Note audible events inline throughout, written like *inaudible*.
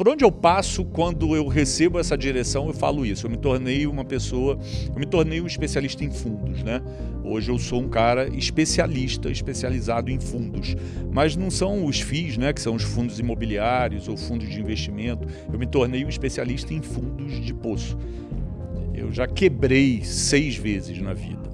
por onde eu passo quando eu recebo essa direção, eu falo isso. Eu me tornei uma pessoa, eu me tornei um especialista em fundos, né? Hoje eu sou um cara especialista, especializado em fundos. Mas não são os FIIs, né, que são os fundos imobiliários ou fundos de investimento. Eu me tornei um especialista em fundos de poço. Eu já quebrei seis vezes na vida.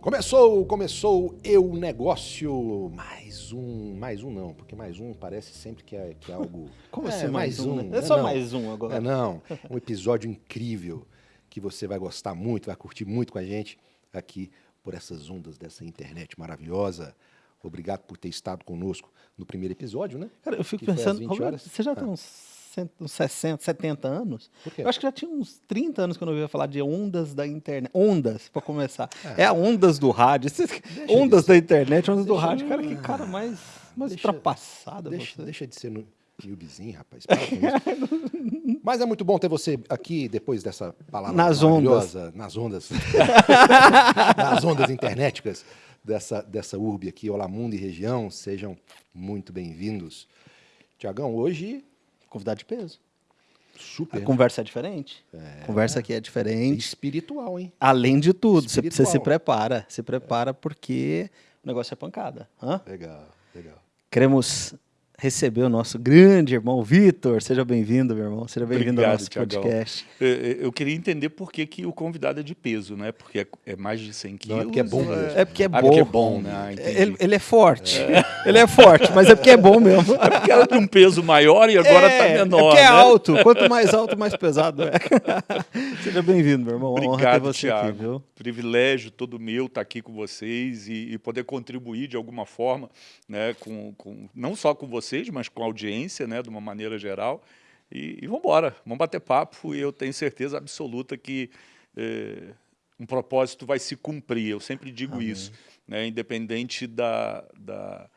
Começou, começou Eu Negócio. Mais um, mais um não, porque mais um parece sempre que é, que é algo. *laughs* Como é, assim mais, um? né? É só não. mais um agora. É não, um episódio incrível que você vai gostar muito, vai curtir muito com a gente aqui por essas ondas dessa internet maravilhosa. Obrigado por ter estado conosco no primeiro episódio, né? Cara, eu fico Que pensando, 20 Roberto, horas? você já tem Ah. uns, cento- uns 60, 70 anos? Eu acho que já tinha uns 30 anos que eu não ouvia falar de ondas da internet. Ondas, para começar. É, a ondas do rádio. Esses- de ondas da internet, ondas do Deixa- rádio. Cara, que cara mais, mais Deixa- ultrapassado Deixa, deixa de ser no newbiezinho, rapaz. *laughs* Mas é muito bom ter você aqui depois dessa palavra Nas maravilhosa, nas ondas, *laughs* nas ondas internéticas dessa, dessa urbe aqui, Olá Mundo e região. Sejam muito bem-vindos. Tiagão, hoje Convidado de peso. super A conversa é diferente. A conversa aqui é diferente. espiritual, hein? Além de tudo, você, você se prepara. Se prepara porque o negócio é pancada. Hã? Legal, legal. Queremos receber o nosso grande irmão Vitor. Seja bem-vindo, meu irmão. Seja bem-vindo ao Obrigado, nosso Tiagão. podcast. Eu, eu queria entender por que, que o convidado é de peso, né? Porque é, é mais de 100 quilos. Não, é porque é bom ou mesmo. É porque é Ah, bom. porque é bom, né? Ah. Ele, ele é forte. *laughs* Ele é forte, mas é porque é bom mesmo. É porque era de um peso maior e agora é, tá menor. É porque é né? alto. Quanto mais alto, mais pesado é. *laughs* Seja bem-vindo, meu irmão. Uma honra ter Obrigado, você Thiago. aqui, viu? Privilégio todo meu estar aqui com vocês e, e poder contribuir de alguma forma, né, com, com, não só com vocês, mas com a audiência, né, de uma maneira geral. E, e vamos embora, vamos bater papo e eu tenho certeza absoluta que eh, um propósito vai se cumprir. Eu sempre digo isso, né, independente da, da,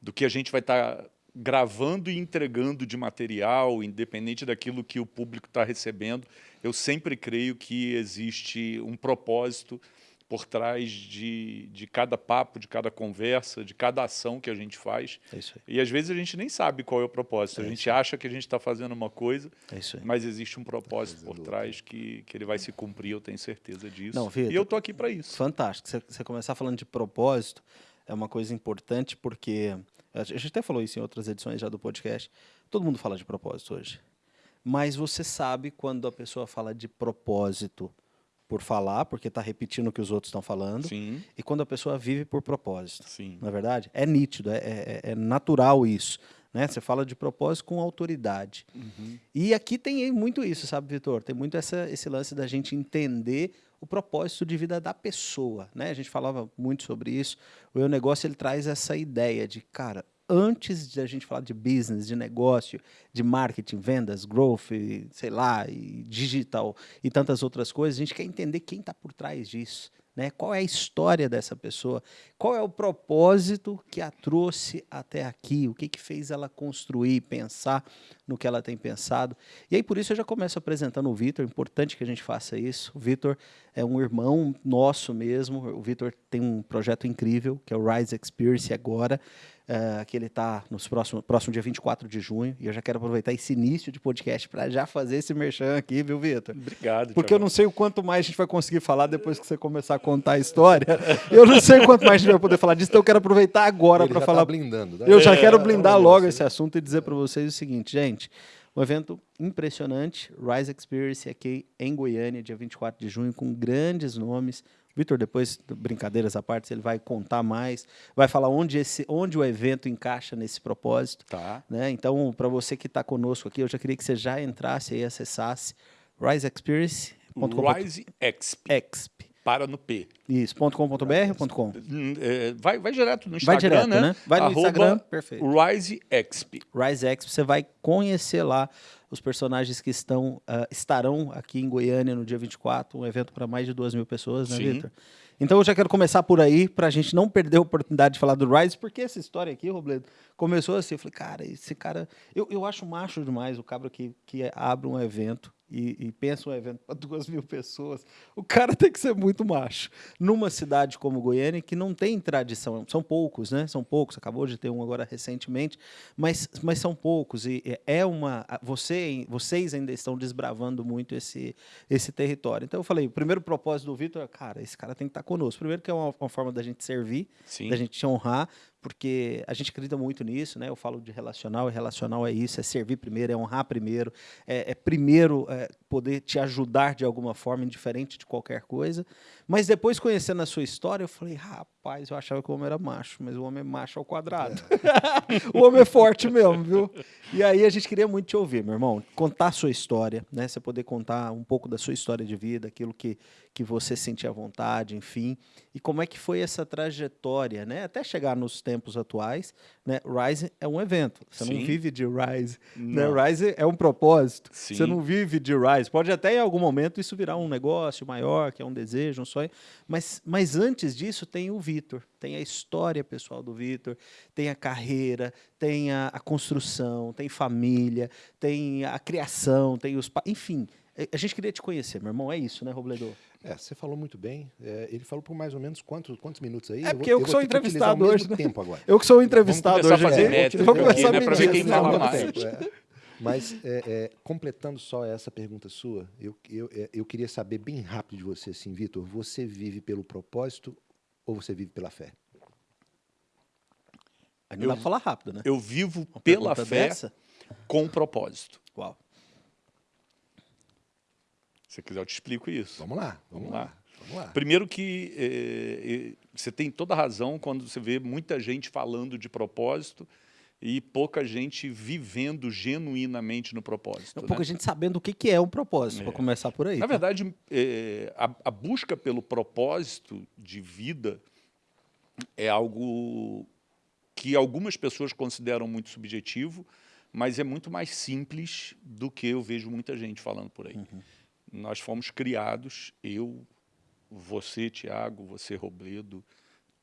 do que a gente vai estar gravando e entregando de material, independente daquilo que o público está recebendo, eu sempre creio que existe um propósito por trás de, de cada papo, de cada conversa, de cada ação que a gente faz. É isso aí. E às vezes a gente nem sabe qual é o propósito. A gente acha que a gente está fazendo uma coisa, É isso aí. mas existe um propósito por trás que, que ele vai se cumprir, eu tenho certeza disso. Não, Vitor, e eu estou aqui para isso. Fantástico. Você, você começar falando de propósito é uma coisa importante porque a gente até falou isso em outras edições já do podcast. Todo mundo fala de propósito hoje. Mas você sabe quando a pessoa fala de propósito por falar, porque está repetindo o que os outros estão falando, Sim, e quando a pessoa vive por propósito. sim. Na verdade, é nítido, é, é- é natural isso. Né? Você fala de propósito com autoridade. E aqui tem muito isso, sabe, Vitor? Tem muito essa, esse lance da gente entender o propósito de vida da pessoa. Né? A gente falava muito sobre isso. O Eu Negócio ele traz essa ideia de, cara, antes de a gente falar de business, de negócio, de marketing, vendas, growth, sei lá, e digital e tantas outras coisas, a gente quer entender quem está por trás disso. Né? Qual é a história dessa pessoa? Qual é o propósito que a trouxe até aqui? O que, que fez ela construir, pensar no que ela tem pensado? E aí, por isso, eu já começo apresentando o Vitor. É importante que a gente faça isso. O Vitor é um irmão nosso mesmo. O Vitor tem um projeto incrível, que é o Rise Experience agora, eh, que ele está no próximo, próximo dia 24 de junho. E eu já quero aproveitar esse início de podcast para já fazer esse merchan aqui, viu, Vitor? Obrigado. Porque eu não sei o quanto mais a gente vai conseguir falar depois que você começar a contar a história. *laughs* Eu não sei o quanto mais a gente vai poder falar disso, então eu quero aproveitar agora para já falar. tá blindando. né? Eu já É, quero blindar é logo esse assunto e dizer para vocês o seguinte, gente. Um evento impressionante, Rise Experience aqui em Goiânia, dia 24 de junho, com grandes nomes. Vitor, depois, brincadeiras à parte, ele vai contar mais, vai falar onde, esse, onde o evento encaixa nesse propósito. Tá. Né? Então, para você que está conosco aqui, eu já queria que você já entrasse e acessasse riseexperience.com.br. Rise Exp. Exp. Para no P. Isso, ponto .com, é, vai, vai direto no Vai Instagram, direto, né? Vai no Arroba Instagram, perfeito. Rise Exp. Rise Exp, você vai conhecer lá os personagens que estão, ah, estarão aqui em Goiânia no dia 24, um evento para mais de duas mil pessoas, né. Vitor? Então eu já quero começar por aí, para a gente não perder a oportunidade de falar do Rise, porque essa história aqui, Robledo, começou assim, eu falei, cara, esse cara... Eu, eu acho macho demais o cabra que, que abre um evento e, e pensa um evento para duas mil pessoas, o cara tem que ser muito macho. Numa cidade como Goiânia, que não tem tradição, são poucos, né? São poucos, acabou de ter um agora recentemente, mas, mas são poucos. E é uma. Você, vocês ainda estão desbravando muito esse, esse território. Então eu falei, o primeiro propósito do Vitor é, cara, esse cara tem que estar conosco. Primeiro que é uma, uma forma da gente servir, Sim. da gente te honrar, porque a gente acredita muito nisso, né? Eu falo de relacional, e relacional é isso, é servir primeiro, é honrar primeiro, é, é primeiro é, poder te ajudar de alguma forma, indiferente de qualquer coisa. Mas depois, conhecendo a sua história, eu falei, rapaz, eu achava que o homem era macho, mas o homem é macho ao quadrado. É. *laughs* o homem é forte mesmo, viu? E aí a gente queria muito te ouvir, meu irmão, contar a sua história, né? Você poder contar um pouco da sua história de vida, aquilo que, que você sentia vontade, enfim, e como é que foi essa trajetória, né? Até chegar nos tempos atuais, né? Rise é um evento, você Sim. não vive de Rise, né? Rise é um propósito, Sim. você não vive de Rise. Pode até em algum momento isso virar um negócio maior, que é um desejo, um sonho. Mas, mas antes disso tem o Vitor, tem a história pessoal do Vitor, tem a carreira, tem a, a, construção, tem família, tem a criação, tem os... Enfim, a gente queria te conhecer, meu irmão, é isso, né, Robledor? É, você falou muito bem. É, ele falou por mais ou menos quantos, quantos minutos aí? É porque eu, vou, eu que sou entrevistado hoje. Né? Tempo agora. Eu que sou entrevistado hoje. Fazer vamos começar a medir. Né, para ver quem fala mais. É. Mas, é, é, completando só essa pergunta sua, eu, eu, é, eu queria saber bem rápido de você, assim, Vitor, você vive pelo propósito ou você vive pela fé? Ainda eu, dá pra falar rápido, né? Eu vivo Uma pela fé dessa? com propósito. Qual? Se quiser, eu te explico isso. Vamos lá, vamos, vamos lá. lá. Vamos lá. Primeiro que é, você tem toda a razão quando você vê muita gente falando de propósito, e pouca gente vivendo genuinamente no propósito. Não, né? Pouca gente sabendo o que, que é um propósito, é. para começar por aí. Na tá? verdade, é, a, a, busca pelo propósito de vida é algo que algumas pessoas consideram muito subjetivo, mas é muito mais simples do que eu vejo muita gente falando por aí. Uhum. Nós fomos criados, eu, você, Tiago, você, Robledo,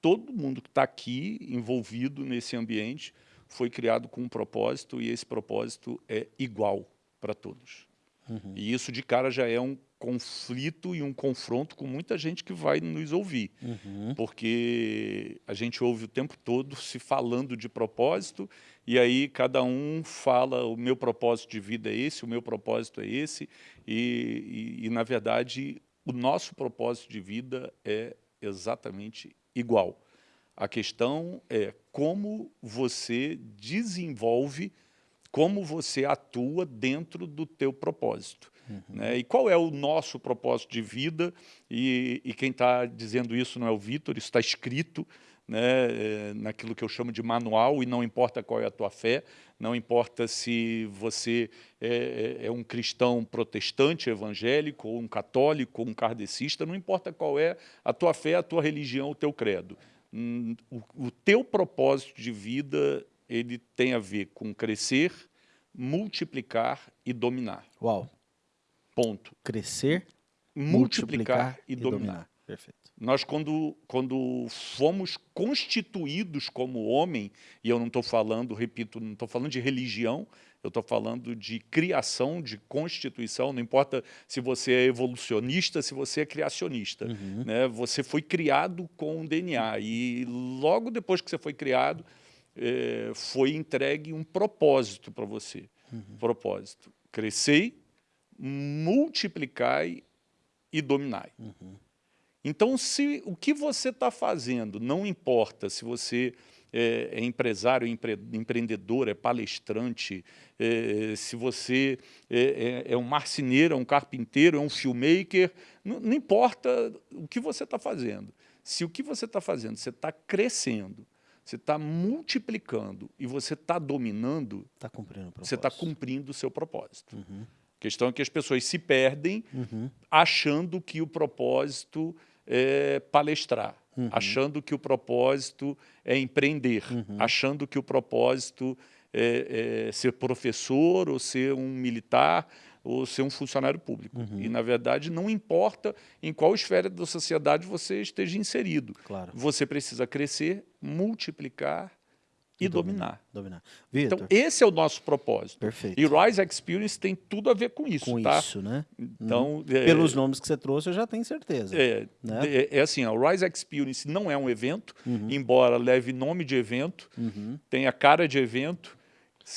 todo mundo que está aqui envolvido nesse ambiente foi criado com um propósito e esse propósito é igual para todos. Uhum. E isso de cara já é um conflito e um confronto com muita gente que vai nos ouvir. Uhum. Porque a gente ouve o tempo todo se falando de propósito e aí cada um fala o meu propósito de vida é esse, o meu propósito é esse e, e, e na verdade o nosso propósito de vida é exatamente igual. A questão é como você desenvolve, como você atua dentro do teu propósito. Uhum. Né? E qual é o nosso propósito de vida? E, e quem está dizendo isso não é o Vitor, isso está escrito né, é, naquilo que eu chamo de manual, e não importa qual é a tua fé, não importa se você é, é, é um cristão protestante, evangélico, ou um católico, ou um kardecista, não importa qual é a tua fé, a tua religião, o teu credo. Hum, o, o teu propósito de vida ele tem a ver com crescer, multiplicar e dominar. Uau. Ponto. Crescer, multiplicar, multiplicar e, e dominar. dominar. Perfeito. Nós, quando, quando fomos constituídos como homem, e eu não estou falando, repito, não estou falando de religião, eu estou falando de criação, de constituição, não importa se você é evolucionista, se você é criacionista. Uhum. Né? Você foi criado com um DNA e logo depois que você foi criado, é, foi entregue um propósito para você. Uhum. Propósito. Crescei, multiplicai e dominai. Uhum. Então, se o que você está fazendo, não importa se você é, é empresário, empre, empreendedor, é palestrante, é, se você é, é, é, um marceneiro, é um carpinteiro, é um filmmaker, não, não importa o que você está fazendo. Se o que você está fazendo, você está crescendo, você está multiplicando e você está dominando, tá cumprindo você está cumprindo o seu propósito. Uhum. A questão é que as pessoas se perdem uhum. achando que o propósito é palestrar uhum. achando que o propósito é empreender, uhum. achando que o propósito é, é, ser professor ou ser um militar ou ser um funcionário público. Uhum. E, na verdade, não importa em qual esfera da sociedade você esteja inserido. Claro. Você precisa crescer, multiplicar e, dominar. Dominar. Então, esse é o nosso propósito. perfeito. E Rise Experience tem tudo a ver com isso, Com tá? isso, né? Então, é, Pelos nomes que você trouxe, eu já tenho certeza. é, né? é, é assim, o Rise Experience não é um evento, Uhum. embora leve nome de evento, tenha cara de evento,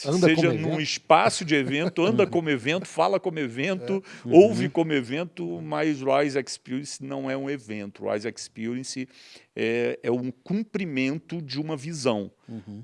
Anda seja num evento. espaço de evento, anda como evento, fala como evento, ouve como evento, mas Rise Experience não é um evento. Rise Experience é, é um cumprimento de uma visão,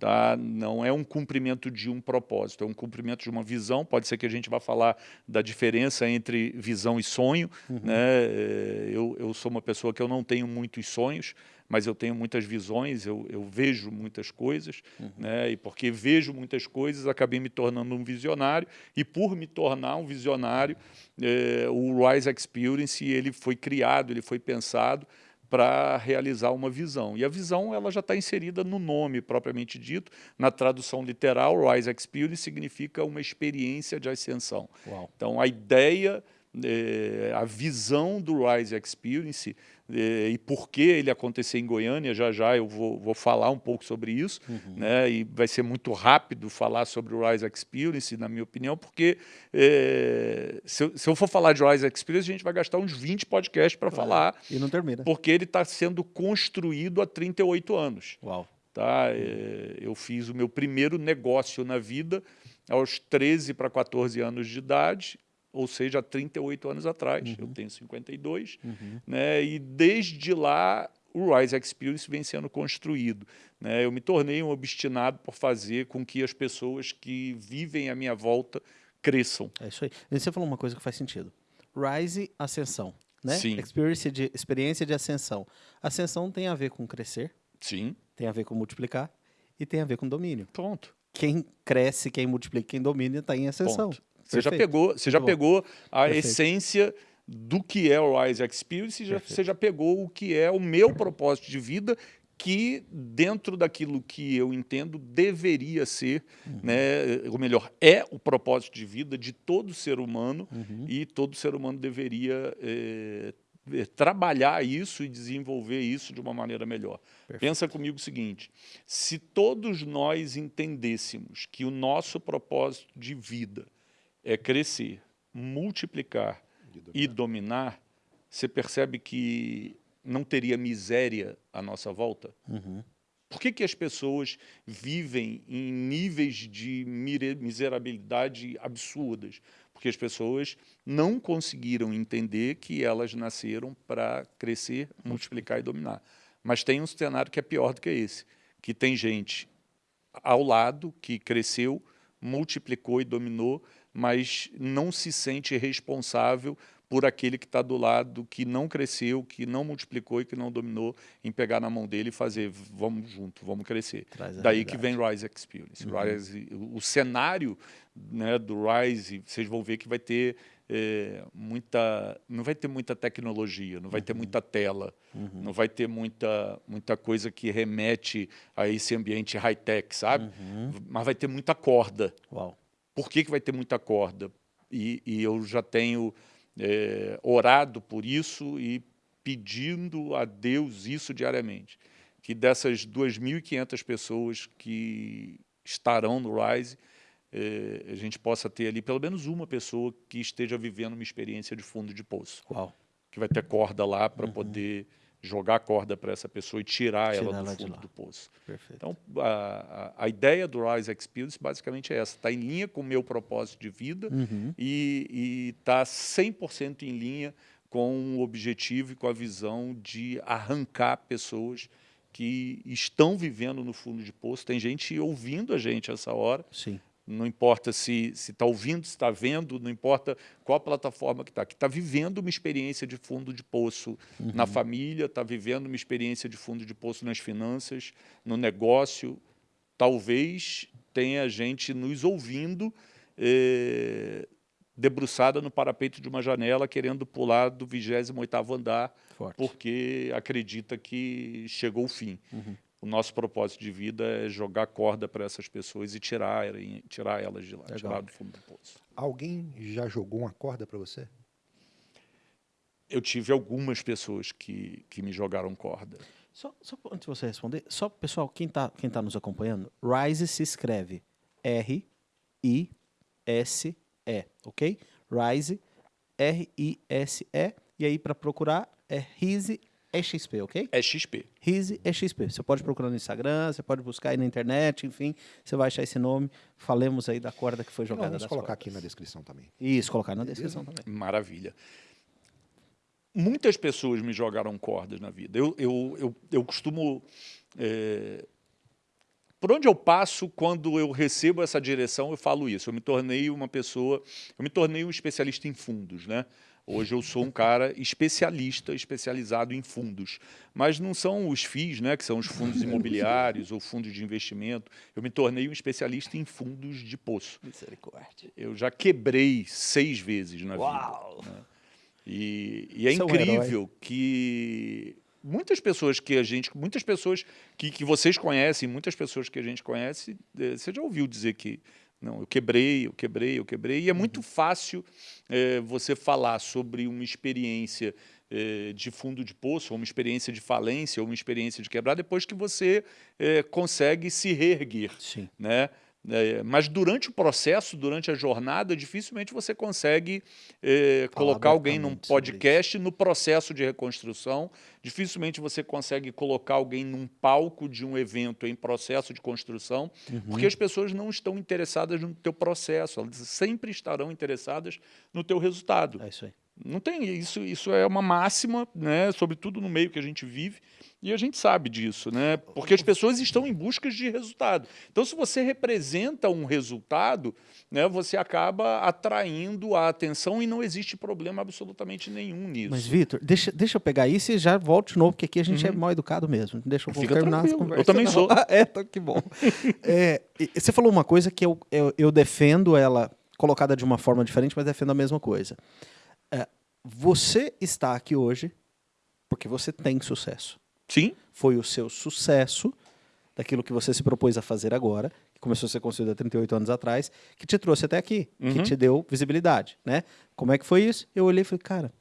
tá? não é um cumprimento de um propósito, é um cumprimento de uma visão. Pode ser que a gente vá falar da diferença entre visão e sonho. Né? É, Eu, eu sou uma pessoa que eu não tenho muitos sonhos, mas eu tenho muitas visões, eu, eu vejo muitas coisas, né? e porque vejo muitas coisas, acabei me tornando um visionário, e por me tornar um visionário, eh, o Rise Experience ele foi criado, ele foi pensado para realizar uma visão. E a visão ela já está inserida no nome propriamente dito, na tradução literal, Rise Experience significa uma experiência de ascensão. Uau. Então, a ideia, eh, a visão do Rise Experience eh, e por que ele acontecer em Goiânia, já já eu vou, vou falar um pouco sobre isso, né? e vai ser muito rápido falar sobre o Rise Experience, na minha opinião, porque eh, se, eu, se eu for falar de Rise Experience, a gente vai gastar uns 20 podcasts para falar, E não termina. porque ele está sendo construído há 38 anos. Uau. Tá? É, eu fiz o meu primeiro negócio na vida aos 13 para 14 anos de idade, ou seja, há 38 anos atrás. Eu tenho 52, né? e desde lá o Rise Experience vem sendo construído. Né? Eu me tornei um obstinado por fazer com que as pessoas que vivem à minha volta cresçam. É isso aí. E você falou uma coisa que faz sentido. Rise, ascensão. Né? Sim. Experiência de, experiência de ascensão. Ascensão tem a ver com crescer, Sim, tem a ver com multiplicar e tem a ver com domínio. pronto. Quem cresce, quem multiplica, quem domina está em ascensão. Ponto. Você já Perfeito. pegou, você já bom. pegou a Perfeito. essência do que é o Rise Experience, já, Perfeito. você já pegou o que é o meu propósito de vida, que dentro daquilo que eu entendo deveria ser, Uhum. né, ou melhor, é o propósito de vida de todo ser humano Uhum. e todo ser humano deveria eh, trabalhar isso e desenvolver isso de uma maneira melhor. Pensa comigo o seguinte: se todos nós entendêssemos que o nosso propósito de vida é crescer, multiplicar e dominar, você percebe que não teria miséria à nossa volta? Uhum. Por que, que as pessoas vivem em níveis de miserabilidade absurdas? Porque as pessoas não conseguiram entender que elas nasceram para crescer, multiplicar e dominar. Mas tem um cenário que é pior do que esse, que tem gente ao lado que cresceu, multiplicou e dominou, mas não se sente responsável por aquele que está do lado que não cresceu, que não multiplicou e que não dominou, em pegar na mão dele e fazer, vamos junto, vamos crescer. Daí que vem Rise Experience. Rise, o, cenário né, do Rise, vocês vão ver que vai ter é, muita, não vai ter muita tecnologia, não vai ter muita tela, não vai ter muita, muita coisa que remete a esse ambiente high-tech, sabe? Mas vai ter muita corda. Uau. Por que, que vai ter muita corda? E, e eu já tenho é, orado por isso e pedindo a Deus isso diariamente. Que dessas 2.500 pessoas que estarão no Rise, é, a gente possa ter ali pelo menos uma pessoa que esteja vivendo uma experiência de fundo de poço. Uau. Que vai ter corda lá para poder jogar a corda para essa pessoa e tirar, ela Tirar do ela fundo do poço. Perfeito. Então, a, a, a ideia do Rise Experience basicamente é essa, está em linha com o meu propósito de vida Uhum. e está 100% em linha com o objetivo e com a visão de arrancar pessoas que estão vivendo no fundo de poço. Tem gente ouvindo a gente essa hora, Sim. Não importa se está ouvindo, se está vendo, não importa qual plataforma que está, que está vivendo uma experiência de fundo de poço na família, está vivendo uma experiência de fundo de poço nas finanças, no negócio. Talvez tenha gente nos ouvindo eh, debruçada no parapeito de uma janela, querendo pular do 28º andar, Forte. porque acredita que chegou o fim. Uhum. O nosso propósito de vida é jogar corda para essas pessoas e tirar, tirar elas de lá, Legal. tirar do fundo do poço. Alguém já jogou uma corda para você? Eu tive algumas pessoas que, que me jogaram corda. Só, só antes de você responder, só pessoal, quem está quem tá nos acompanhando, Rise se escreve R-I-S-E, ok? Rise, R-I-S-E, e aí para procurar é Rise é XP, ok? É XP. Rise é XP. Você pode procurar no Instagram, você pode buscar aí na internet, enfim, você vai achar esse nome. Falemos aí da corda que foi Não, jogada vamos colocar cordas. aqui na descrição também. Isso, colocar na descrição também. Maravilha. Muitas pessoas me jogaram cordas na vida. Eu, eu, eu, eu costumo. é, por onde eu passo, quando eu recebo essa direção, eu falo isso. Eu me tornei uma pessoa. Eu me tornei um especialista em fundos, né? Hoje eu sou um cara especialista, especializado em fundos. Mas não são os FIIs, né, que são os fundos imobiliários ou fundos de investimento. Eu me tornei um especialista em fundos de poço. Misericórdia. Eu já quebrei seis vezes na vida. Uau! E, e é Você é um incrível que muitas pessoas que a gente, muitas pessoas que, que vocês conhecem, muitas pessoas que a gente conhece, eh, você já ouviu dizer que não, eu quebrei, eu quebrei, eu quebrei. E é muito fácil eh, você falar sobre uma experiência eh, de fundo de poço, ou uma experiência de falência, ou uma experiência de quebrar, depois que você eh, consegue se reerguer Sim. né? É, mas durante o processo, durante a jornada, dificilmente você consegue é, colocar alguém num podcast no processo de reconstrução, dificilmente você consegue colocar alguém num palco de um evento em processo de construção, Uhum. porque as pessoas não estão interessadas no teu processo, elas sempre estarão interessadas no teu resultado. É isso aí. Não tem isso, isso é uma máxima, né, sobretudo no meio que a gente vive, e a gente sabe disso, né? Porque as pessoas estão em busca de resultado. Então, se você representa um resultado, né, você acaba atraindo a atenção e não existe problema absolutamente nenhum nisso. Mas, Vitor, deixa, deixa eu pegar isso e já volto de novo, porque aqui a gente é mal educado mesmo. Deixa eu Uhum. Fica terminar essa tranquilo, conversa. eu também Não. sou. *laughs* é, tá, que bom. É, você falou uma coisa que eu, eu, eu defendo ela colocada de uma forma diferente, mas defendo a mesma coisa. É, você está aqui hoje porque você tem sucesso. Sim, Foi o seu sucesso daquilo que você se propôs a fazer agora, que começou a ser construído há 38 anos atrás, que te trouxe até aqui, que Uhum. te deu visibilidade, né? Como é que foi isso? Eu olhei e falei, cara,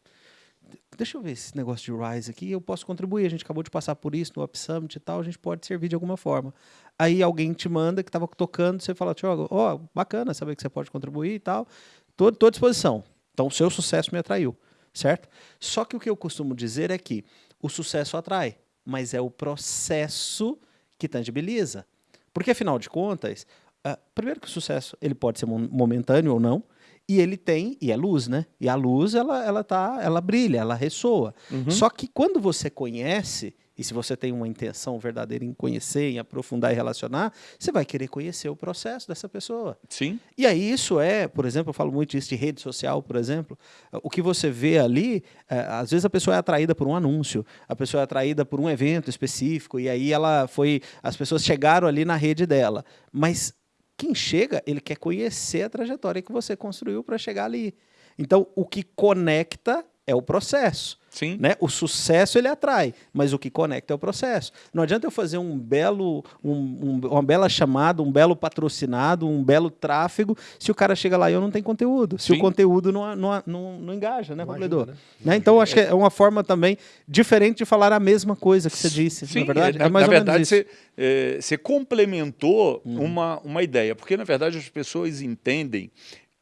deixa eu ver esse negócio de Rise aqui, eu posso contribuir, a gente acabou de passar por isso no Up Summit e tal, a gente pode servir de alguma forma. Aí alguém te manda que estava tocando, você fala, Tiago, ó, bacana saber que você pode contribuir e tal, tô à disposição. Então, o seu sucesso me atraiu, certo? Só que o que eu costumo dizer é que o sucesso atrai, mas é o processo que tangibiliza. Porque, afinal de contas, ah, primeiro que o sucesso ele pode ser mo- momentâneo ou não, e ele tem, e é luz, né? E a luz, ela, ela, tá, ela brilha, ela ressoa. Só que quando você conhece, e se você tem uma intenção verdadeira em conhecer, em aprofundar e relacionar, você vai querer conhecer o processo dessa pessoa. sim. E aí isso é, por exemplo, eu falo muito isso de rede social, por exemplo, o que você vê ali, é, às vezes a pessoa é atraída por um anúncio, a pessoa é atraída por um evento específico, e aí ela foi, as pessoas chegaram ali na rede dela, mas quem chega, ele quer conhecer a trajetória que você construiu para chegar ali. Então, o que conecta é o processo. Sim. Né? O sucesso ele atrai, mas o que conecta é o processo. Não adianta eu fazer um belo, um- um- uma bela chamada, um belo patrocinado, um belo tráfego, se o cara chega lá e eu não tenho conteúdo. Se Sim. o conteúdo não, não, não, não engaja, né, Pabledor? ajuda, né? Né? Então, acho que é uma forma também diferente de falar a mesma coisa que você disse. Sim, na verdade, na, é mais na ou menos verdade isso. Uhum. você, eh, você complementou uma, uma ideia, porque na verdade as pessoas entendem,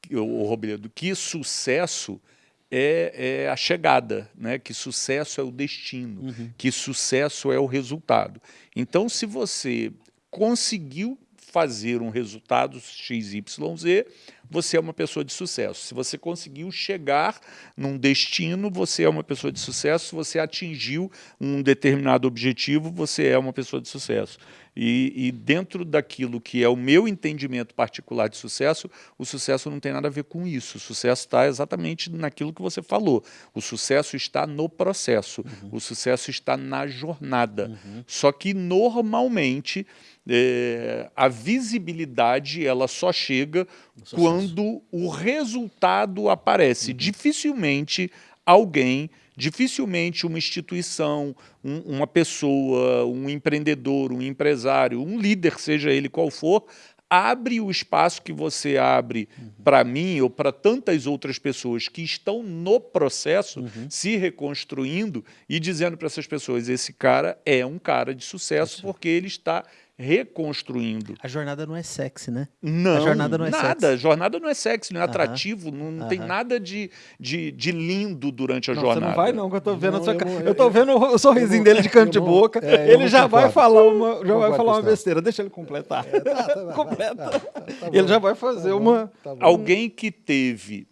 que, o Robledo, que sucesso é, é a chegada, né? que sucesso é o destino, Uhum. que sucesso é o resultado. Então, se você conseguiu fazer um resultado XYZ, você é uma pessoa de sucesso. Se você conseguiu chegar num destino, você é uma pessoa de sucesso. Se você atingiu um determinado objetivo, você é uma pessoa de sucesso. E, e dentro daquilo que é o meu entendimento particular de sucesso, o sucesso não tem nada a ver com isso. O sucesso está exatamente naquilo que você falou. O sucesso está no processo. O sucesso está na jornada. Só que normalmente é, a visibilidade ela só chega quando o resultado aparece. Dificilmente alguém, dificilmente uma instituição, um- uma pessoa, um empreendedor, um empresário, um líder, seja ele qual for, abre o espaço que você abre uhum. para mim ou para tantas outras pessoas que estão no processo, uhum. se reconstruindo e dizendo para essas pessoas, esse cara é um cara de sucesso porque ele está reconstruindo. A jornada não é sexy, né? Não, a jornada não é nada. Sexy. A jornada não é sexy, não é atrativo, não, não tem nada de, de, de, lindo durante a não, jornada. Você não vai não, que eu tô vendo não, eu, eu, tô vendo o sorrisinho dele de canto de boca, é, ele já vai falar uma, já vai falar uma besteira, deixa ele completar. É, tá, tá, tá *laughs* Completa. Tá, tá, tá ele já vai fazer uma... Alguém que teve...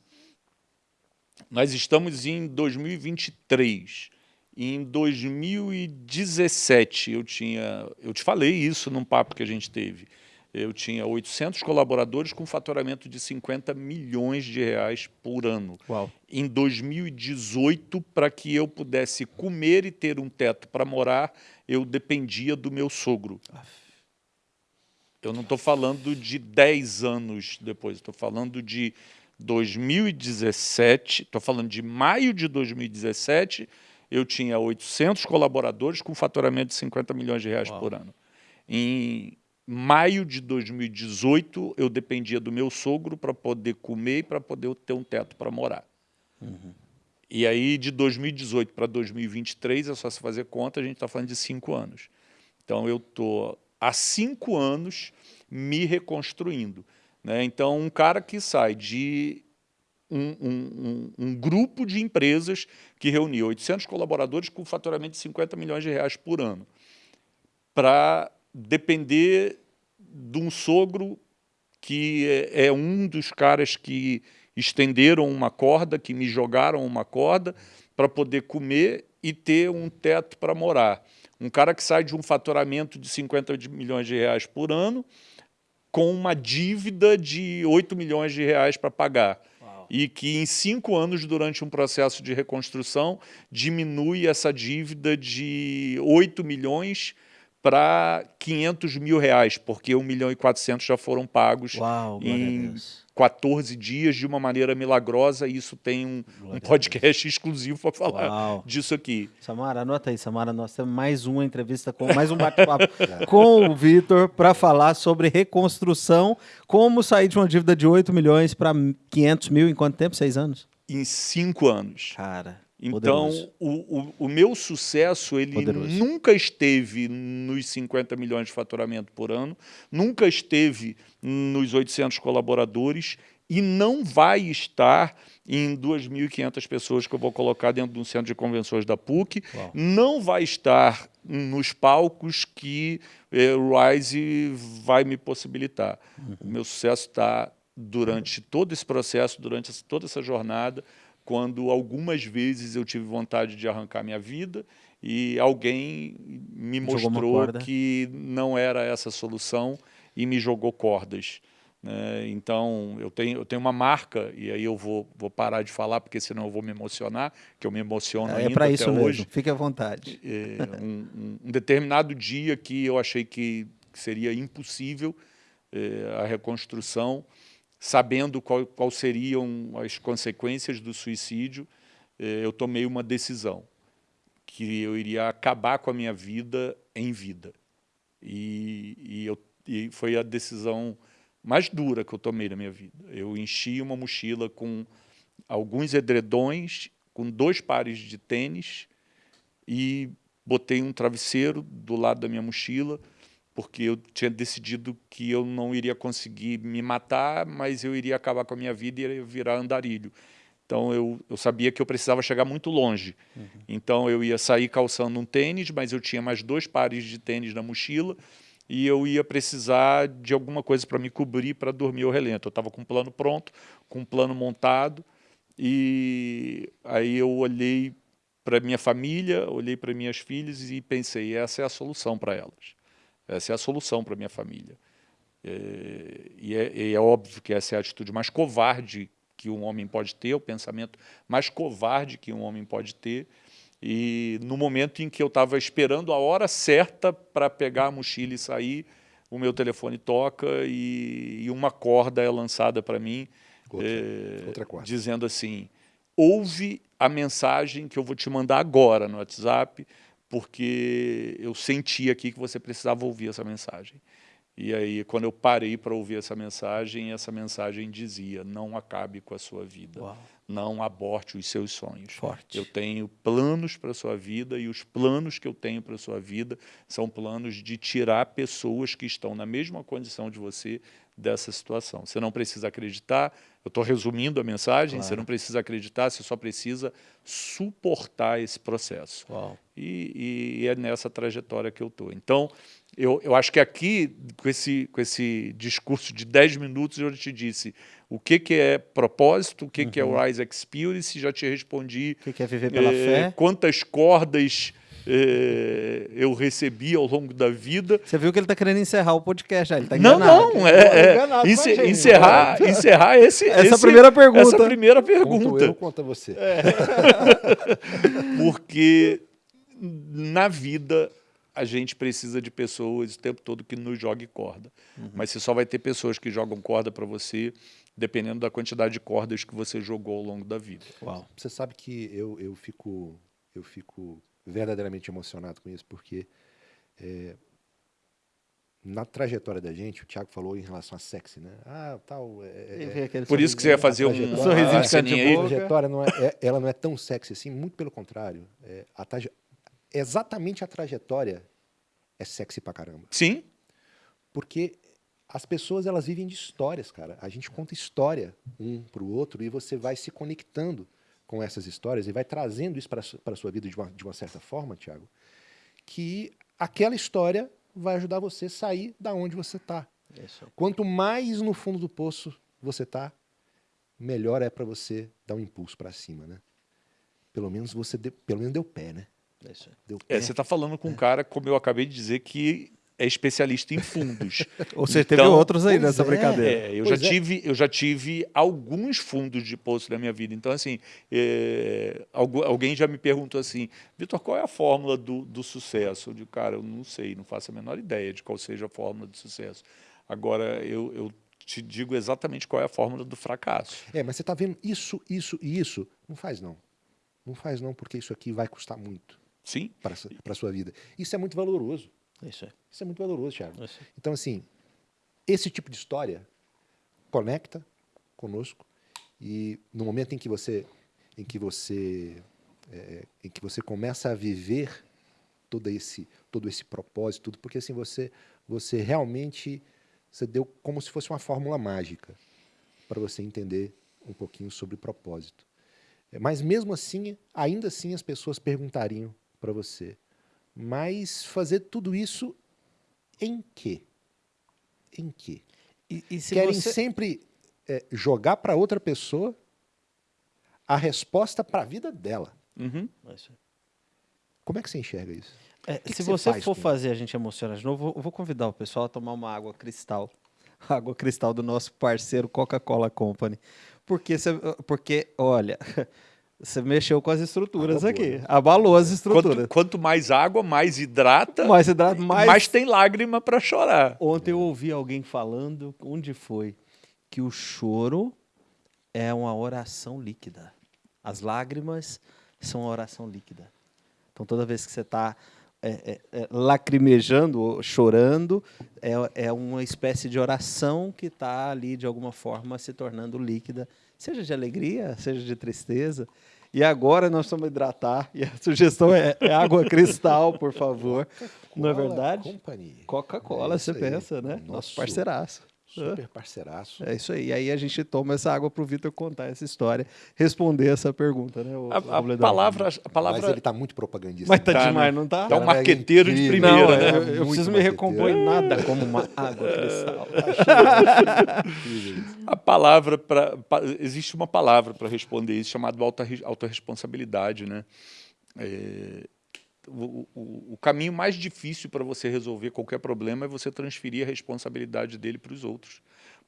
Nós estamos em 2023 em 2017, eu tinha, eu te falei isso num papo que a gente teve, eu tinha 800 colaboradores com faturamento de 50 milhões de reais por ano. Uau. Em 2018, para que eu pudesse comer e ter um teto para morar, eu dependia do meu sogro. Eu não estou falando de 10 anos depois, estou falando de 2017, estou falando de maio de 2017 eu tinha 800 colaboradores com faturamento de 50 milhões de reais Uau. por ano. Em maio de 2018, eu dependia do meu sogro para poder comer e para poder ter um teto para morar. Uhum. E aí, de 2018 para 2023, é só se fazer conta, a gente está falando de cinco anos. Então, eu estou há cinco anos me reconstruindo. Né? Então, um cara que sai de um, um, um, grupo de empresas que reunia 800 colaboradores com faturamento de 50 milhões de reais por ano, para depender de um sogro que é, é um dos caras que estenderam uma corda, que me jogaram uma corda para poder comer e ter um teto para morar. Um cara que sai de um faturamento de 50 milhões de reais por ano com uma dívida de 8 milhões de reais para pagar e que em cinco anos, durante um processo de reconstrução, diminui essa dívida de 8 milhões para 500 mil reais, porque 1 milhão e 400 já foram pagos Uau, em 14 dias de uma maneira milagrosa. E isso tem um, um podcast exclusivo para falar Uau. disso aqui. Samara, anota aí, Samara. Nós temos mais uma entrevista, com mais um bate-papo *laughs* com o Vitor para falar sobre reconstrução. Como sair de uma dívida de 8 milhões para 500 mil em quanto tempo? Seis anos? Em cinco anos. Cara. Então, o, o, o, meu sucesso, ele Poderoso. nunca esteve nos 50 milhões de faturamento por ano, nunca esteve nos 800 colaboradores e não vai estar em 2.500 pessoas que eu vou colocar dentro de um centro de convenções da PUC, Uau. não vai estar nos palcos que eh, o Rise vai me possibilitar. Uhum. O meu sucesso está durante todo esse processo, durante toda essa jornada, quando algumas vezes eu tive vontade de arrancar minha vida e alguém me mostrou que não era essa a solução e me jogou cordas. Né? Então, eu tenho, eu tenho uma marca, e aí eu vou, vou parar de falar, porque senão eu vou me emocionar, que eu me emociono é, ainda É para isso hoje. mesmo, fique à vontade. É, um, um, determinado dia que eu achei que seria impossível é, a reconstrução, sabendo qual, qual seriam as consequências do suicídio, eh, eu tomei uma decisão, que eu iria acabar com a minha vida em vida. E, e, eu, e foi a decisão mais dura que eu tomei na minha vida. Eu enchi uma mochila com alguns edredões, com dois pares de tênis e botei um travesseiro do lado da minha mochila, porque eu tinha decidido que eu não iria conseguir me matar, mas eu iria acabar com a minha vida e iria virar andarilho. Então eu, eu sabia que eu precisava chegar muito longe. Uhum. Então eu ia sair calçando um tênis, mas eu tinha mais dois pares de tênis na mochila e eu ia precisar de alguma coisa para me cobrir para dormir ao relento. Eu estava com um plano pronto, com um plano montado e aí eu olhei para minha família, olhei para minhas filhas e pensei, essa é a solução para elas. Essa é a solução para a minha família. É, e, é, e, é, óbvio que essa é a atitude mais covarde que um homem pode ter, o pensamento mais covarde que um homem pode ter. E no momento em que eu estava esperando a hora certa para pegar a mochila e sair, o meu telefone toca e, e uma corda é lançada para mim, outra, é, outra dizendo assim, ouve a mensagem que eu vou te mandar agora no WhatsApp, porque eu senti aqui que você precisava ouvir essa mensagem. E aí, quando eu parei para ouvir essa mensagem, essa mensagem dizia, não acabe com a sua vida. Uau. Não aborte os seus sonhos. Forte. Eu tenho planos para a sua vida e os planos que eu tenho para a sua vida são planos de tirar pessoas que estão na mesma condição de você dessa situação. Você não precisa acreditar, eu estou resumindo a mensagem, Claro. você não precisa acreditar, você só precisa suportar esse processo. E, e é nessa trajetória que eu estou. Então, eu, eu acho que aqui, com esse, com esse discurso de 10 minutos, eu te disse o que, que é propósito, o que, que é o Rise Experience, já te respondi O que que é viver pela eh, fé? quantas cordas eh, eu recebi ao longo da vida. Você viu que ele está querendo encerrar o podcast já, ele está Não, enganado. não, é, é enganado com a ence- gente, encerrar, encerrar esse, Essa esse- primeira pergunta. Essa primeira Conto eu, pergunta. conta você. *laughs* Porque na vida a gente precisa de pessoas o tempo todo que nos jogue corda. Mas você só vai ter pessoas que jogam corda para você dependendo da quantidade de cordas que você jogou ao longo da vida. Uau. Você sabe que eu, eu, fico, eu fico verdadeiramente emocionado com isso, porque é, na trajetória da gente, o Thiago falou em relação a sexy, né? Ah, tal. é- é- Por isso que você ia fazer um sorrisinho de ceninha aí. a trajetória não é, é- ela não é tão sexy assim, muito pelo contrário. É, a traje- exatamente a trajetória é sexy pra caramba. Sim, Porque as pessoas elas vivem de histórias, cara. A gente conta história um para o outro e você vai se conectando com essas histórias e vai trazendo isso para a sua vida de uma, de uma certa forma, Tiago, que aquela história vai ajudar você a sair da onde você está. Isso. Quanto mais no fundo do poço você está, melhor é para você dar um impulso para cima, né? Pelo menos você deu, pelo menos deu pé, né? Isso. Deu pé. é, você está falando com um cara, como eu acabei de dizer, que é especialista em fundos. *laughs* Ou você teve Então, outros aí nessa é. brincadeira. É, eu, Pois já é. tive, eu já tive alguns fundos de poço na minha vida. Então, assim, é, algu- alguém já me perguntou assim, Vitor, qual é a fórmula do, do sucesso? Eu digo, cara, eu não sei, não faço a menor ideia de qual seja a fórmula do sucesso. Agora, eu, eu te digo exatamente qual é a fórmula do fracasso. É, mas você está vendo isso, isso e isso? Não faz não. Não faz não, porque isso aqui vai custar muito Sim? para a sua vida. Isso é muito valoroso. Isso aí. Isso é muito valoroso, Thiago. Aí. Então, assim, esse tipo de história conecta conosco e no momento em que você, em que você, é, em que você começa a viver todo esse, todo esse propósito, tudo, porque assim você, você realmente, você deu como se fosse uma fórmula mágica para você entender um pouquinho sobre propósito. É, Mas mesmo assim, ainda assim as pessoas perguntariam para você, mas fazer tudo isso em quê? Em quê? E, e se Querem você... sempre é, jogar para outra pessoa a resposta para a vida dela. Uhum. Isso aí. Como é que você enxerga isso? É, que se que você você faz for com- fazer a gente emocionar de novo, eu vou- convidar o pessoal a tomar uma água cristal. *laughs* Água cristal do nosso parceiro Coca-Cola Company. Porque, porque, olha, *laughs* você mexeu com as estruturas Abalou, aqui. né? Abalou as estruturas. Quanto, quanto mais água, mais hidrata, mais hidrato, mais... mais tem lágrima para chorar. Ontem eu ouvi alguém falando, onde foi? Que o choro é uma oração líquida. As lágrimas são uma oração líquida. Então toda vez que você está lacrimejando, ou chorando, é, é uma espécie de oração que está ali de alguma forma se tornando líquida, seja de alegria, seja de tristeza. E agora nós vamos hidratar. E a sugestão é, é água cristal, por favor. Não é verdade? Coca-Cola, É você pensa, né? Nosso Nosso parceiraço. Super parceiraço. É isso aí. E aí a gente toma essa água para o Vitor contar essa história, responder essa pergunta, né? o- A, a palavra, a Mas palavra ele está muito propagandista. Mas tá, Tá, demais, né? não tá? Tá um é marqueteiro de primeira, não, né? eu, eu Muito preciso me recompor em nada como uma água cristal. *laughs* A palavra para existe uma palavra para responder isso chamada auto autorresponsabilidade, né? É, o, o, caminho mais difícil para você resolver qualquer problema é você transferir a responsabilidade dele para os outros.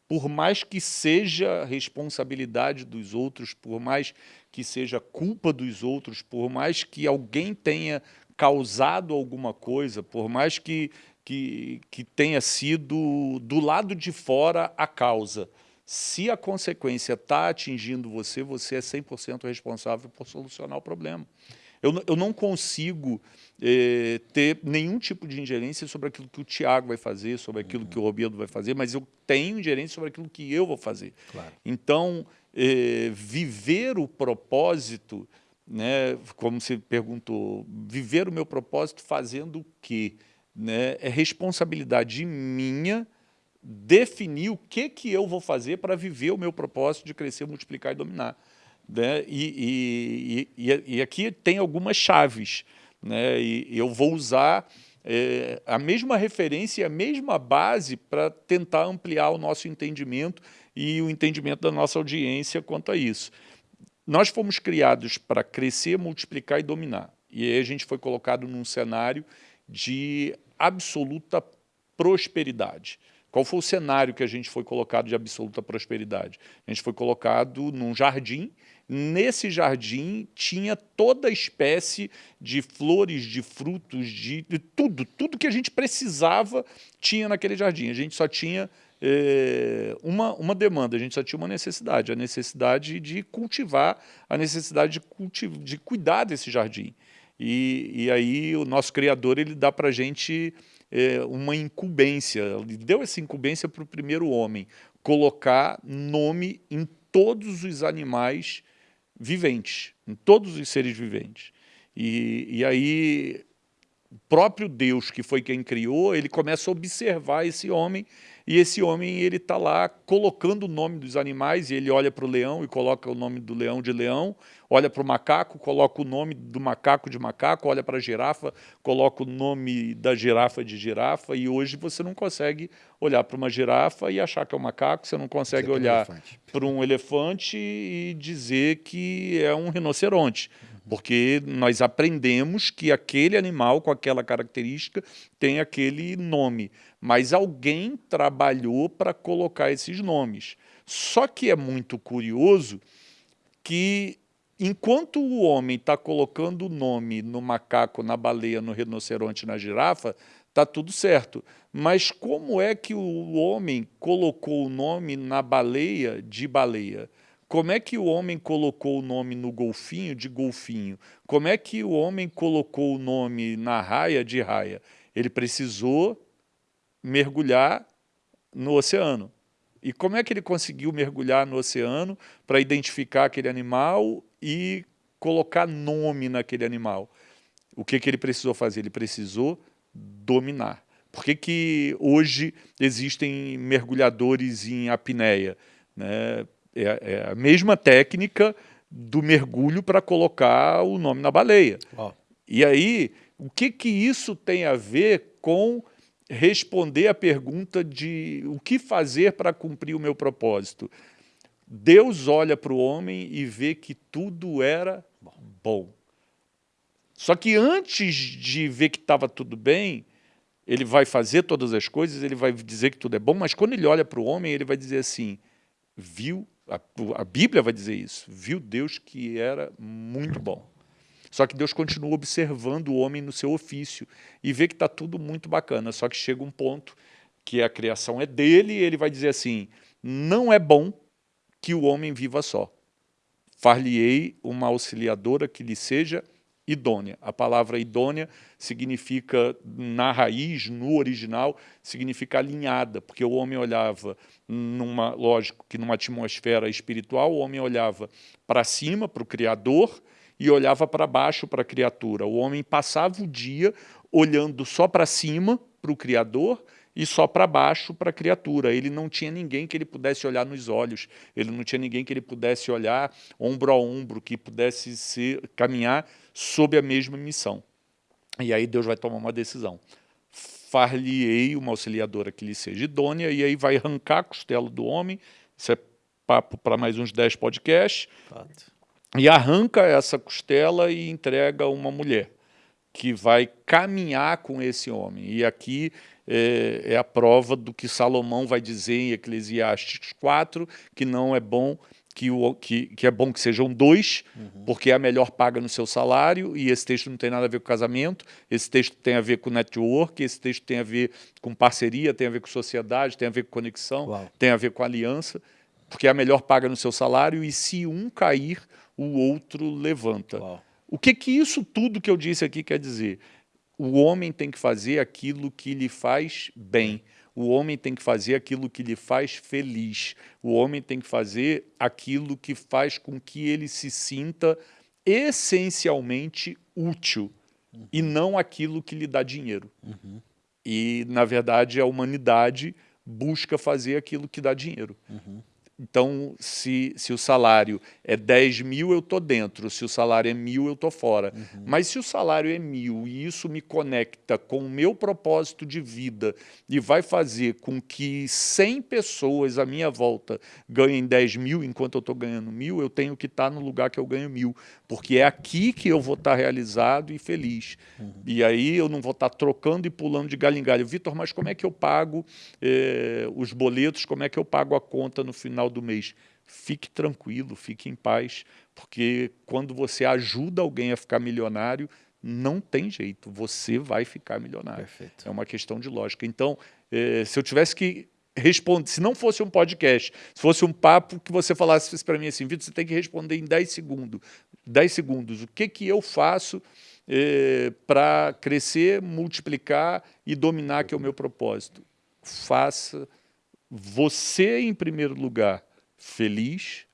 Por mais que seja responsabilidade dos outros, por mais que seja culpa dos outros, por mais que alguém tenha causado alguma coisa, por mais que, que, que tenha sido do lado de fora a causa, se a consequência está atingindo você, você é 100% responsável por solucionar o problema. Eu, eu não consigo eh, ter nenhum tipo de ingerência sobre aquilo que o Tiago vai fazer, sobre aquilo uhum. que o Roberto vai fazer, mas eu tenho ingerência sobre aquilo que eu vou fazer. Claro. Então, eh, viver o propósito, né, como você perguntou, viver o meu propósito fazendo o quê? Né, é responsabilidade minha definir o que, que eu vou fazer para viver o meu propósito de crescer, multiplicar e dominar. Né? E, e, e, e aqui tem algumas chaves. Né? E eu vou usar é, a mesma referência e a mesma base para tentar ampliar o nosso entendimento e o entendimento da nossa audiência quanto a isso. Nós fomos criados para crescer, multiplicar e dominar. E aí a gente foi colocado num cenário de absoluta prosperidade. Qual foi o cenário que a gente foi colocado de absoluta prosperidade? A gente foi colocado num jardim, nesse jardim tinha toda espécie de flores, de frutos, de, de tudo, tudo que a gente precisava tinha naquele jardim. A gente só tinha é, uma, uma demanda, a gente só tinha uma necessidade, a necessidade de cultivar, a necessidade de, cultiv de cuidar desse jardim. E, e aí o nosso Criador ele dá para a gente é, uma incumbência, ele deu essa incumbência para o primeiro homem, colocar nome em todos os animais viventes, em todos os seres viventes. E, e aí o próprio Deus, que foi quem criou, ele começa a observar esse homem e esse homem ele está lá colocando o nome dos animais, e ele olha para o leão e coloca o nome do leão de leão, olha para o macaco, coloca o nome do macaco de macaco, olha para a girafa, coloca o nome da girafa de girafa, e hoje você não consegue olhar para uma girafa e achar que é um macaco, você não consegue você olhar para um elefante e dizer que é um rinoceronte porque nós aprendemos que aquele animal com aquela característica tem aquele nome, mas alguém trabalhou para colocar esses nomes. Só que é muito curioso que enquanto o homem está colocando o nome no macaco, na baleia, no rinoceronte, na girafa, está tudo certo. Mas como é que o homem colocou o nome na baleia de baleia? Como é que o homem colocou o nome no golfinho de golfinho? Como é que o homem colocou o nome na raia de raia? Ele precisou mergulhar no oceano. E como é que ele conseguiu mergulhar no oceano para identificar aquele animal e colocar nome naquele animal? O que, que ele precisou fazer? Ele precisou dominar. Por que, que hoje existem mergulhadores em apneia? Né? É, é a mesma técnica do mergulho para colocar o nome na baleia. Oh. E aí, o que, que isso tem a ver com responder a pergunta de o que fazer para cumprir o meu propósito? Deus olha para o homem e vê que tudo era bom. Só que antes de ver que estava tudo bem, ele vai fazer todas as coisas, ele vai dizer que tudo é bom, mas quando ele olha para o homem, ele vai dizer assim, viu a, a Bíblia vai dizer isso. Viu Deus que era muito bom. Só que Deus continua observando o homem no seu ofício e vê que está tudo muito bacana. Só que chega um ponto que a criação é dele e ele vai dizer assim, não é bom que o homem viva só. Far-lhe-ei uma auxiliadora que lhe seja idônea. A palavra idônea significa, na raiz, no original, significa alinhada, porque o homem olhava, numa, lógico que numa atmosfera espiritual, o homem olhava para cima, para o Criador, e olhava para baixo para a criatura. O homem passava o dia olhando só para cima, para o Criador, e só para baixo para a criatura. Ele não tinha ninguém que ele pudesse olhar nos olhos, ele não tinha ninguém que ele pudesse olhar ombro a ombro, que pudesse ser, caminhar sob a mesma missão. E aí Deus vai tomar uma decisão. Far-lhe-ei uma auxiliadora que lhe seja idônea, e aí vai arrancar a costela do homem, isso é papo para mais uns 10 podcasts, Fato. E arranca essa costela e entrega uma mulher, que vai caminhar com esse homem. E aqui é, é, a prova do que Salomão vai dizer em Eclesiastes 4, que não é bom que, o, que, que é bom que sejam dois, uhum. porque é a melhor paga no seu salário, e esse texto não tem nada a ver com casamento, esse texto tem a ver com network, esse texto tem a ver com parceria, tem a ver com sociedade, tem a ver com conexão, Uau. tem a ver com aliança, porque é a melhor paga no seu salário, e se um cair, o outro levanta. Uau. O que, que isso tudo que eu disse aqui quer dizer? O homem tem que fazer aquilo que lhe faz bem. O homem tem que fazer aquilo que lhe faz feliz. O homem tem que fazer aquilo que faz com que ele se sinta essencialmente útil uhum. e não aquilo que lhe dá dinheiro. Uhum. E, na verdade, a humanidade busca fazer aquilo que dá dinheiro. Uhum. Então, se, se o salário é 10 mil, eu estou dentro. Se o salário é mil, eu estou fora. Uhum. Mas se o salário é mil e isso me conecta com o meu propósito de vida e vai fazer com que 100 pessoas à minha volta ganhem 10 mil enquanto eu estou ganhando mil, eu tenho que estar tá no lugar que eu ganho mil. Porque é aqui que eu vou estar realizado e feliz. Uhum. E aí eu não vou estar trocando e pulando de galho em galho. Vitor, mas como é que eu pago eh, os boletos? Como é que eu pago a conta no final do mês. Fique tranquilo, fique em paz, porque quando você ajuda alguém a ficar milionário, não tem jeito, você vai ficar milionário. Perfeito. É uma questão de lógica. Então, eh, se eu tivesse que responder, se não fosse um podcast, se fosse um papo que você falasse para mim assim, Vitor, você tem que responder em 10 segundos. 10 segundos, o que, que eu faço eh, para crescer, multiplicar e dominar, que é o meu propósito? Faça você, em primeiro lugar, feliz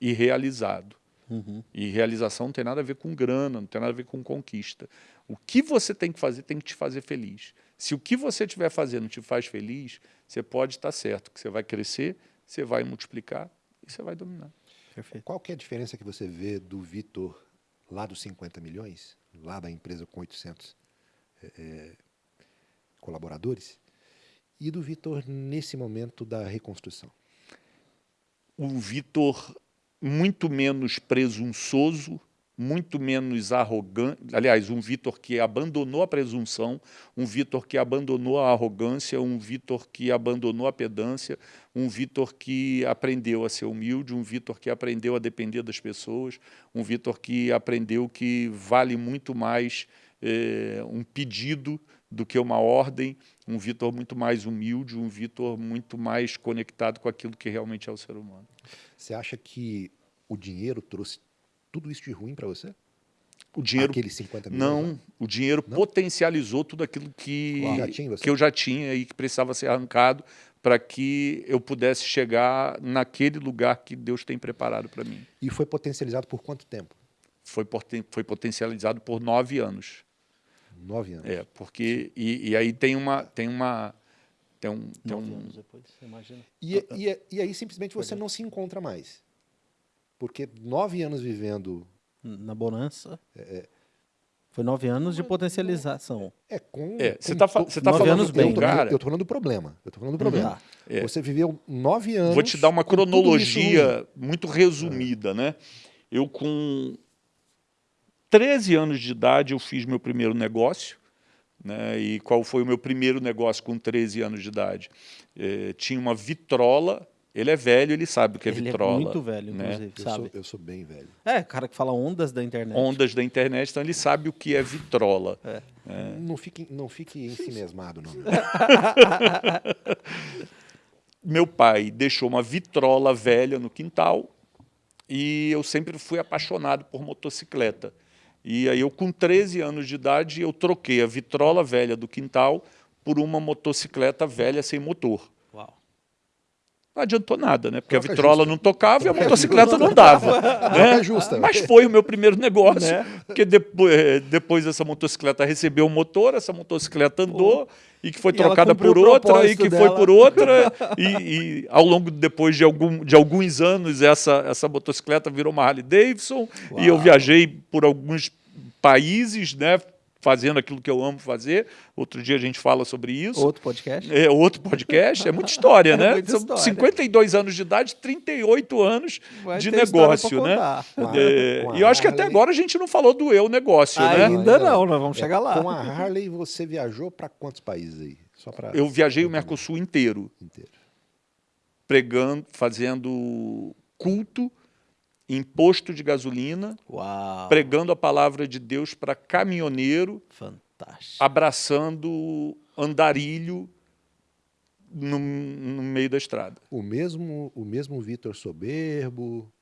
e realizado. Uhum. E realização não tem nada a ver com grana, não tem nada a ver com conquista. O que você tem que fazer tem que te fazer feliz. Se o que você estiver fazendo te faz feliz, você pode estar certo que você vai crescer, você vai multiplicar e você vai dominar. Perfeito. Qual que é a diferença que você vê do Vitor lá dos 50 milhões, lá da empresa com 800 é, é, colaboradores, e do Vitor nesse momento da reconstrução? O Vitor muito menos presunçoso, muito menos arrogante, aliás, um Vitor que abandonou a presunção, um Vitor que abandonou a arrogância, um Vitor que abandonou a pedância, um Vitor que aprendeu a ser humilde, um Vitor que aprendeu a depender das pessoas, um Vitor que aprendeu que vale muito mais é, um pedido do que uma ordem, um Vitor muito mais humilde, um Vitor muito mais conectado com aquilo que realmente é o ser humano. Você acha que o dinheiro trouxe tudo isso de ruim para você? O dinheiro, Aqueles 50 milhões? Não, né? o dinheiro não? potencializou tudo aquilo que, que eu já tinha e que precisava ser arrancado para que eu pudesse chegar naquele lugar que Deus tem preparado para mim. E foi potencializado por quanto tempo? Foi, foi potencializado por nove anos. Nove anos. É, porque. E, e aí tem uma. Tem uma tem um, tem Nove um... anos depois, você imagina. E, e, e aí simplesmente você não se encontra mais. Porque nove anos vivendo. Na bonança. É, é foi nove anos de potencialização. É, com. É, você está você tá falando anos bem, eu tô, cara. Eu estou falando do problema. Eu tô falando do problema. Uhum. É. Você viveu nove anos. Vou te dar uma cronologia muito resumida, né? Eu, com 13 anos de idade eu fiz meu primeiro negócio. Né? E qual foi o meu primeiro negócio com 13 anos de idade? É, tinha uma vitrola. Ele é velho, ele sabe o que é ele vitrola. Ele é muito velho, né? inclusive, eu sabe? Sou, eu sou bem velho. É, cara que fala ondas da internet. Ondas da internet, então ele sabe o que é vitrola. É. É. Não fique, não fique ensinesmado, não. *laughs* meu pai deixou uma vitrola velha no quintal e eu sempre fui apaixonado por motocicleta. E aí eu, com 13 anos de idade, eu troquei a vitrola velha do quintal por uma motocicleta velha sem motor. Não adiantou nada, né? Porque Troca a vitrola justa. não tocava e a motocicleta não dava. *laughs* né? justa. Mas foi o meu primeiro negócio, né? porque depois, eh, depois essa motocicleta recebeu o motor, essa motocicleta andou, e que foi e trocada por outra, e que dela. foi por outra, e, e, ao longo, depois de, algum, de alguns anos, essa, essa motocicleta virou uma Harley Davidson, Uau. e eu viajei por alguns países, né, fazendo aquilo que eu amo fazer. Outro dia a gente fala sobre isso. Outro podcast. É, outro podcast. É muita história, *laughs* né? É muita São 52 anos de idade, 38 anos Vai de negócio, né? É, e eu acho que até agora a gente não falou do eu negócio, Ainda né? Ainda não, nós vamos é, chegar lá. Com a Harley, você viajou para quantos países aí? Só pra... Eu viajei o Mercosul inteiro. Inteiro. Pregando, fazendo culto imposto de gasolina, Uau. pregando a palavra de Deus para caminhoneiro, Fantástico. abraçando andarilho no, no, meio da estrada. O mesmo, o mesmo Vitor soberbo,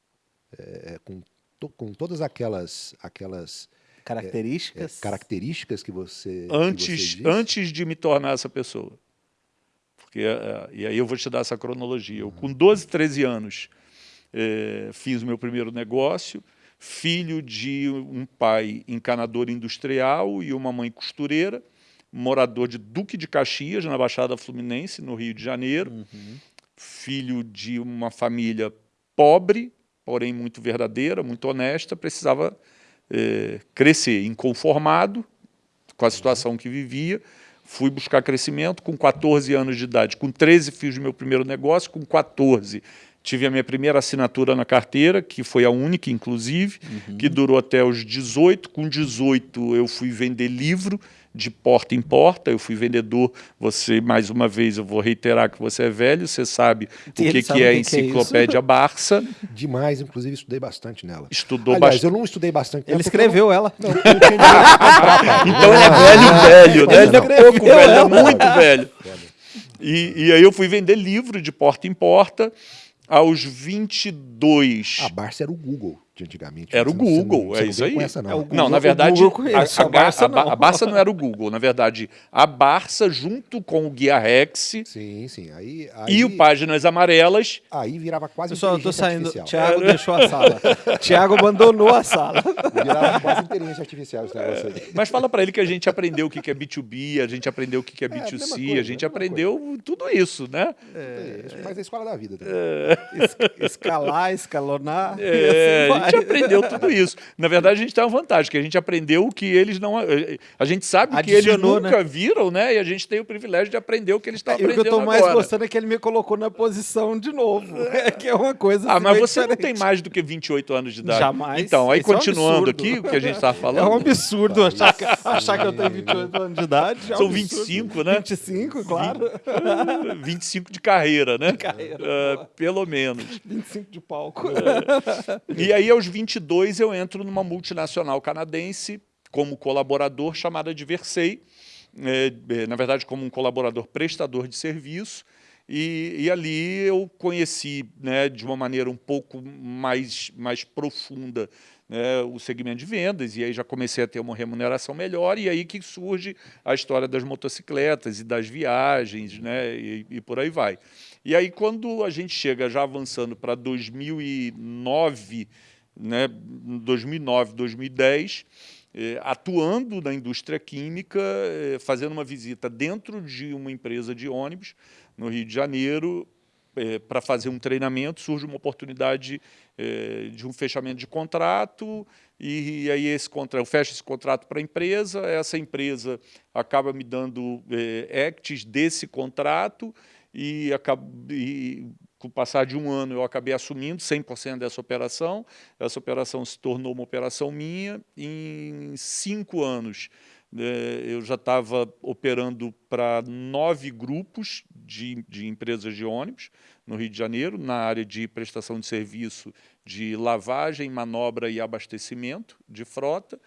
é, com to, com todas aquelas, aquelas características, é, características que você antes, que você antes de me tornar essa pessoa. Porque, é, e aí eu vou te dar essa cronologia. Eu, com 12, 13 anos, é, fiz o meu primeiro negócio, filho de um pai encanador industrial e uma mãe costureira, morador de Duque de Caxias, na Baixada Fluminense, no Rio de Janeiro, uhum. filho de uma família pobre, porém muito verdadeira, muito honesta, precisava é, crescer, inconformado com a situação que vivia, fui buscar crescimento com 14 anos de idade, com 13 fiz o meu primeiro negócio, com 14 tive a minha primeira assinatura na carteira, que foi a única, inclusive, uhum. que durou até os 18. Com 18 eu fui vender livro, de porta em porta, eu fui vendedor, você, mais uma vez, eu vou reiterar que você é velho, você sabe o que, que, é a enciclopédia é Barça. Demais, inclusive estudei bastante nela. Estudou Aliás, bastante. eu não estudei bastante. Ele escreveu não, ela. Não, *laughs* não *laughs* então ele é velho, velho, né? Ele, é pouco velho, é muito velho. E, e aí eu fui vender livro de porta em porta, aos 22. A Barça era o Google de antigamente. Era o Google, é isso aí. Essa, não. É Google, não, na verdade, a, a, Barça a, não. a, Barça não era o Google. Na verdade, a Barça, junto com o Guia Rex sim, sim. Aí, aí, e o Páginas Amarelas... Aí virava quase Pessoal, eu tô saindo. Tiago deixou a sala. *laughs* Tiago abandonou a sala. Virava quase inteligência artificial esse negócio aí. Mas fala para ele que a gente aprendeu o que é B2B, a gente aprendeu o que é B2C, é, coisa, a gente aprendeu coisa. tudo isso, né? É, mas a escola da vida também. É. Escalar, escalonar... É, assim a gente aprendeu tudo isso. Na verdade, a gente tem uma vantagem, que a gente aprendeu o que eles não... A gente sabe Adicionou, que eles nunca né? viram, né? E a gente tem o privilégio de aprender o que eles estão aprendendo agora. o que eu estou mais gostando é que ele me colocou na posição de novo. *laughs* É, que é uma coisa Ah, assim, mas você diferente. não tem mais do que 28 anos de idade. Jamais. Então, aí Isso continuando é um aqui, o que a gente estava falando... *laughs* É um absurdo achar que, achar que eu tenho 28 anos de idade. É um São absurdo. 25, né? 25, claro. 25 de carreira, né? De carreira. Uh, pelo menos. 25 de palco. É. E aí, aos 22, eu entro numa multinacional canadense como colaborador chamada de Versei, é, na verdade, como um colaborador prestador de serviço, e, e, ali eu conheci né, de uma maneira um pouco mais, mais profunda né, o segmento de vendas, e aí já comecei a ter uma remuneração melhor, e aí que surge a história das motocicletas e das viagens, né, e, e por aí vai. E aí quando a gente chega já avançando para 2009, né, 2009, 2010, eh, atuando na indústria química, eh, fazendo uma visita dentro de uma empresa de ônibus, no Rio de Janeiro, é, para fazer um treinamento, surge uma oportunidade de um fechamento de contrato, e, aí esse contrato, eu fecho esse contrato para a empresa, essa empresa acaba me dando acts desse contrato, e, acaba, e com o passar de um ano eu acabei assumindo 100% dessa operação, essa operação se tornou uma operação minha, em cinco anos é, eu já estava operando para nove grupos de, de empresas de ônibus no Rio de Janeiro, na área de prestação de serviço de lavagem, manobra e abastecimento de frota,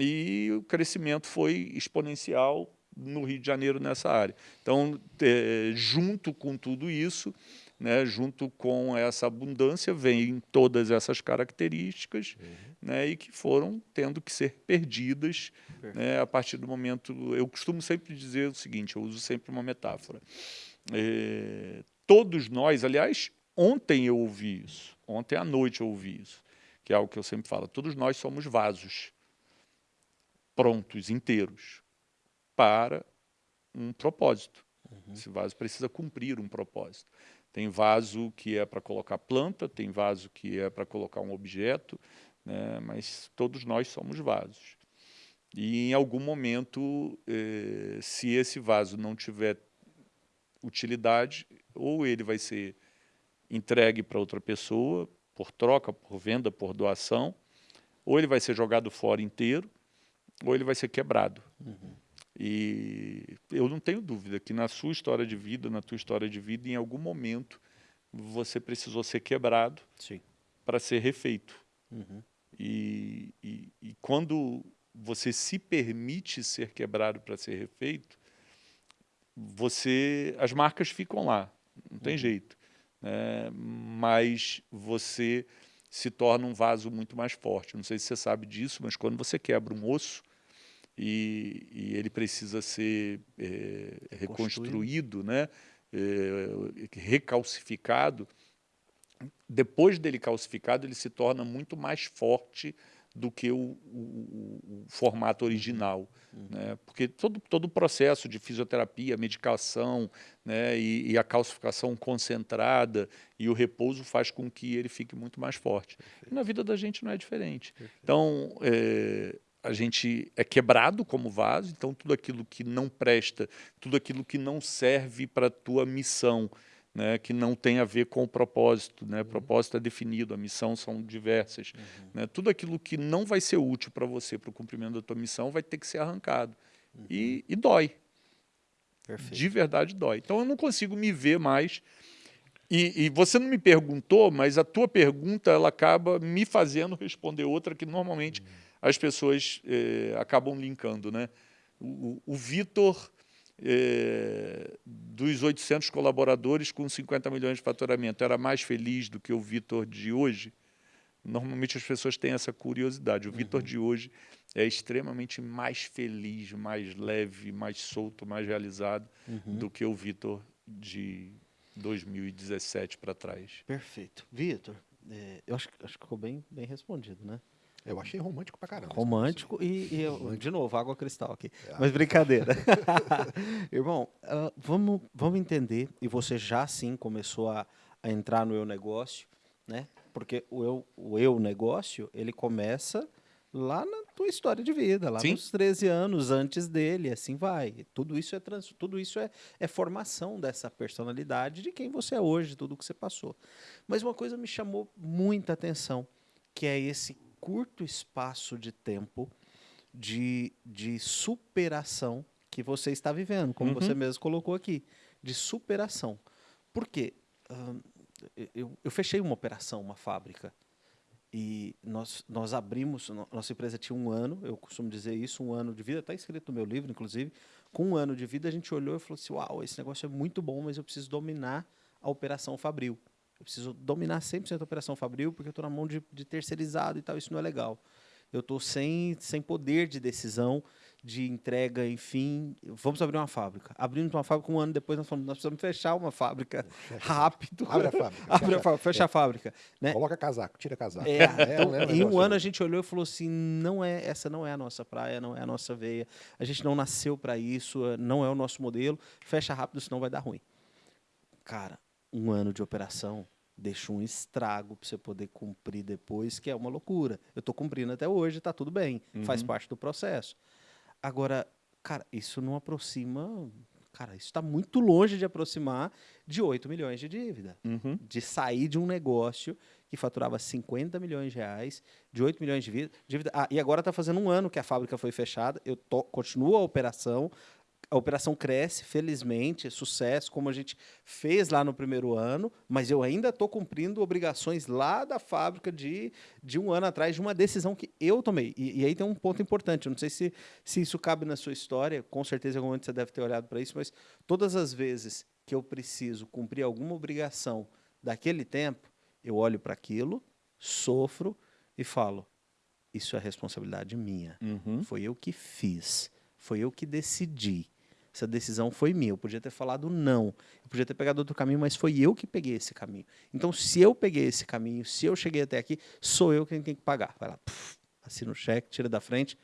e o crescimento foi exponencial no Rio de Janeiro nessa área. Então, é, junto com tudo isso, né, junto com essa abundância, vem todas essas características uhum. né, e que foram tendo que ser perdidas né, a partir do momento... Eu costumo sempre dizer o seguinte, eu uso sempre uma metáfora. É, todos nós, aliás, ontem eu ouvi isso, ontem à noite eu ouvi isso, que é algo que eu sempre falo, todos nós somos vasos prontos, inteiros, para um propósito. Uhum. Esse vaso precisa cumprir um propósito. Tem vaso que é para colocar planta, tem vaso que é para colocar um objeto, né? mas todos nós somos vasos. E em algum momento, eh, se esse vaso não tiver utilidade, ou ele vai ser entregue para outra pessoa, por troca, por venda, por doação, ou ele vai ser jogado fora inteiro, ou ele vai ser quebrado. Uhum. E eu não tenho dúvida que na sua história de vida, na tua história de vida, em algum momento você precisou ser quebrado para ser refeito. Uhum. E, e, e, quando você se permite ser quebrado para ser refeito, você, as marcas ficam lá, não tem uhum. jeito. Né? Mas você se torna um vaso muito mais forte. Não sei se você sabe disso, mas quando você quebra um osso e, e ele precisa ser é, reconstruído, né, é, recalcificado, depois dele calcificado, ele se torna muito mais forte do que o, o, o formato original. Uhum. Né? Porque todo, todo o processo de fisioterapia, medicação né? e, e, a calcificação concentrada e o repouso faz com que ele fique muito mais forte. E na vida da gente não é diferente. Perfeito. Então, é, a gente é quebrado como vaso, então tudo aquilo que não presta, tudo aquilo que não serve para a tua missão, né, que não tem a ver com o propósito. Né? O uhum. propósito é definido, a missão são diversas. Uhum. Né? Tudo aquilo que não vai ser útil para você, para o cumprimento da tua missão, vai ter que ser arrancado. Uhum. E, e, dói. Perfeito. De verdade dói. Então eu não consigo me ver mais. E, e, você não me perguntou, mas a tua pergunta ela acaba me fazendo responder outra que normalmente uhum. As pessoas eh, acabam linkando. Né? O, o Vitor é, dos 800 colaboradores com 50 milhões de faturamento era mais feliz do que o Vitor de hoje? Normalmente as pessoas têm essa curiosidade. O uhum. Vitor de hoje é extremamente mais feliz, mais leve, mais solto, mais realizado uhum. do que o Vitor de 2017 para trás. Perfeito. Vitor, é, eu acho, acho que ficou bem, bem respondido, né? Eu achei romântico pra caramba. Romântico e, e romântico. de novo, água cristal aqui. É. Mas brincadeira. *laughs* Irmão, uh, vamos, vamos entender, e você já sim começou a, a entrar no eu negócio, né? Porque o eu, o eu negócio, ele começa lá na tua história de vida, lá Sim. nos 13 anos antes dele, assim vai. Tudo isso é trans, tudo isso é, é formação dessa personalidade de quem você é hoje, tudo que você passou. Mas uma coisa me chamou muita atenção, que é esse curto espaço de tempo de, de superação que você está vivendo, como uhum. você mesmo colocou aqui, de superação. Por quê? Eu, eu fechei uma operação, uma fábrica, e nós, nós abrimos, nossa empresa tinha um ano, eu costumo dizer isso, um ano de vida, está escrito no meu livro, inclusive, com um ano de vida a gente olhou e falou assim, uau, esse negócio é muito bom, mas eu preciso dominar a operação Fabril. Eu preciso dominar 100% a operação Fabril, porque eu estou na mão de, de, terceirizado e tal, isso não é legal. Eu estou sem, sem poder de decisão, de entrega, enfim. Vamos abrir uma fábrica. Abrindo uma fábrica, um ano depois nós falamos, nós precisamos fechar uma fábrica *laughs* rápido. Abre a fábrica. *laughs* Abre fecha, a fábrica, fecha é. a fábrica. Né? Coloca casaco, tira casaco. É, *laughs* é, então, é, em um ano a gente olhou e falou assim, não é, essa não é a nossa praia, não é a nossa veia. A gente não nasceu para isso, não é o nosso modelo. Fecha rápido, senão vai dar ruim. Cara, um ano de operação deixa um estrago para você poder cumprir depois, que é uma loucura. Eu estou cumprindo até hoje, está tudo bem, uhum. faz parte do processo. Agora, cara, isso não aproxima. Cara, isso está muito longe de aproximar de 8 milhões de dívida. Uhum. De sair de um negócio que faturava 50 milhões de reais, de 8 milhões de dívida. Ah, e agora está fazendo um ano que a fábrica foi fechada. Eu tô, continuo a operação, a operação cresce, felizmente, é sucesso, como a gente fez lá no primeiro ano, mas eu ainda estou cumprindo obrigações lá da fábrica de, de um ano atrás, de uma decisão que eu tomei. E, e aí tem um ponto importante, eu não sei se, se isso cabe na sua história, com certeza em algum momento você deve ter olhado para isso, mas todas as vezes que eu preciso cumprir alguma obrigação daquele tempo, eu olho para aquilo, sofro e falo, isso é responsabilidade minha. Uhum. Foi eu que fiz, foi eu que decidi. Essa decisão foi minha. Eu podia ter falado não. Eu podia ter pegado outro caminho, mas foi eu que peguei esse caminho. Então, se eu peguei esse caminho, se eu cheguei até aqui, sou eu quem tem que pagar. Vai lá, puf, assina o cheque, tira da frente,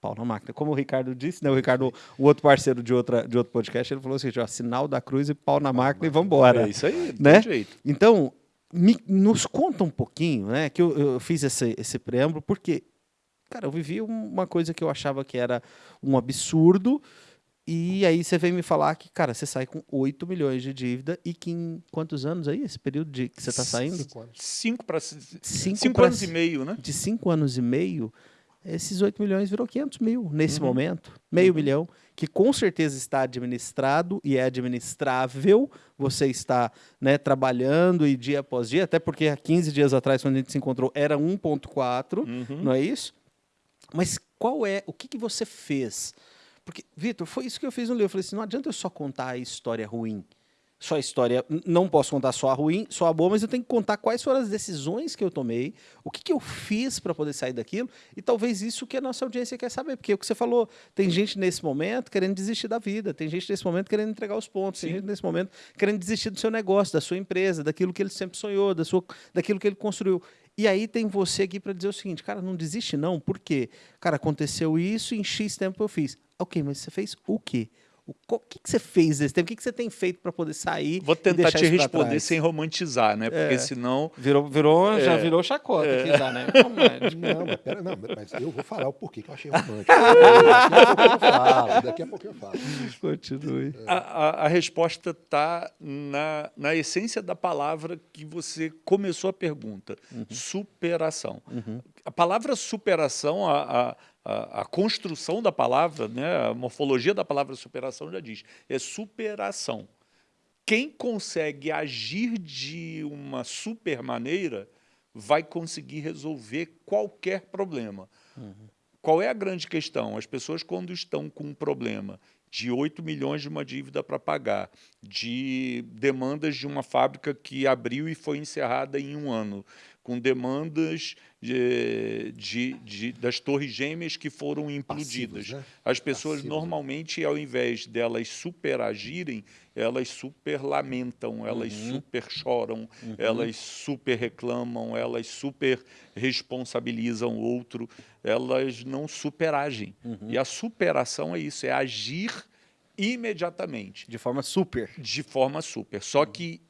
pau na máquina. Como o Ricardo disse, né? O Ricardo, o outro parceiro de, outra, de outro podcast, ele falou assim: ó, sinal da cruz e pau na máquina e vamos embora. É isso aí, né? jeito. Então, me, nos conta um pouquinho, né? Que eu, eu fiz esse, esse preâmbulo, porque, cara, eu vivi uma coisa que eu achava que era um absurdo e aí você vem me falar que, cara, você sai com 8 milhões de dívida e que em quantos anos aí, esse período de que você está saindo? Cinco para cinco, cinco anos e meio, né? De cinco anos e meio, esses 8 milhões virou 500 mil nesse uhum. momento, meio uhum. milhão, que com certeza está administrado e é administrável. Você está né, trabalhando e dia após dia, até porque há 15 dias atrás, quando a gente se encontrou, era 1,4, uhum. não é isso? Mas qual é, o que, que você fez? Porque, Vitor, foi isso que eu fiz no livro. Eu falei assim: não adianta eu só contar a história ruim. só a história, não posso contar só a ruim, só a boa, mas eu tenho que contar quais foram as decisões que eu tomei, o que, que eu fiz para poder sair daquilo, e talvez isso que a nossa audiência quer saber, porque é o que você falou, tem gente nesse momento querendo desistir da vida, tem gente nesse momento querendo entregar os pontos, Sim. tem gente nesse momento querendo desistir do seu negócio, da sua empresa, daquilo que ele sempre sonhou, da sua, daquilo que ele construiu. E aí tem você aqui para dizer o seguinte, cara, não desiste não, por quê? Cara, aconteceu isso, em X tempo eu fiz. Ok, mas você fez o quê? O que, que você fez nesse tempo? O que, que você tem feito para poder sair? Vou tentar te responder sem romantizar, né? Porque é. senão. Virou, virou, é. já virou chacota é. aqui, já, né? Não, mas, pera, não, mas eu vou falar o porquê que eu achei romântico. *laughs* daqui a pouco eu falo. Daqui a pouco eu falo. Continue. A, a, a resposta está na, na essência da palavra que você começou a pergunta: uhum. superação. Uhum. A palavra superação, a, a a, a, construção da palavra, né, a morfologia da palavra superação já diz, é superação. Quem consegue agir de uma super maneira vai conseguir resolver qualquer problema. Uhum. Qual é a grande questão? As pessoas, quando estão com um problema de 8 milhões de uma dívida para pagar, de demandas de uma fábrica que abriu e foi encerrada em um ano, com demandas de, de, de, das torres gêmeas que foram implodidas. Passivos, né? As pessoas, Passivos, normalmente, ao invés delas superagirem, elas super lamentam, elas uhum. super choram, uhum. elas super reclamam, elas super responsabilizam o outro, elas não superagem. Uhum. E a superação é isso, é agir imediatamente. De forma super. De forma super. Só que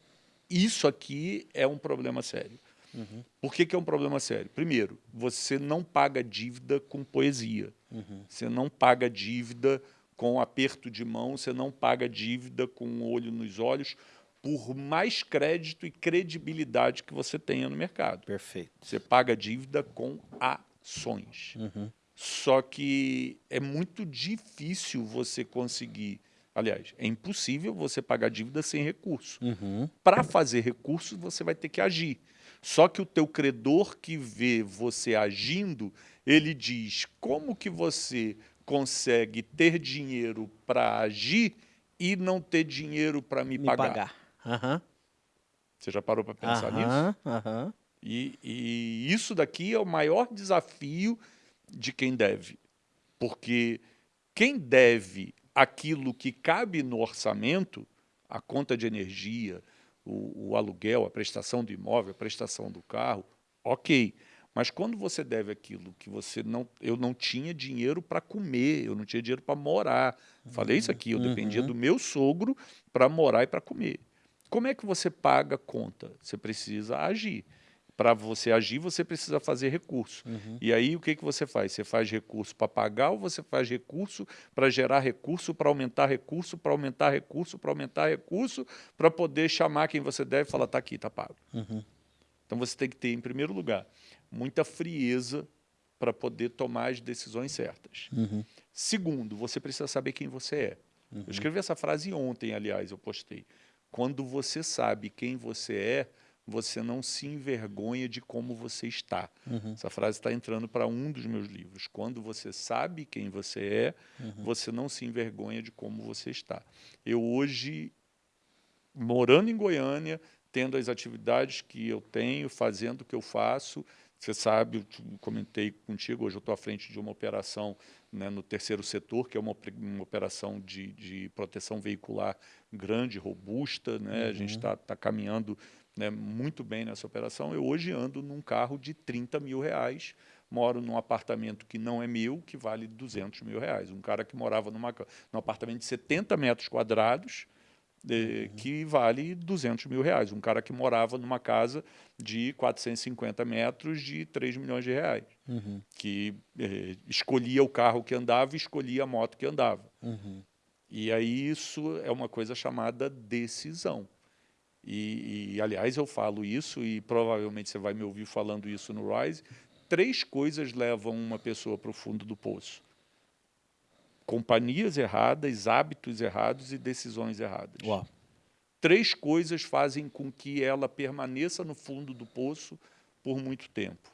isso aqui é um problema sério. Uhum. Por que, que, é um problema sério? Primeiro, você não paga dívida com poesia. Uhum. Você não paga dívida com aperto de mão, você não paga dívida com um olho nos olhos, por mais crédito e credibilidade que você tenha no mercado. Perfeito. Você paga dívida com ações. Uhum. Só que é muito difícil você conseguir Aliás, é impossível você pagar dívida sem recurso. Uhum. Para fazer recurso, você vai ter que agir. Só que o teu credor que vê você agindo, ele diz como que você consegue ter dinheiro para agir e não ter dinheiro para me, me, pagar. pagar. Uhum. Você já parou para pensar uhum, nisso? Uhum. E, e isso daqui é o maior desafio de quem deve. Porque quem deve aquilo que cabe no orçamento, a conta de energia, o, o, aluguel, a prestação do imóvel, a prestação do carro, ok. Mas quando você deve aquilo que você não... Eu não tinha dinheiro para comer, eu não tinha dinheiro para morar. Falei isso aqui, eu uhum. dependia do meu sogro para morar e para comer. Como é que você paga a conta? Você precisa agir para você agir, você precisa fazer recurso. Uhum. E aí, o que, que você faz? Você faz recurso para pagar ou você faz recurso para gerar recurso, para aumentar recurso, para aumentar recurso, para aumentar recurso, para poder chamar quem você deve e falar, está aqui, está pago. Uhum. Então, você tem que ter, em primeiro lugar, muita frieza para poder tomar as decisões certas. Uhum. Segundo, você precisa saber quem você é. Eu uhum. escrevi essa frase ontem, aliás, eu postei. Quando você sabe quem você é, você não se envergonha de como você está. Uhum. Essa frase está entrando para um dos meus livros. Quando você sabe quem você é, uhum. você não se envergonha de como você está. Eu hoje, morando em Goiânia, tendo as atividades que eu tenho, fazendo o que eu faço, você sabe, eu comentei contigo, hoje eu estou à frente de uma operação né, no terceiro setor, que é uma, uma operação de, de proteção veicular grande, robusta. Né? Uhum. A gente está uhum. tá caminhando né, muito bem nessa operação. Eu hoje ando num carro de 30 mil reais, moro num apartamento que não é meu, que vale 200 mil reais. Um cara que morava numa, num apartamento de 70 metros quadrados, uhum. que vale 200 mil reais. Um cara que morava numa casa de 450 metros de 3 milhões de reais, uhum. que eh, escolhia o carro que andava e escolhia a moto que andava. Uhum. E aí isso é uma coisa chamada decisão. E, e, aliás, eu falo isso, e provavelmente você vai me ouvir falando isso no Rise, três coisas levam uma pessoa para o fundo do poço. Companhias erradas, hábitos errados e decisões erradas. Uau. Três coisas fazem com que ela permaneça no fundo do poço por muito tempo.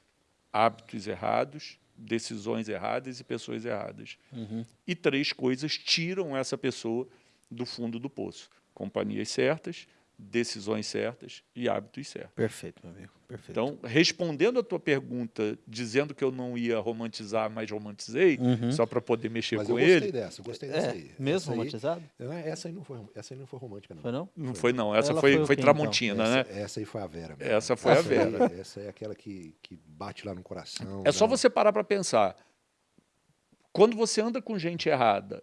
Hábitos errados, decisões erradas e pessoas erradas. Uhum. E três coisas tiram essa pessoa do fundo do poço companhias certas, decisões certas e hábitos certos. Perfeito, meu amigo. Perfeito. Então, respondendo a tua pergunta, dizendo que eu não ia romantizar, mas romantizei, Uhum. só para poder mexer Mas com eu gostei ele. dessa, eu gostei dessa É, aí. mesmo essa aí, romantizado? não, essa aí não foi, essa aí não foi romântica, não. Foi não? Não foi não, essa Ela foi, foi foi quê, então? Tramontina, essa, né? essa aí foi a Vera. mesmo. Essa foi a Essa aí- Vera. essa é aquela que, que bate lá no coração. É só né? você parar para pensar. Quando você anda com gente errada,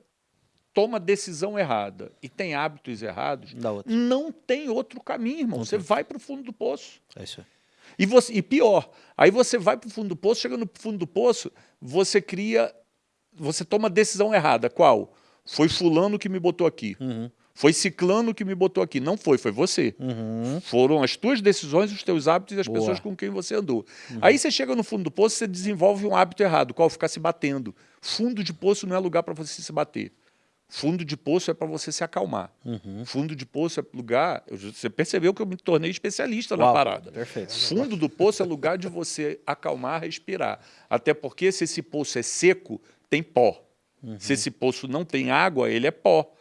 toma decisão errada e tem hábitos errados, não tem outro caminho, irmão. Você vai para o fundo do poço. É isso aí. E, você, e pior, aí você vai para o fundo do poço, chega no fundo do poço, você cria, você toma decisão errada. Qual? Foi fulano que me botou aqui. Uhum. Foi ciclano que me botou aqui. Não foi, foi você. Uhum. Foram as tuas decisões, os teus hábitos e as Boa. pessoas com quem você andou. Aí você chega no fundo do poço, você desenvolve um hábito errado, qual ficar se batendo. Fundo de poço não é lugar para você se bater. Fundo de poço é para você se acalmar. Uhum. Fundo de poço é lugar. Você percebeu que eu me tornei especialista na Uau, parada. Perfeito. Fundo do poço é lugar de você acalmar, respirar. Até porque se esse poço é seco, tem pó. Se esse poço não tem água, ele é pó.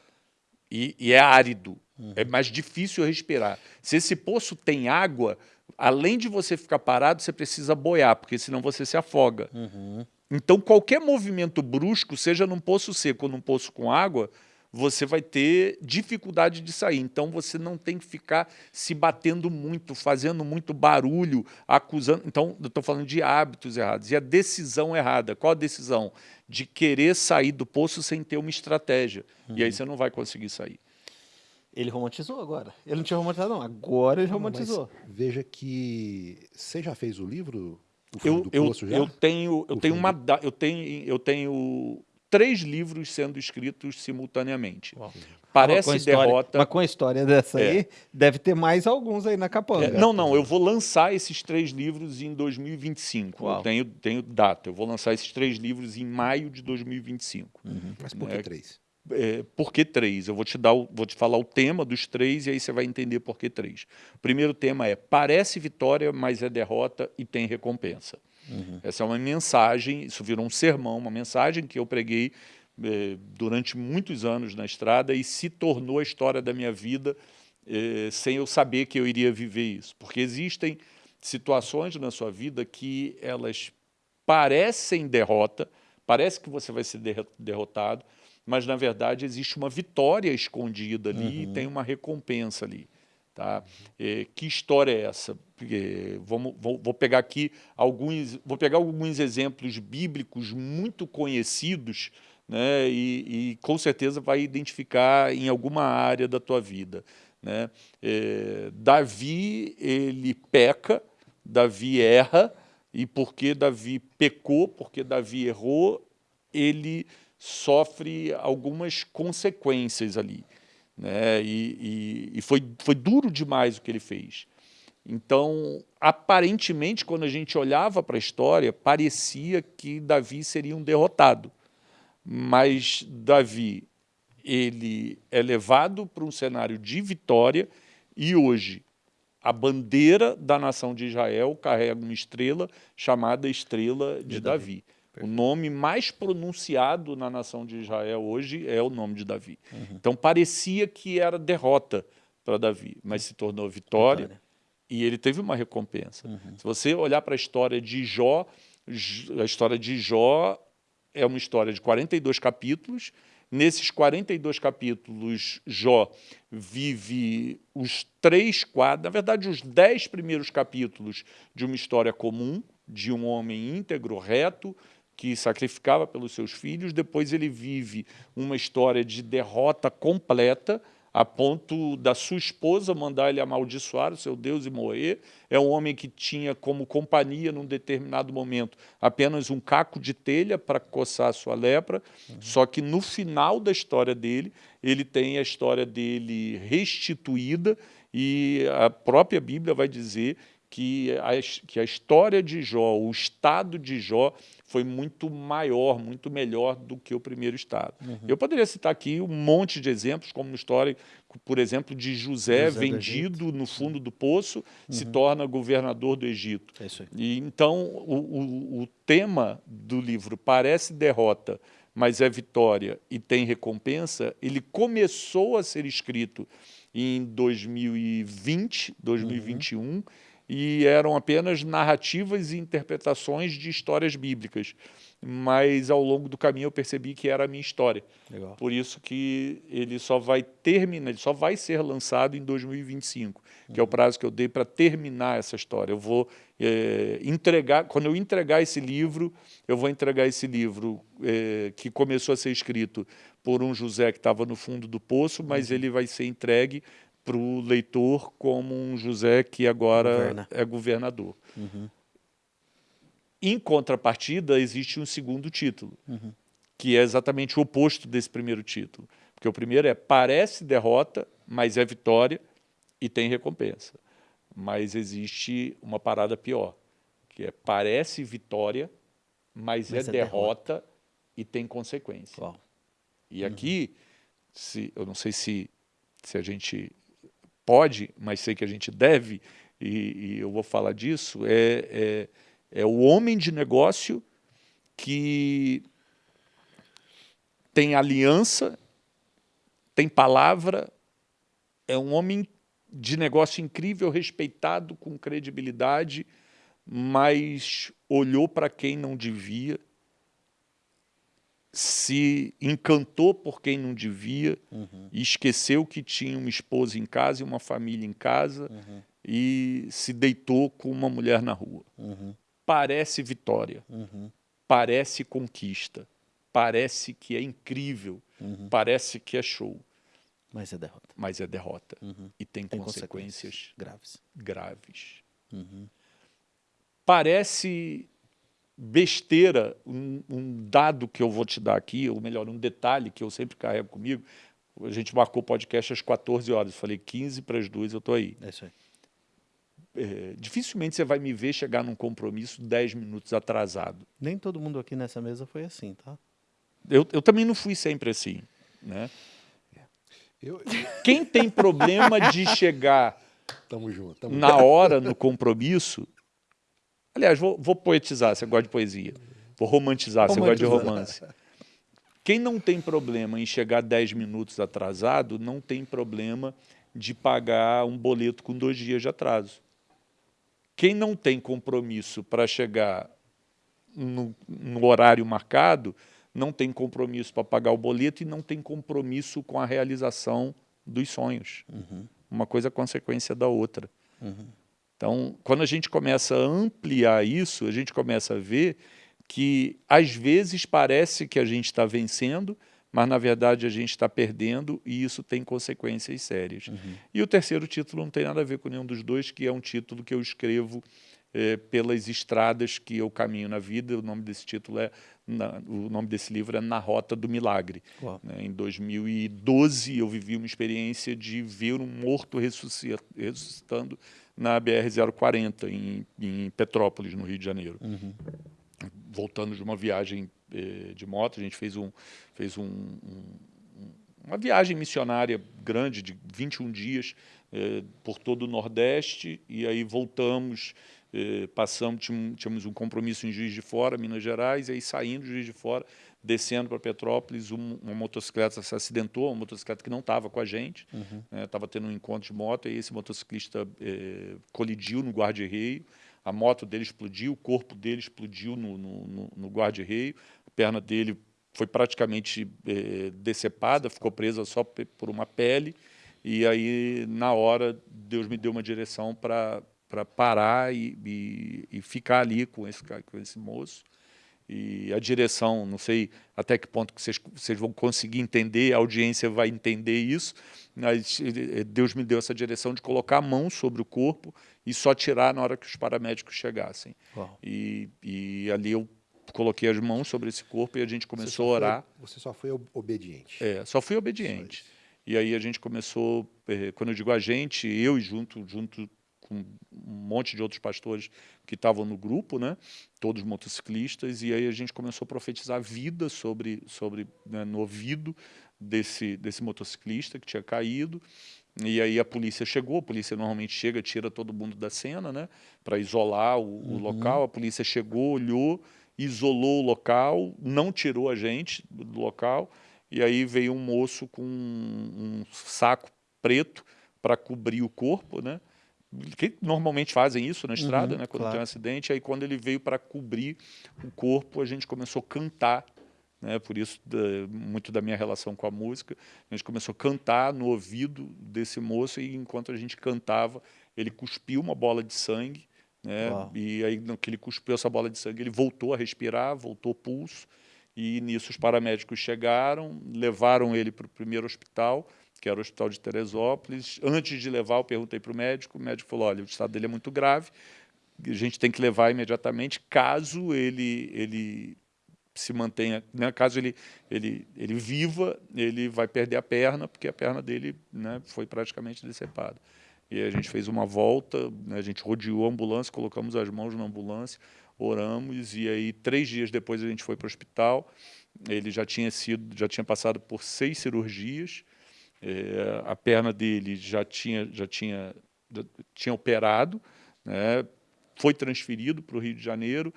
E, e é árido. É mais difícil respirar. Se esse poço tem água, além de você ficar parado, você precisa boiar, porque senão você se afoga. Uhum. Então, qualquer movimento brusco, seja num poço seco ou num poço com água, você vai ter dificuldade de sair. Então, você não tem que ficar se batendo muito, fazendo muito barulho, acusando. Então, eu estou falando de hábitos errados. E a decisão errada. Qual a decisão? De querer sair do poço sem ter uma estratégia. E aí você não vai conseguir sair. Ele romantizou agora. Ele não tinha romantizado, não. Agora ele mas romantizou. veja que você já fez o livro Eu, do eu, já? eu tenho, eu O tenho fundo. uma, eu tenho, eu tenho três livros sendo escritos simultaneamente. Uau. Parece história- derrota. Mas com a história dessa É. aí, deve ter mais alguns aí na capanga. É, não, não, eu vou lançar esses três livros em 2025. Uau. Eu tenho, tenho data. Eu vou lançar esses três livros em maio de 2025. Mas por que É, três? É, por que três? Eu vou te, dar o- vou te falar o tema dos três e aí você vai entender por que três. O primeiro tema é parece vitória, mas é derrota e tem recompensa. Essa é uma mensagem, isso virou um sermão, uma mensagem que eu preguei eh, durante muitos anos na estrada e se tornou a história da minha vida eh, sem eu saber que eu iria viver isso. Porque existem situações na sua vida que elas parecem derrota, parece que você vai ser derro- derrotado, mas na verdade existe uma vitória escondida ali e tem uma recompensa ali. Tá? Eh, que história é essa? Porque vamos, vou, vou pegar aqui alguns, vou pegar alguns exemplos bíblicos muito conhecidos, né? E, e com certeza vai identificar em alguma área da tua vida, né? Eh, Davi ele peca, Davi erra e porque Davi pecou, porque Davi errou, ele sofre algumas consequências ali né? E, e, e foi, foi duro demais o que ele fez. Então, aparentemente, quando a gente olhava para a história, parecia que Davi seria um derrotado. Mas Davi, ele é levado para um cenário de vitória e hoje a bandeira da nação de Israel carrega uma estrela chamada Estrela de, Davi. O nome mais pronunciado na nação de Israel hoje é o nome de Davi. Então parecia que era derrota para Davi, mas se tornou vitória, Vitória. e ele teve uma recompensa. Se você olhar para a história de Jó, a história de Jó é uma história de 42 capítulos. Nesses 42 capítulos, Jó vive os três, quatro, na verdade, os dez primeiros capítulos de uma história comum, de um homem íntegro, reto, que sacrificava pelos seus filhos. Depois ele vive uma história de derrota completa, a ponto da sua esposa mandar ele amaldiçoar o seu Deus e morrer. É um homem que tinha como companhia, num determinado momento, apenas um caco de telha para coçar a sua lepra. Só que no final da história dele, ele tem a história dele restituída e a própria Bíblia vai dizer que a, que a história de Jó, o estado de Jó, foi muito maior, muito melhor do que o primeiro estado. Eu poderia citar aqui um monte de exemplos, como na história, por exemplo, de José, José do vendido no fundo do poço, se torna governador do Egito. É isso aí. E, então, o, o- o tema do livro parece derrota, mas é vitória e tem recompensa, ele começou a ser escrito em 2020, 2021, uhum. E eram apenas narrativas e interpretações de histórias bíblicas. Mas ao longo do caminho eu percebi que era a minha história. Legal. Por isso que ele só vai terminar, ele só vai ser lançado em 2025, uhum. que é o prazo que eu dei para terminar essa história. Eu vou é, entregar, quando eu entregar esse livro, eu vou entregar esse livro é, que começou a ser escrito por um José que estava no fundo do poço, mas uhum. ele vai ser entregue para o leitor como um José que agora Governa. é governador. Uhum. Em contrapartida, existe um segundo título, uhum. que é exatamente o oposto desse primeiro título. Porque o primeiro é parece derrota, mas é vitória e tem recompensa. Mas existe uma parada pior, que é parece vitória, mas, mas é, é derrota, derrota, e tem consequência. Uau. E uhum. aqui, se, eu não sei se, se a gente pode, mas sei que a gente deve, e, e eu vou falar disso, é, é, é o homem de negócio que tem aliança, tem palavra, é um homem de negócio incrível, respeitado, com credibilidade, mas olhou para quem não devia, se encantou por quem não devia, uhum. e esqueceu que tinha uma esposa em casa e uma família em casa, uhum. e se deitou com uma mulher na rua. Uhum. Parece vitória, uhum. parece conquista, parece que é incrível, uhum. parece que é show. Mas é derrota. Mas é derrota. Uhum. E tem, tem consequências, consequências, graves. graves. Parece besteira, um, um, dado que eu vou te dar aqui, ou melhor, um detalhe que eu sempre carrego comigo. A gente marcou o podcast às 14 horas, falei 15 para as 2 eu estou aí. É isso aí. É, dificilmente você vai me ver chegar num compromisso 10 minutos atrasado. Nem todo mundo aqui nessa mesa foi assim, tá? Eu, eu também não fui sempre assim, né? Eu... *laughs* Quem tem problema de chegar tamo junto, tamo na hora no compromisso Aliás, vou, vou poetizar, você gosta de poesia. Vou romantizar, você gosta de romance. Quem não tem problema em chegar 10 minutos atrasado, não tem problema de pagar um boleto com dois dias de atraso. Quem não tem compromisso para chegar no, no, horário marcado, não tem compromisso para pagar o boleto e não tem compromisso com a realização dos sonhos. Uhum. Uma coisa é consequência da outra. Uhum. Então, quando a gente começa a ampliar isso, a gente começa a ver que, às vezes, parece que a gente está vencendo, mas, na verdade, a gente está perdendo e isso tem consequências sérias. Uhum. E o terceiro título não tem nada a ver com nenhum dos dois, que é um título que eu escrevo é, pelas estradas que eu caminho na vida. O nome desse título é, na, o nome desse livro é Na Rota do Milagre. Né? Em 2012 eu vivi uma experiência de ver um morto ressuscitando na BR-040, em, em, Petrópolis, no Rio de Janeiro. Uhum. Voltando de uma viagem eh, de moto, a gente fez, um, fez um, um, uma viagem missionária grande, de 21 dias, eh, por todo o Nordeste, e aí voltamos, eh, passamos, tínhamos um compromisso em Juiz de Fora, Minas Gerais, e aí saindo de Juiz de Fora, descendo para Petrópolis, um, uma motocicleta se acidentou, uma motocicleta que não estava com a gente, estava uhum. né, tendo um encontro de moto, e esse motociclista eh, colidiu no guarda-reio, a moto dele explodiu, o corpo dele explodiu no, no, no, no guarda-reio, a perna dele foi praticamente eh, decepada, ficou presa só por uma pele, e aí, na hora, Deus me deu uma direção para parar e, e, e, ficar ali com esse, com esse moço e a direção, não sei até que ponto que vocês, vocês vão conseguir entender, a audiência vai entender isso, mas eh, Deus me deu essa direção de colocar a mão sobre o corpo e só tirar na hora que os paramédicos chegassem. E, e, ali eu coloquei as mãos sobre esse corpo e a gente começou a orar. Foi, você só foi obediente. É, só fui obediente. Só e aí a gente começou, eh, quando eu digo a gente, eu e junto, junto com um monte de outros pastores que estavam no grupo, né? todos motociclistas, e aí a gente começou a profetizar vida sobre, sobre né, no ouvido desse, desse motociclista que tinha caído, e aí a polícia chegou, a polícia normalmente chega, tira todo mundo da cena, né, para isolar o, uhum. o, local, a polícia chegou, olhou, isolou o local, não tirou a gente do local, e aí veio um moço com um, um saco preto, para cobrir o corpo, né? Que normalmente fazem isso na estrada, Uhum, né, quando claro. tem um acidente. Aí quando ele veio para cobrir o corpo, a gente começou a cantar, né, por isso da- muito da minha relação com a música. A gente começou a cantar no ouvido desse moço e enquanto a gente cantava, ele cuspiu uma bola de sangue, né, Uau. e aí no que ele cuspiu essa bola de sangue, ele voltou a respirar, voltou o pulso. E nisso os paramédicos chegaram, levaram ele para o primeiro hospital, que era o hospital de Teresópolis. Antes de levar, eu perguntei para o médico, o médico falou, olha, o estado dele é muito grave, a gente tem que levar imediatamente, caso ele, ele se mantenha, né, caso ele, ele, ele viva, ele vai perder a perna, porque a perna dele né, foi praticamente decepada. E a gente fez uma volta, né, a gente rodeou a ambulância, colocamos as mãos na ambulância, oramos, e aí três dias depois a gente foi para o hospital, ele já tinha sido, já tinha passado por seis cirurgias, eh, a perna dele já tinha, já tinha, já tinha operado, né, foi transferido para o Rio de Janeiro.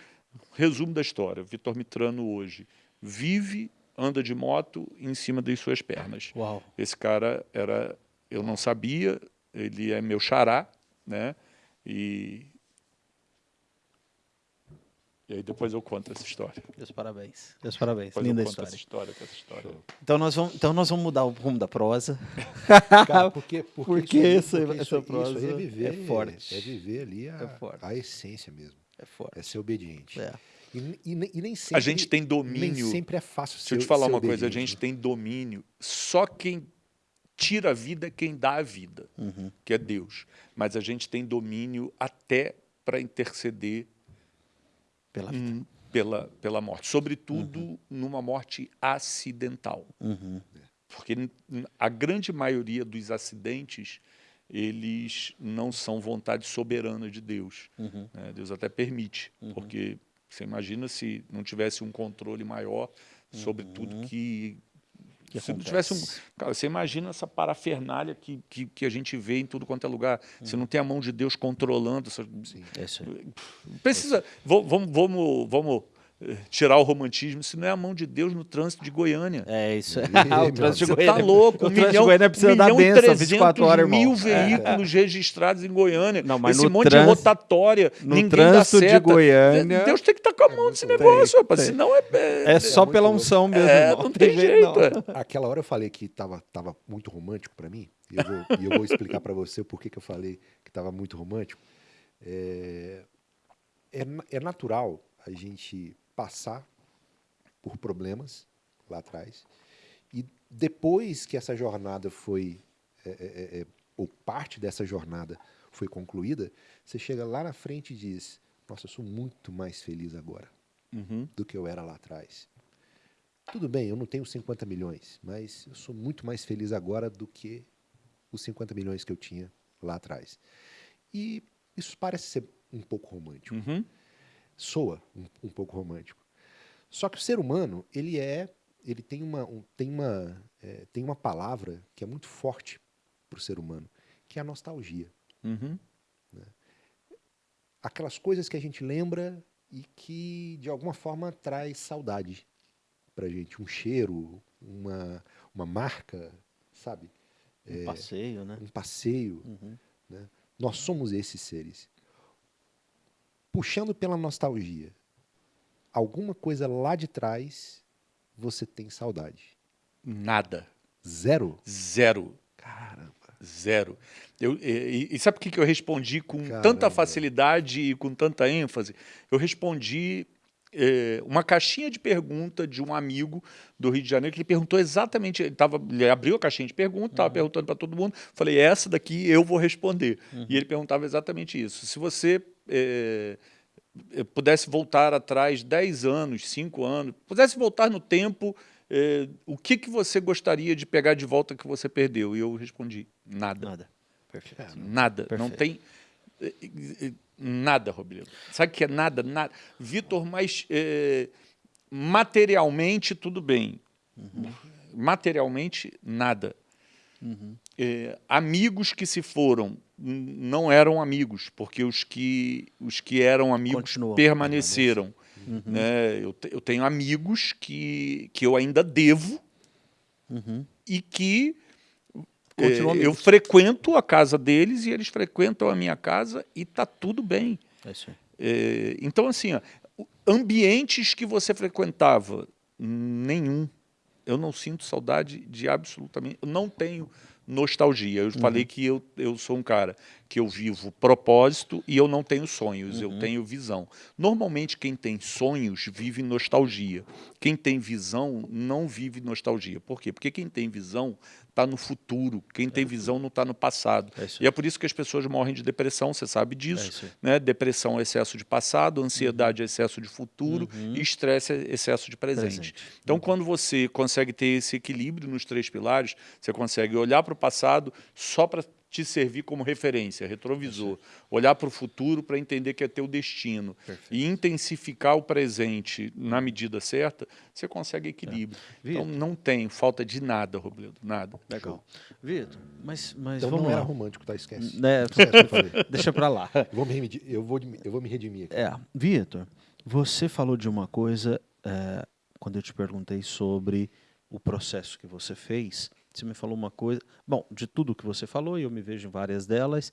Resumo da história: Vitor Mitrano hoje vive, anda de moto em cima das suas pernas. Uau. Esse cara era, eu não sabia, ele é meu xará, né? E e aí depois eu conto essa história. Meus parabéns. Meus parabéns. Depois Linda eu conto história. essa história, que essa história. Então nós, vamos, então nós vamos mudar o rumo da prosa. *laughs* Cara, porque, porque, Porque isso, essa- porque essa isso, aí- prosa isso é viver, é forte. É viver ali a, É a essência mesmo. É forte. É ser obediente. É. E, e nem- e nem sempre, A gente tem nem domínio. sempre é fácil Deixa eu ser- te falar ser uma coisa, a obediente, gente né? tem domínio. Só quem tira a vida é quem dá a vida, Uhum. que é Deus. Mas a gente tem domínio até para interceder Pela vida. hum, pela, pela morte. Sobretudo numa morte acidental. Uhum. Porque n- n- a grande maioria dos acidentes, eles não são vontade soberana de Deus. Uhum. né? Deus até permite, porque você imagina se não tivesse um controle maior sobre tudo que... Que se não tivesse um, cara, você imagina essa parafernália que, que, que a gente vê em tudo quanto é lugar. Você não tem a mão de Deus controlando. Essa, Sim. É isso aí. Precisa. Vamos, vamos, vamos, tirar o romantismo. Se não é a mão de Deus no trânsito de Goiânia. É isso aí. Ih, *laughs* o trânsito de Você Goiânia. tá louco, O um trânsito de milhão, Goiânia precisa dar milhão benção e 24 horas, irmão. mil É. veículos registrados em Goiânia. Não, mas Esse no monte trânsito- de rotatória, no ninguém trânsito dá de. Goiânia- Deus tem que estar com a mão nesse negócio, rapaz, tem. senão é... é- É só pela unção mesmo. é, irmão. não tem jeito, jeito. não. é. Aquela hora eu falei que estava tava muito romântico para mim, e eu vou, *laughs* e eu vou explicar para você o porquê que eu falei que estava muito romântico. É, é, é natural a gente passar por problemas lá atrás, e depois que essa jornada foi, é, é, é, é, ou parte dessa jornada foi concluída, você chega lá na frente e diz: Nossa, eu sou muito mais feliz agora Uhum. do que eu era lá atrás. Tudo bem, eu não tenho 50 milhões, mas eu sou muito mais feliz agora do que os 50 milhões que eu tinha lá atrás. E isso parece ser um pouco romântico. Uhum. Soa um, um pouco romântico. Só que o ser humano, ele é, ele tem uma, um- tem uma, é, tem uma palavra que é muito forte para o ser humano, que é a nostalgia. Uhum. aquelas coisas que a gente lembra e que de alguma forma traz saudade pra gente, um cheiro, uma, uma marca, sabe? Um passeio, né? Um passeio. Uhum. né? Nós somos esses seres. Puxando pela nostalgia, alguma coisa lá de trás você tem saudade. Nada. Zero? Zero. Caramba. Zero. Eu, e, e sabe por que que eu respondi com Caramba. tanta facilidade e com tanta ênfase? Eu respondi eh, uma caixinha de pergunta de um amigo do Rio de Janeiro que ele perguntou exatamente, ele, tava, ele abriu a caixinha de pergunta, estava perguntando para todo mundo, falei, essa daqui eu vou responder. E ele perguntava exatamente isso. Se você eh, eh, pudesse voltar atrás 10 anos, 5 anos, pudesse voltar no tempo, eh, o que, que você gostaria de pegar de volta que você perdeu? E eu respondi, nada. Nada. Perfeito. Nada. Não Perfeito. tem eh, eh, nada, Robledo. Sabe o que é nada? Nada. Vitor, mas eh, materialmente tudo bem. Materialmente, nada. Eh, amigos que se foram não eram amigos, porque os que, os que eram amigos Continuam. permaneceram. né? eu, te- eu tenho amigos que, que eu ainda devo Uhum. e que É, eu amigos. frequento a casa deles e eles frequentam a minha casa e tá tudo bem. É. É, então, assim, ó, ambientes que você frequentava, nenhum. Eu não sinto saudade de absolutamente. Eu não tenho nostalgia. Eu falei que eu, eu sou um cara que eu vivo propósito e eu não tenho sonhos, eu tenho visão. Normalmente, quem tem sonhos vive nostalgia. Quem tem visão não vive nostalgia. Por quê? Porque quem tem visão está no futuro, quem tem visão não está no passado. É E é por isso que as pessoas morrem de depressão, você sabe É disso isso aí. né? Depressão é excesso de passado, ansiedade é excesso de futuro e estresse é excesso de presente. Presente. Então, quando você consegue ter esse equilíbrio nos três pilares, você consegue olhar para o passado só para te servir como referência, retrovisor, olhar para o futuro para entender que é teu destino e intensificar o presente na medida certa, você consegue equilíbrio. Então, Vitor. não tem falta de nada, Robledo, nada. Legal. Vitor, mas, mas Então vamos não lá. era romântico, tá? Esquece. Né, Esquece *laughs* deixa pra lá. *laughs* Eu vou me, remedi- eu vou, eu vou me redimir aqui. É, Vitor, você falou de uma coisa é, quando eu te perguntei sobre o processo que você fez. Você me falou uma coisa. Bom, de tudo que você falou, e eu me vejo em várias delas,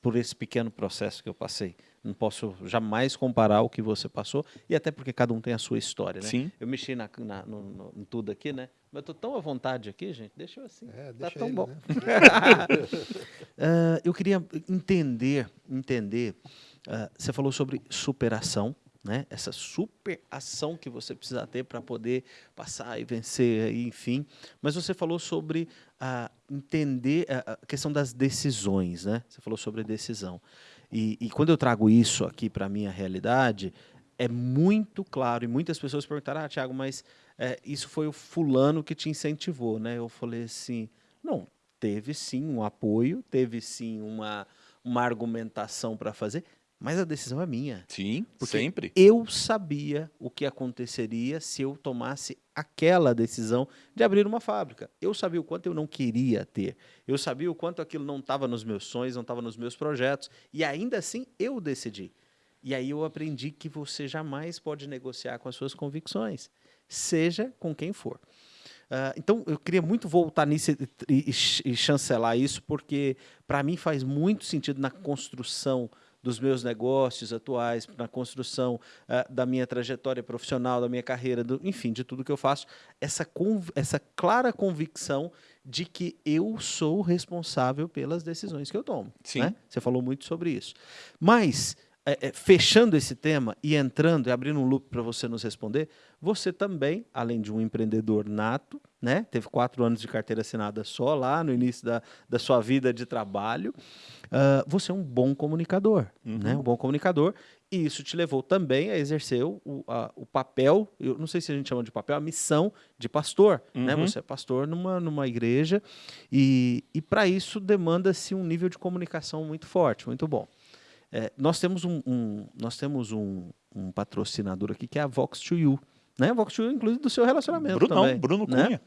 por esse pequeno processo que eu passei. Não posso jamais comparar o que você passou, e até porque cada um tem a sua história, né? Sim. Eu mexi na, na- no- no- em tudo aqui, né? Mas eu tô tão à vontade aqui, gente. Deixa eu assim. É, tá deixa tão ele, bom. né? *laughs* *laughs* Ah, eu queria entender, entender. ah, você falou sobre superação, né? Essa superação que você precisa ter para poder passar e vencer, e enfim. Mas você falou sobre ah, entender a questão das decisões, né? Você falou sobre decisão. E, e quando eu trago isso aqui para a minha realidade, é muito claro, e muitas pessoas perguntaram, ah, Tiago, mas eh, isso foi o fulano que te incentivou, né? Eu falei assim, não, teve sim um apoio, teve sim uma, uma argumentação para fazer, mas a decisão é minha. Sim, Porque sempre. Eu sabia o que aconteceria se eu tomasse aquela decisão de abrir uma fábrica. Eu sabia o quanto eu não queria ter. Eu sabia o quanto aquilo não estava nos meus sonhos, não estava nos meus projetos. E ainda assim eu decidi. E aí eu aprendi que você jamais pode negociar com as suas convicções, seja com quem for. Ah, então, eu queria muito voltar nisso e, e- e chancelar isso, porque para mim faz muito sentido na construção dos meus negócios atuais, na construção ah, da minha trajetória profissional, da minha carreira, do- enfim, de tudo que eu faço, essa, essa clara convicção de que eu sou responsável pelas decisões que eu tomo. Sim. né? Você falou muito sobre isso. Mas, é, é, fechando esse tema e entrando e abrindo um loop para você nos responder, você também, além de um empreendedor nato, né? Teve quatro anos de carteira assinada só lá no início da, da sua vida de trabalho. ah, você é um bom comunicador, né? Um bom comunicador. E isso te levou também a exercer o, a- o papel, eu não sei se a gente chama de papel, a missão de pastor. Né? Uhum. Você é pastor numa, numa igreja e, e para isso demanda-se um nível de comunicação muito forte, muito bom. É, nós temos um, um- nós temos um, um patrocinador aqui que é a Vox2U. Né? A Vox2U, inclusive, do seu relacionamento Brunão, também. Bruno né? Cunha.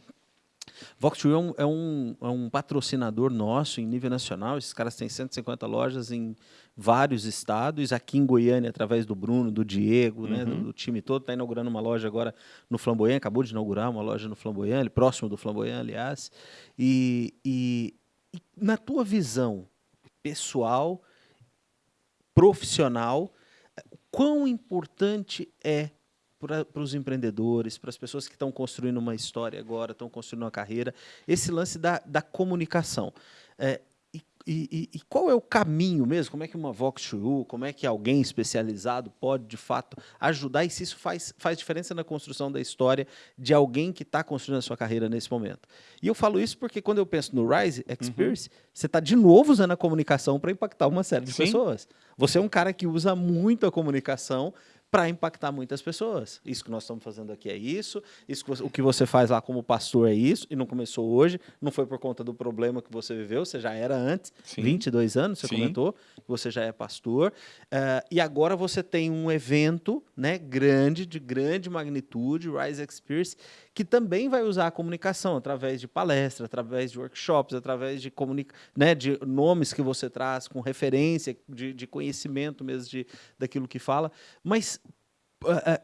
Vox2U é um, é, um, é um patrocinador nosso em nível nacional. Esses caras têm 150 lojas em vários estados. Aqui em Goiânia, através do Bruno, do Diego, né, do, do time todo. Está inaugurando uma loja agora no Flamboyant. Acabou de inaugurar uma loja no Flamboyant, próximo do Flamboyant, aliás. E, e- e na tua visão pessoal, profissional, quão importante é para os empreendedores, para as pessoas que estão construindo uma história agora, estão construindo uma carreira, esse lance da, da comunicação. É, e, e- e qual é o caminho mesmo? Como é que uma Vox2U, como é que alguém especializado pode, de fato, ajudar e se isso faz, faz diferença na construção da história de alguém que está construindo a sua carreira nesse momento? E eu falo isso porque quando eu penso no Rise Experience, você está de novo usando a comunicação para impactar uma série de Sim. pessoas. Você é um cara que usa muito a comunicação para impactar muitas pessoas. Isso que nós estamos fazendo aqui é isso, isso que o que você faz lá como pastor é isso, e não começou hoje, não foi por conta do problema que você viveu, você já era antes, Sim. 22 anos, você Sim. comentou, você já é pastor, eh, e agora você tem um evento né, grande, de grande magnitude, Rise Experience, que também vai usar a comunicação através de palestras, através de workshops, através de, né, de nomes que você traz com referência, de, de conhecimento mesmo de, daquilo que fala. Mas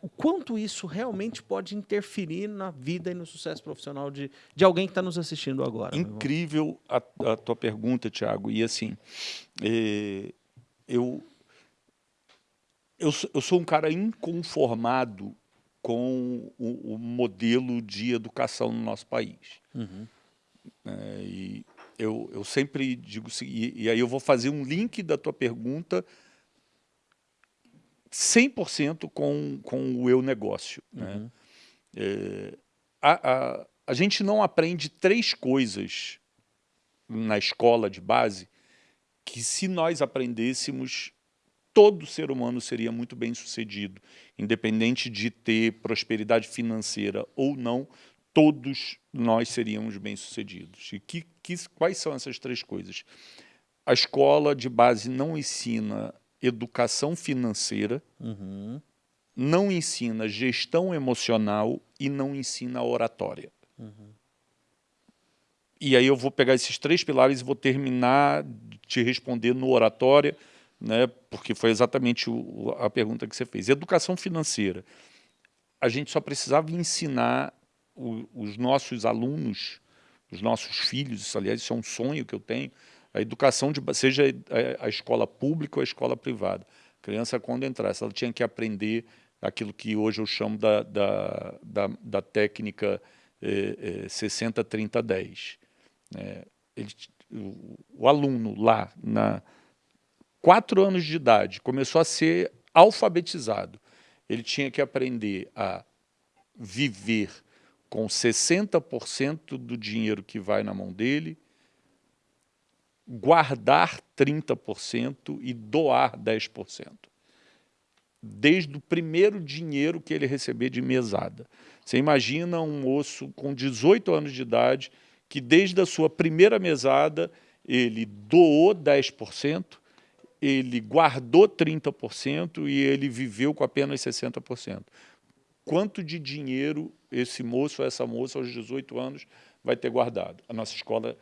o quanto isso realmente pode interferir na vida e no sucesso profissional de, de alguém que está nos assistindo agora. Incrível a, a, tua pergunta, Tiago. E assim, eu, eu, eu sou um cara inconformado com o, o modelo de educação no nosso país. Uhum. É, e eu, eu sempre digo, e, e aí eu vou fazer um link da tua pergunta 100% com, com o eu negócio. Né? Uhum. É, a, a, a gente não aprende três coisas na escola de base que se nós aprendêssemos, todo ser humano seria muito bem sucedido, independente de ter prosperidade financeira ou não, todos nós seríamos bem sucedidos. E que, que, quais são essas três coisas? A escola de base não ensina educação financeira, uhum. não ensina gestão emocional e não ensina oratória. Uhum. E aí eu vou pegar esses três pilares e vou terminar de te responder no oratória, né, porque foi exatamente o, a pergunta que você fez. Educação financeira. A gente só precisava ensinar o, os nossos alunos, os nossos filhos, isso, aliás, isso é um sonho que eu tenho, a educação, de, seja a, escola pública ou a escola privada. A criança, quando entrasse, ela tinha que aprender aquilo que hoje eu chamo da, da, da, da técnica eh, eh, 60-30-10. É, o, o, aluno lá, na quatro anos de idade, começou a ser alfabetizado. Ele tinha que aprender a viver com 60% do dinheiro que vai na mão dele, guardar 30% e doar 10%. Desde o primeiro dinheiro que ele receber de mesada. Você imagina um moço com 18 anos de idade que desde a sua primeira mesada ele doou 10%, ele guardou 30% e ele viveu com apenas 60% quanto de dinheiro esse moço ou essa moça aos 18 anos vai ter guardado. A nossa escola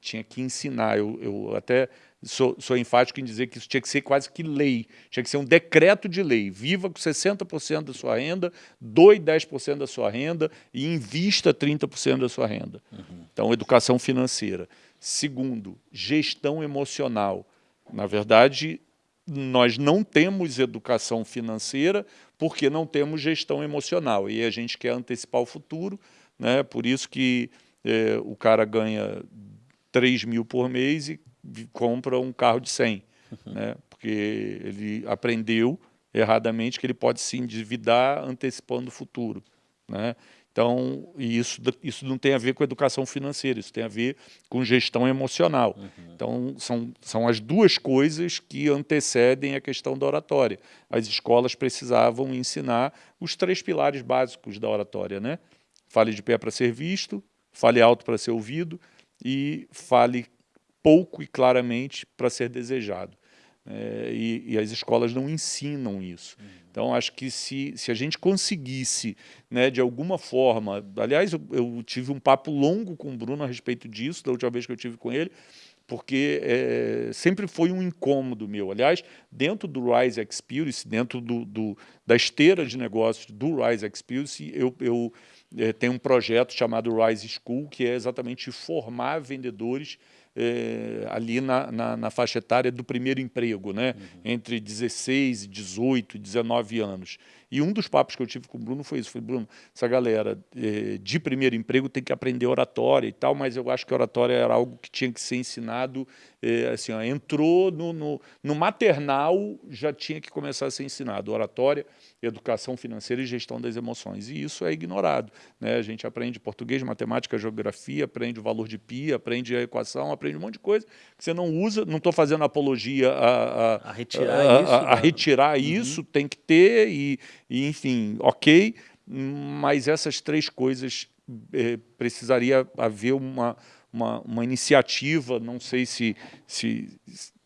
tinha que ensinar, eu, eu até sou, sou, enfático em dizer que isso tinha que ser quase que lei, tinha que ser um decreto de lei, viva com 60% da sua renda, doe 10% da sua renda e invista 30% da sua renda. Uhum. Então, educação financeira. Segundo, gestão emocional. Na verdade, nós não temos educação financeira porque não temos gestão emocional e a gente quer antecipar o futuro, né? por isso que é, o cara ganha 3 mil por mês e compra um carro de 100, uhum. né? porque ele aprendeu erradamente que ele pode se endividar antecipando o futuro. Né? Então, isso, isso não tem a ver com educação financeira, isso tem a ver com gestão emocional. Uhum. Então, são, são as duas coisas que antecedem a questão da oratória. As escolas precisavam ensinar os três pilares básicos da oratória, né? Fale de pé para ser visto, fale alto para ser ouvido e fale pouco e claramente para ser desejado. É, e, e, as escolas não ensinam isso. Uhum. Então, acho que se, se a gente conseguisse, né, de alguma forma... Aliás, eu, eu, tive um papo longo com o Bruno a respeito disso, da última vez que eu tive com ele, porque é, sempre foi um incômodo meu. Aliás, dentro do Rise Experience, dentro do, do da esteira de negócios do Rise Experience, eu, eu é, tenho um projeto chamado Rise School, que é exatamente formar vendedores é, ali na, na, na, faixa etária do primeiro emprego, né? Uhum. entre 16, 18, 19 anos. E um dos papos que eu tive com o Bruno foi isso, foi, Bruno, essa galera é, de primeiro emprego tem que aprender oratória e tal, mas eu acho que oratória era algo que tinha que ser ensinado, é, assim, ó, entrou no, no, no maternal, já tinha que começar a ser ensinado, oratória, educação financeira e gestão das emoções. E isso é ignorado. Né? A gente aprende português, matemática, geografia, aprende o valor de pi, aprende a equação, aprende um monte de coisa que você não usa. Não estou fazendo apologia a, a, a retirar a, isso. A, retirar uhum. isso, tem que ter, e, e, enfim, ok, mas essas três coisas eh, precisaria haver uma, uma, uma iniciativa, não sei se, se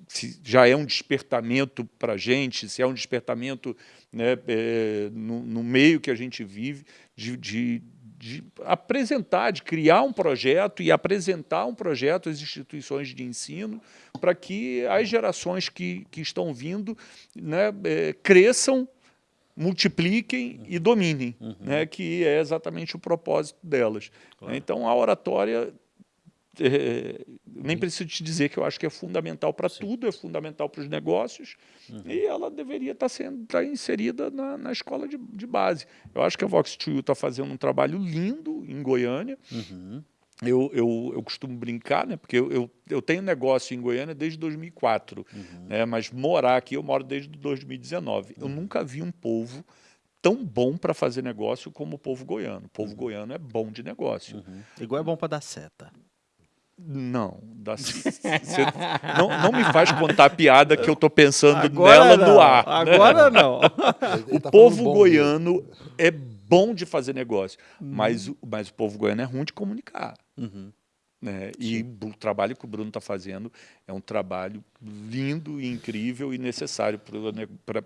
se já é um despertamento para a gente, se é um despertamento né, é, no, no, meio que a gente vive, de, de, de, apresentar, de criar um projeto e apresentar um projeto às instituições de ensino para que as gerações que, que estão vindo né, é, cresçam multipliquem e dominem, né, que é exatamente o propósito delas. Então, a oratória, é, nem preciso te dizer que eu acho que é fundamental para tudo, é fundamental para os negócios, e ela deveria estar sendo tá inserida na, na escola de, de base. Eu acho que a Vox 2 está fazendo um trabalho lindo em Goiânia, eu, eu, eu costumo brincar, né? Porque eu, eu, eu tenho negócio em Goiânia desde 2004, né? Mas morar aqui eu moro desde 2019. Eu nunca vi um povo tão bom para fazer negócio como o povo goiano. O povo goiano é bom de negócio. Igual é bom para dar seta. Não, dá, *laughs* não, não me faz contar a piada que eu tô pensando Agora nela no não, ar. né? Agora não. *laughs* Ele O tá povo goiano é bom de fazer negócio, mas, o- mas o povo goiano é ruim de comunicar. Uhum. né? E o trabalho que o Bruno está fazendo é um trabalho lindo, e incrível e necessário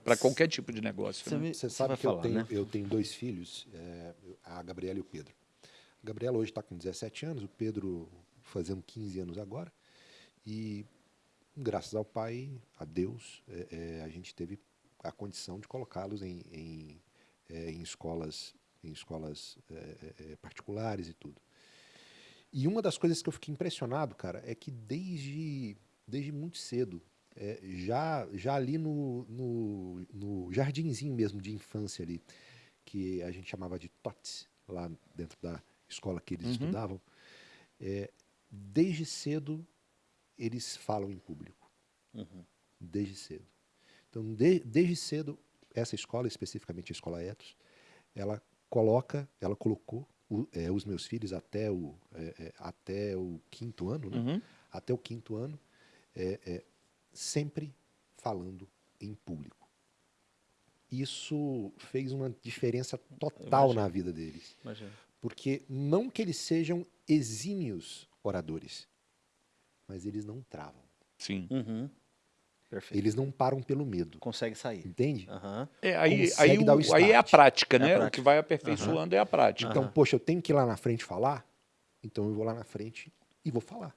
para qualquer tipo de negócio. Você né? Você você sabe vai que eu, falar, tenho, né? eu tenho dois filhos, é, a Gabriela e o Pedro. A Gabriela hoje está com 17 anos, o Pedro fazendo 15 anos agora. E graças ao pai, a Deus, é, é, a gente teve a condição de colocá-los em, em, é, em escolas, em escolas é, é, particulares e tudo. E uma das coisas que eu fiquei impressionado, cara, é que desde, desde muito cedo, é, já, já ali no, no, no jardinzinho mesmo de infância ali, que a gente chamava de TOTS, lá dentro da escola que eles Uhum. estudavam, é, desde cedo eles falam em público. Uhum. Desde cedo. Então, de- desde cedo, essa escola, especificamente a Escola Etos, ela coloca, ela colocou o- é, os meus filhos até o, é, é, até o quinto ano, né? Uhum. até o quinto ano, é, é, sempre falando em público. Isso fez uma diferença total Imagino. na vida deles. Imagina. Porque não que eles sejam exímios oradores, mas eles não travam. Sim. Uhum. Perfeito. Eles não param pelo medo. Consegue sair. Entende? Aham. É, aí, Consegue aí, dar o o- aí é a prática, É a né? O prática. que vai aperfeiçoando é a prática. Então, poxa, eu tenho que ir lá na frente falar, então eu vou lá na frente e vou falar.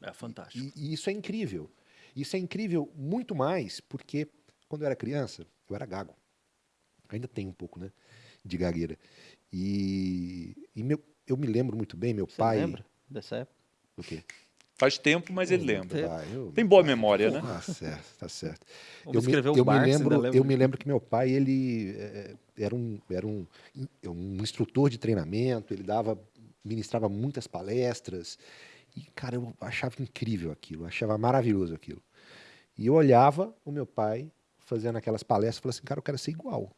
É fantástico. E, e isso é incrível. Isso é incrível muito mais porque quando eu era criança, eu era gago. Ainda tenho um pouco, né? De gagueira. E, e meu, eu me lembro muito bem, meu Você pai. lembra dessa época? O quê? Faz tempo, mas ele lembra. Pai, eu- Tem boa memória, né? Ah, certo, tá certo. Vamos Eu me, eu, me lembro, lembra eu me lembro que meu pai, ele eh, era um, era um, um instrutor de treinamento, ele dava, ministrava muitas palestras, e, cara, eu achava incrível aquilo, achava maravilhoso aquilo. E eu olhava o meu pai fazendo aquelas palestras e falava assim, cara, eu quero ser igual.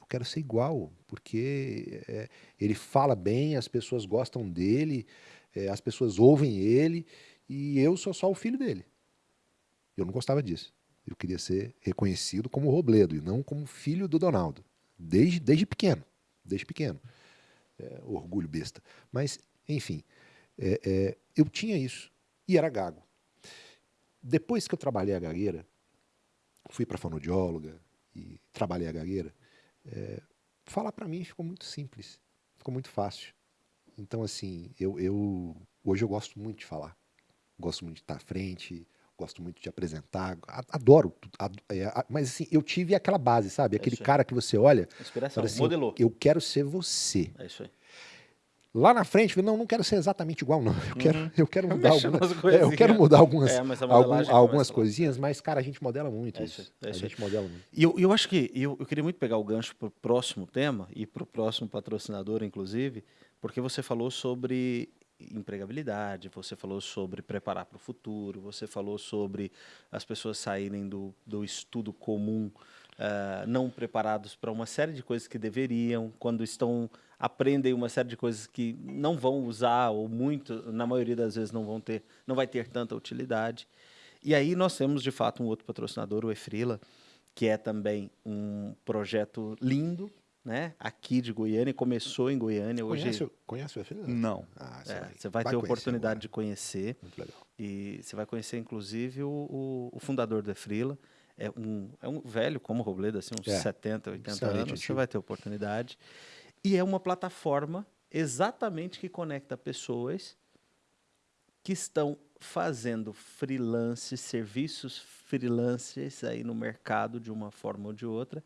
Eu quero ser igual, porque eh, ele fala bem, as pessoas gostam dele, eh, as pessoas ouvem ele, e eu sou só o filho dele. Eu não gostava disso. Eu queria ser reconhecido como Robledo e não como filho do Donaldo. Desde, desde pequeno. Desde pequeno. É, orgulho besta. Mas, enfim, é, é, eu tinha isso. E era gago. Depois que eu trabalhei a gagueira, fui para fonoaudióloga e trabalhei a gagueira, é, falar para mim ficou muito simples. Ficou muito fácil. Então, assim, eu, eu hoje eu gosto muito de falar. Gosto muito de estar à frente, gosto muito de apresentar, adoro. tu- ad- é, mas assim, eu tive aquela base, sabe? Aquele isso aí. cara que você olha, Inspiração. assim, Modelou. eu quero ser você. É isso aí. Lá na frente, eu não, não quero ser exatamente igual, não. Eu quero, eu quero *laughs* mudar umas *laughs* é, eu quero mudar algumas, É, algum- algumas coisinhas, mas, cara, a gente modela muito É isso. isso é a gente modela muito. E eu, eu acho que eu, eu queria muito pegar o gancho para o próximo tema e para o próximo patrocinador, inclusive, porque você falou sobre empregabilidade, você falou sobre preparar para o futuro, você falou sobre as pessoas saírem do, do estudo comum ah, não preparados para uma série de coisas que deveriam, quando estão aprendem uma série de coisas que não vão usar ou muito, na maioria das vezes não vão ter, não vai ter tanta utilidade. E aí nós temos de fato um outro patrocinador, o Efrila, que é também um projeto lindo, né? Aqui de Goiânia, começou em Goiânia hoje. Conhece, conhece o FL? Não. Ah, é, você vai, ter a conhecer oportunidade agora. de conhecer Muito legal. e você vai conhecer inclusive o, o, o fundador do Efrila. É um, é um velho como o Robledo, assim, uns É, 70, 80 excelente, anos. Você vai ter oportunidade. E é uma plataforma exatamente que conecta pessoas que estão fazendo freelance, serviços freelancers aí no mercado de uma forma ou de outra,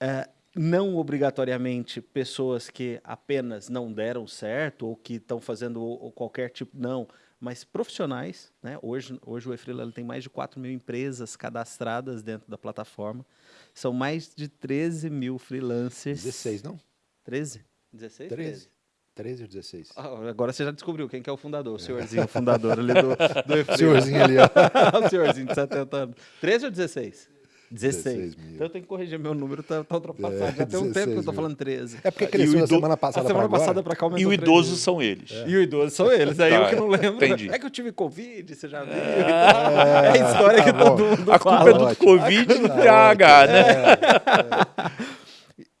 é, não obrigatoriamente pessoas que apenas não deram certo ou que estão fazendo qualquer tipo, não, mas profissionais. Né? Hoje, hoje o eFreela tem mais de 4 mil empresas cadastradas dentro da plataforma. São mais de 13 mil freelancers. 16, não? 13? 16? 13. 13. 13 ou 16? Ah, agora você já descobriu quem que é o fundador, o senhorzinho o *laughs* fundador ali do, do O senhorzinho ali, ó. *laughs* o senhorzinho de 70 anos. 13 ou 16? 16. 16 mil. então eu tenho que corrigir meu número, tá, tá ultrapassado. É, Já tem um tempo que eu 16 estou mil. falando 13. É porque E cresceu ido- semana A passada semana pra passada para cá E o idoso são eles. E o idoso são eles, aí Tá, eu que não lembro. entendi. É que eu tive Covid, você já viu. É, a história que tá todo mundo A culpa fala. é do. Covid e do TH, né?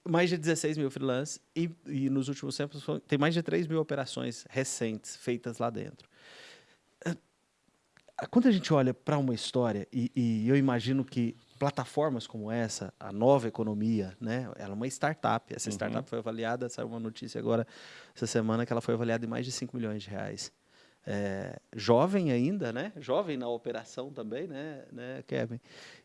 mais de 16 mil freelancers e, e nos últimos tempos tem mais de 3 mil operações recentes feitas lá dentro. Ah, Quando a gente olha para uma história, e, e eu imagino que plataformas como essa, a nova economia, né, ela é uma startup. Essa startup foi avaliada, saiu uma notícia agora essa semana que ela foi avaliada em mais de 5 milhões de reais. É, jovem ainda, né? Jovem na operação também, né, né Kevin?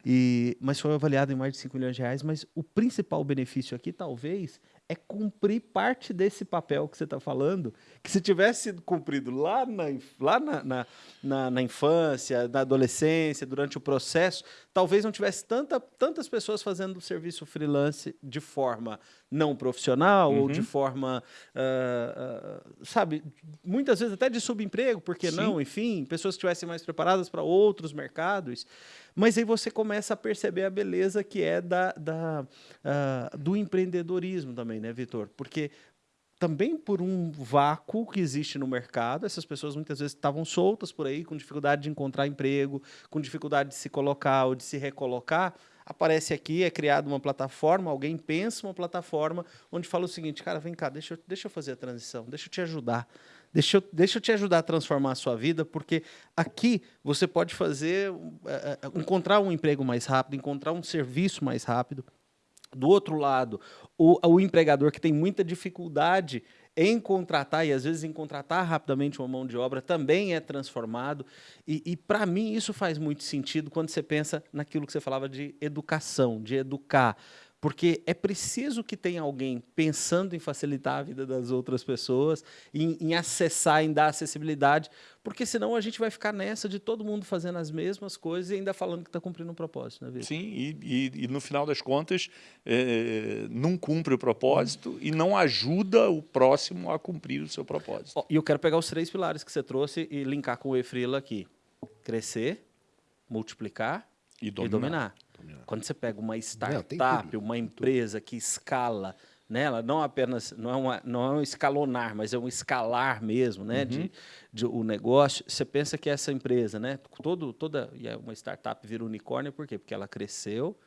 E, mas foi avaliado em mais de 5 milhões de reais. Mas o principal benefício aqui, talvez, é cumprir parte desse papel que você está falando, que se tivesse sido cumprido lá, na, lá na, na, na, na infância, na adolescência, durante o processo, talvez não tivesse tanta, tantas pessoas fazendo o serviço freelance de forma não profissional ou de forma, ah, ah, sabe, muitas vezes até de subemprego, por que Sim. não? Enfim, pessoas que estivessem mais preparadas para outros mercados. Mas aí você começa a perceber a beleza que é da, da, ah, do empreendedorismo também, né, Vitor? Porque também por um vácuo que existe no mercado, essas pessoas muitas vezes estavam soltas por aí, com dificuldade de encontrar emprego, com dificuldade de se colocar ou de se recolocar. Aparece aqui, é criada uma plataforma, alguém pensa uma plataforma onde fala o seguinte, cara, vem cá, deixa eu, deixa eu fazer a transição, deixa eu te ajudar. Deixa eu, deixa eu te ajudar a transformar a sua vida, porque aqui você pode fazer, eh, eh, encontrar um emprego mais rápido, encontrar um serviço mais rápido. Do outro lado, o, o empregador que tem muita dificuldade em contratar, e às vezes em contratar rapidamente uma mão de obra, também é transformado. E, e para mim, isso faz muito sentido quando você pensa naquilo que você falava de educação, de educar. Porque é preciso que tenha alguém pensando em facilitar a vida das outras pessoas, em, em acessar, em dar acessibilidade, porque senão a gente vai ficar nessa de todo mundo fazendo as mesmas coisas e ainda falando que está cumprindo um propósito, né, Vitor? Sim, e, e- e no final das contas eh, não cumpre o propósito e não ajuda o próximo a cumprir o seu propósito. E eu quero pegar os três pilares que você trouxe e linkar com o Efrila aqui. Crescer, multiplicar E e dominar. Quando você pega uma startup, uma empresa que escala, né? ela não apenas não é, uma, não é um escalonar, mas é um escalar mesmo, né? Uhum. de, de o negócio. Você pensa que essa empresa, né? Todo, toda e é uma startup vira unicórnio, por quê? Porque ela cresceu,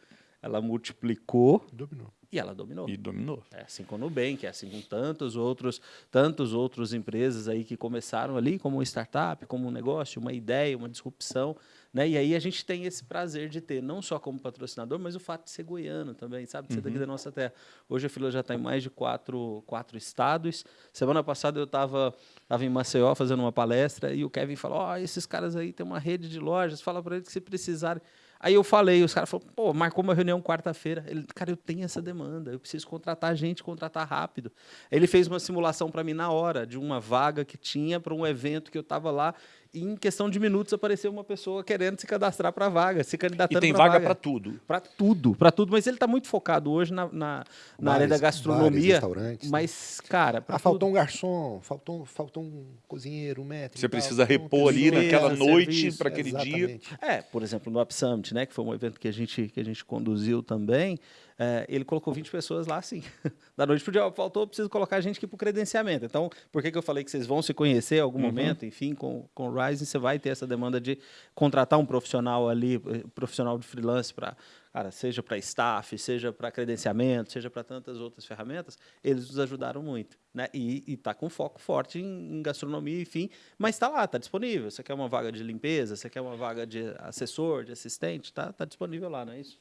ela multiplicou Dominou. e ela dominou. E dominou. É assim com o Nubank, é assim com tantos outros, tantos outros empresas aí que começaram ali como uma startup, como um negócio, uma ideia, uma disrupção, né? E aí a gente tem esse prazer de ter, não só como patrocinador, mas o fato de ser goiano também, sabe? De ser daqui da nossa terra. Hoje a fila já está em mais de quatro, quatro estados. Semana passada eu estava tava em Maceió fazendo uma palestra e o Kevin falou: Ó, esses caras aí têm uma rede de lojas, fala para eles que se precisarem. Aí eu falei, os caras falaram, pô, marcou uma reunião quarta-feira. Ele, cara, eu tenho essa demanda, eu preciso contratar gente, contratar rápido. Ele fez uma simulação para mim na hora, de uma vaga que tinha para um evento que eu estava lá, e em questão de minutos apareceu uma pessoa querendo se cadastrar para a vaga, se candidatando E tem pra vaga para tudo. Para tudo, para tudo. Mas ele está muito focado hoje na, na, na área da Bares, bares, gastronomia. restaurantes, né? mas, cara, Ah, tudo. faltou um garçom, faltou, faltou um cozinheiro, um metro. Você precisa repor ali serviço, naquela noite para aquele dia. Exatamente. É, por exemplo, no Up Summit, né, que foi um evento que a gente, que a gente conduziu também, é, ele colocou 20 pessoas lá, assim. *laughs* Da noite pro dia, ó, faltou, preciso colocar a gente aqui para o credenciamento. Então, por que, que eu falei que vocês vão se conhecer em algum momento? Enfim, com, com o Rising, você vai ter essa demanda de contratar um profissional ali, eh, profissional de freelance para, cara, seja para staff, seja para credenciamento, seja para tantas outras ferramentas, eles nos ajudaram muito. Né? E está com foco forte em, em gastronomia, enfim, mas está lá, está disponível. Você quer uma vaga de limpeza, você quer uma vaga de assessor, de assistente, está tá disponível lá, não é isso?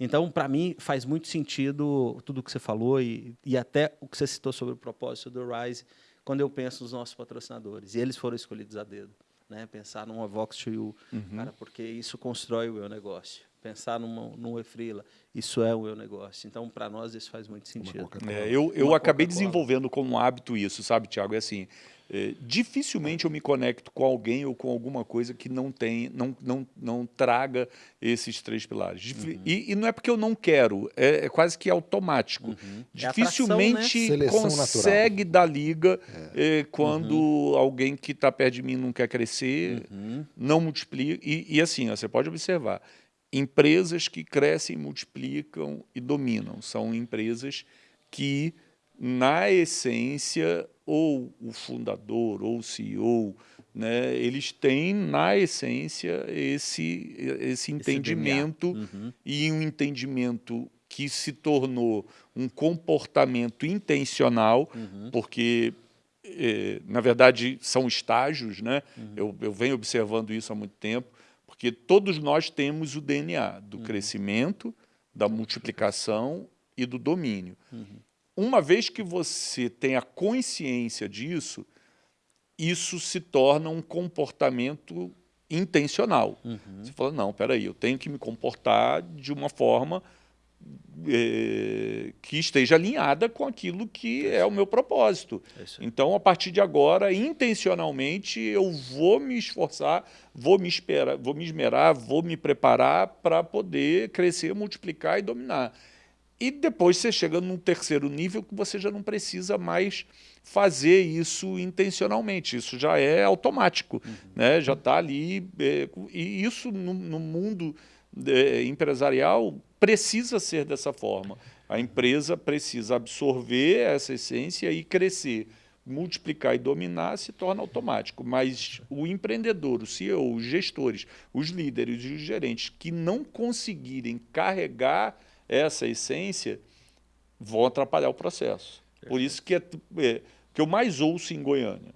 Então, para mim, faz muito sentido tudo o que você falou e, e até o que você citou sobre o propósito do Rise, quando eu penso nos nossos patrocinadores. E eles foram escolhidos a dedo. Né? Pensar numa Vox to You, cara, porque isso constrói o meu negócio. pensar numa, num refrila. Isso é o meu negócio. Então, para nós, isso faz muito sentido. É, eu eu acabei desenvolvendo como hábito isso, sabe, Tiago? É assim, é, dificilmente eu me conecto com alguém ou com alguma coisa que não tem, não, não, não traga esses três pilares. Uhum. E, e, não é porque eu não quero, é, é quase que automático. Uhum. Dificilmente é atração, né? consegue natural. dar liga é. é quando uhum. alguém que está perto de mim não quer crescer, uhum. não multiplica. E, e assim, ó, você pode observar, empresas que crescem, multiplicam e dominam. São empresas que, na essência, ou o fundador, ou o CEO, né, eles têm, na essência, esse, esse entendimento esse uhum. e um entendimento que se tornou um comportamento intencional, uhum. porque, eh, na verdade, são estágios, né? Uhum. Eu, eu venho observando isso há muito tempo, porque todos nós temos o DNA do uhum. crescimento, da multiplicação e do domínio. Uma vez que você tem a consciência disso, isso se torna um comportamento intencional. Uhum. Você fala, não, peraí, eu tenho que me comportar de uma forma é, que esteja alinhada com aquilo que é o meu propósito. É então, a partir de agora, intencionalmente, eu vou me esforçar, vou me esperar, vou me esmerar, vou me preparar para poder crescer, multiplicar e dominar. E depois você chega num terceiro nível que você já não precisa mais fazer isso intencionalmente, isso já é automático, uhum. né? já está ali. É, e isso no, no mundo é, empresarial precisa ser dessa forma. A empresa precisa absorver essa essência e crescer. Multiplicar e dominar se torna automático, mas o empreendedor, o CEO, os gestores, os líderes e os gerentes que não conseguirem carregar essa essência vão atrapalhar o processo. Por isso que é, é que eu mais ouço em Goiânia.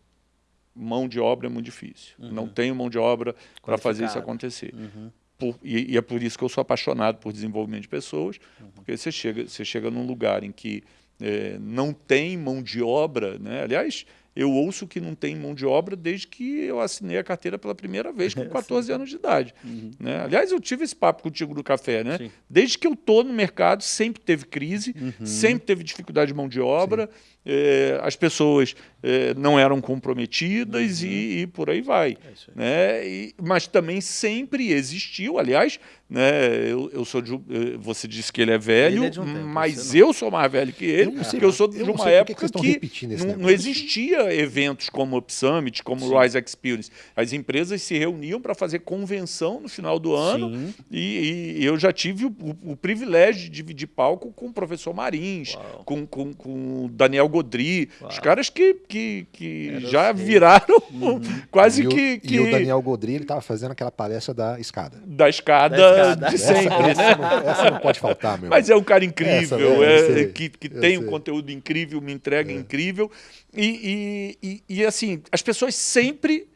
Mão de obra é muito difícil. Uhum. Não tenho mão de obra para fazer isso acontecer. Uhum. Por, e, e, é por isso que eu sou apaixonado por desenvolvimento de pessoas, uhum. porque você chega, você chega num lugar em que é, não tem mão de obra, né? aliás, eu ouço que não tem mão de obra desde que eu assinei a carteira pela primeira vez com *laughs* 14 anos de idade. Uhum. Né? Aliás, eu tive esse papo contigo do café. Né? Desde que eu estou no mercado, sempre teve crise, uhum. sempre teve dificuldade de mão de obra. Sim é, as pessoas é, não eram comprometidas uhum. e, e, por aí vai. É né? E, mas também sempre existiu, aliás, né, eu, eu sou de, eh, você disse que ele é velho, ele é um tempo, mas eu sou mais velho que ele, eu porque eu sou de eu uma época que, que não, não, existia eventos como o Summit, como o Rise Experience. As empresas se reuniam para fazer convenção no final do ano e, e, eu já tive o, o, o, privilégio de dividir palco com o professor Marins, com, com, com o Daniel Godri, Uau. os caras que, que, que já viraram *laughs* uhum. quase e que, que... E o Daniel Godri, ele estava fazendo aquela palestra da escada. Da escada, da escada. de sempre, essa, né? Essa não, essa não, pode faltar, meu. Mas é um cara incrível, essa, é, é que, que tem um conteúdo incrível, me entrega é. incrível. E, e, e, e, assim, as pessoas sempre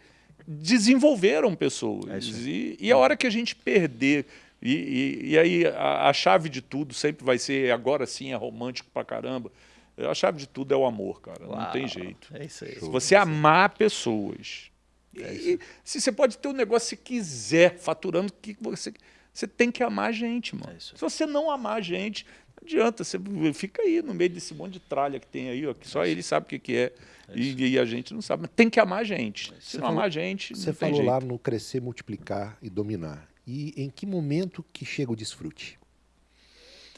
desenvolveram pessoas. É e, e a hora que a gente perder... E, e, e, aí a, a, chave de tudo sempre vai ser agora sim é romântico pra caramba. A chave de tudo é o amor, cara. Uau, não tem jeito. É isso aí. Se você é amar pessoas. É e, se você pode ter o um negócio que quiser, faturando que você. Você tem que amar a gente, mano. É se você não amar a gente, não adianta. Você fica aí no meio desse monte de tralha que tem aí, ó, que só é ele sabe o que, que é. é e, e, a gente não sabe. Mas tem que amar a gente. É se não falou, amar a gente. Você falou jeito. lá no crescer, multiplicar e dominar. E em que momento que chega o desfrute?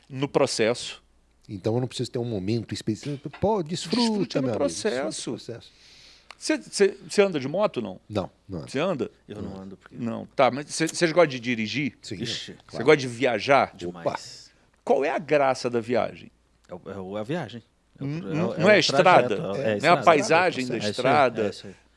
No processo então eu não preciso ter um momento específico. Pô, desfruta, desfruta no processo. Você anda de moto, não? Não, não. Você anda? Eu não ando. Porque... Não, tá. Mas vocês gostam de dirigir? Sim. Você claro. gosta de viajar? Demais. Opa. Qual é a graça da viagem? É, é a viagem. É o, não, é, não é, a estrada? É, é, a paisagem da estrada?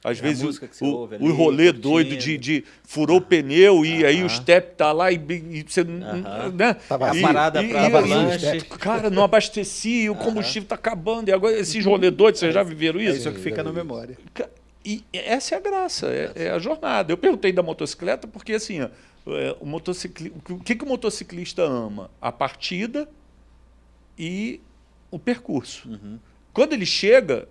É. Às é vezes o, ouve, o, o rolê doido de, de furou o pneu e aí o step tá lá e, e você. Né? Tava e, a parada para avalanche. Cara, não abasteci, o combustível está acabando. E agora esses rolê doidos, vocês já viveram isso? É isso que fica na memória. E essa é a graça, é, é a jornada. Eu perguntei da motocicleta porque assim, ó, é, o, motocicli... o que, que o motociclista ama? A partida e o percurso. Uhum. Quando ele chega,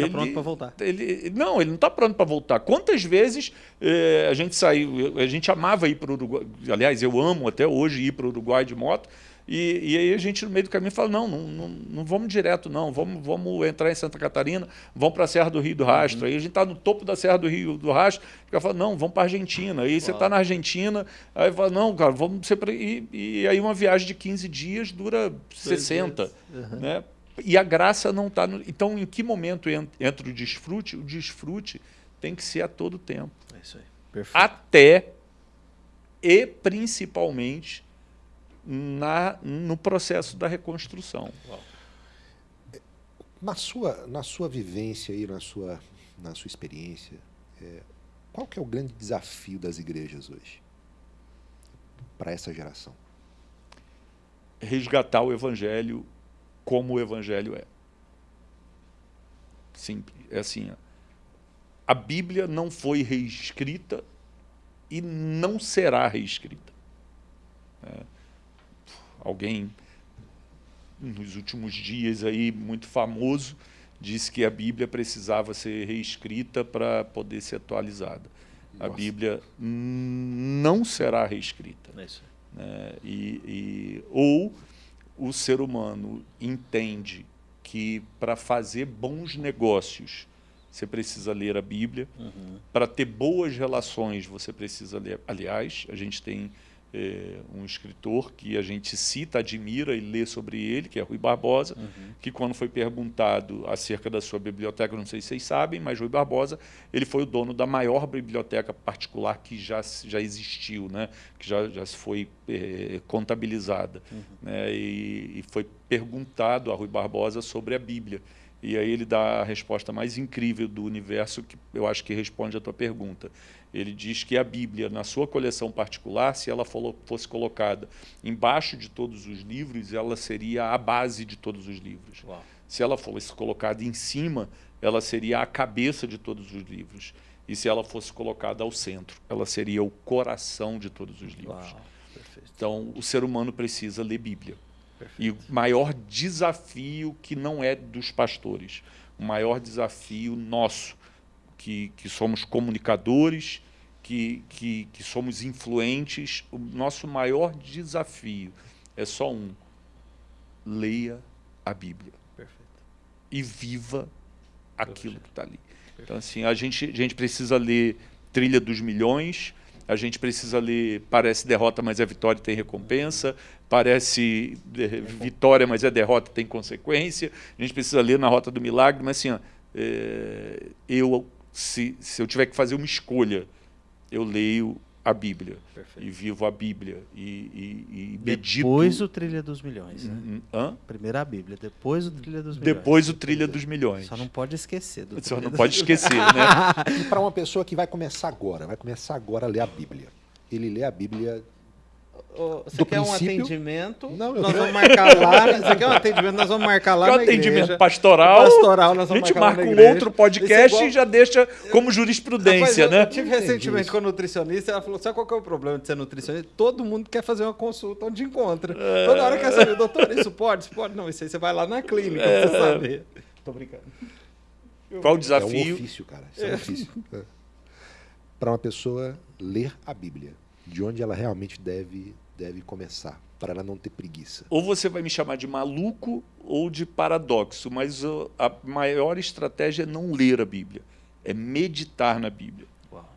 Está pronto para voltar. Ele, não, ele não está pronto para voltar. Quantas vezes eh, a gente saiu, a gente amava ir para o Uruguai, aliás, eu amo até hoje ir para o Uruguai de moto, e, e, aí a gente no meio do caminho fala, não, não, não, não vamos direto não, vamos, vamos entrar em Santa Catarina, vamos para a Serra do Rio do Rastro. Uhum. Aí a gente está no topo da Serra do Rio do Rastro, fica falando, não, vamos para a Argentina. Aí você está na Argentina, aí fala, não, cara, vamos ser. E, e, aí uma viagem de 15 dias dura 60. Uhum. Né? E a graça não está... No... Então, em que momento entra o desfrute? O desfrute tem que ser a todo tempo. É isso aí. Perfeito. Até e principalmente na, no processo da reconstrução. Na sua, na sua vivência e na sua, na sua experiência, é, qual que é o grande desafio das igrejas hoje para essa geração? Resgatar o evangelho como o evangelho é. Simples. É assim, a Bíblia não foi reescrita e não será reescrita. É alguém nos últimos dias aí muito famoso disse que a Bíblia precisava ser reescrita para poder ser atualizada. Nossa. A Bíblia não será reescrita. É isso. Né? E, e, ou o ser humano entende que para fazer bons negócios você precisa ler a Bíblia, uhum. para ter boas relações você precisa ler. Aliás, a gente tem é, um escritor que a gente cita, admira e lê sobre ele, que é Rui Barbosa, uhum. que quando foi perguntado acerca da sua biblioteca, não sei se vocês sabem, mas Rui Barbosa ele foi o dono da maior biblioteca particular que já, já existiu, né? que já, já foi é, contabilizada. Uhum. Né? E, e foi perguntado a Rui Barbosa sobre a Bíblia. E aí ele dá a resposta mais incrível do universo, que eu acho que responde a tua pergunta. Ele diz que a Bíblia, na sua coleção particular, se ela fosse colocada embaixo de todos os livros, ela seria a base de todos os livros. Uau. Se ela fosse colocada em cima, ela seria a cabeça de todos os livros. E se ela fosse colocada ao centro, ela seria o coração de todos os livros. Uau, então, o ser humano precisa ler Bíblia. Perfeito. E o maior desafio que não é dos pastores, o maior desafio nosso, que, que somos comunicadores, que, que, que somos influentes, o nosso maior desafio é só um, leia a Bíblia. Perfeito. E viva aquilo que está ali. Perfeito. Então, assim, a gente, a gente precisa ler Trilha dos Milhões, a gente precisa ler Parece Derrota, mas é Vitória tem recompensa, parece Vitória, mas é derrota tem consequência, a gente precisa ler Na Rota do Milagre, mas assim, ó, é, eu, se, se eu tiver que fazer uma escolha, eu leio a Bíblia Perfeito. e vivo a Bíblia e, e, e medito. Depois o Trilha dos Milhões, né? Hum, hã? Primeiro a Bíblia, depois o Trilha dos Milhões. Depois o Trilha dos Milhões. Só não pode esquecer. Do Só não pode esquecer, né? *laughs* e para uma pessoa que vai começar agora, vai começar agora a ler a Bíblia. Ele lê a Bíblia você quer princípio... um atendimento? Não, nós vamos marcar lá. Você quer um *laughs* atendimento? Nós vamos marcar lá. Quer um atendimento igreja. pastoral? Pastoral, nós vamos A gente marca um outro podcast igual... e já deixa como jurisprudência, Rapaz, né? Eu tive recentemente com a nutricionista, ela falou: sabe qual é o problema de ser nutricionista? Todo mundo quer fazer uma consulta onde encontra. É... Toda hora quer saber, doutor, isso pode? Isso pode? Não, isso aí você vai lá na clínica é... pra você saber. Tô brincando. *laughs* Qual o desafio? É um ofício, cara. Isso é um ofício. *laughs* É. Para uma pessoa ler a Bíblia, de onde ela realmente deve deve começar, para ela não ter preguiça. Ou você vai me chamar de maluco ou de paradoxo, mas a maior estratégia é não ler a Bíblia, é meditar na Bíblia. Uau.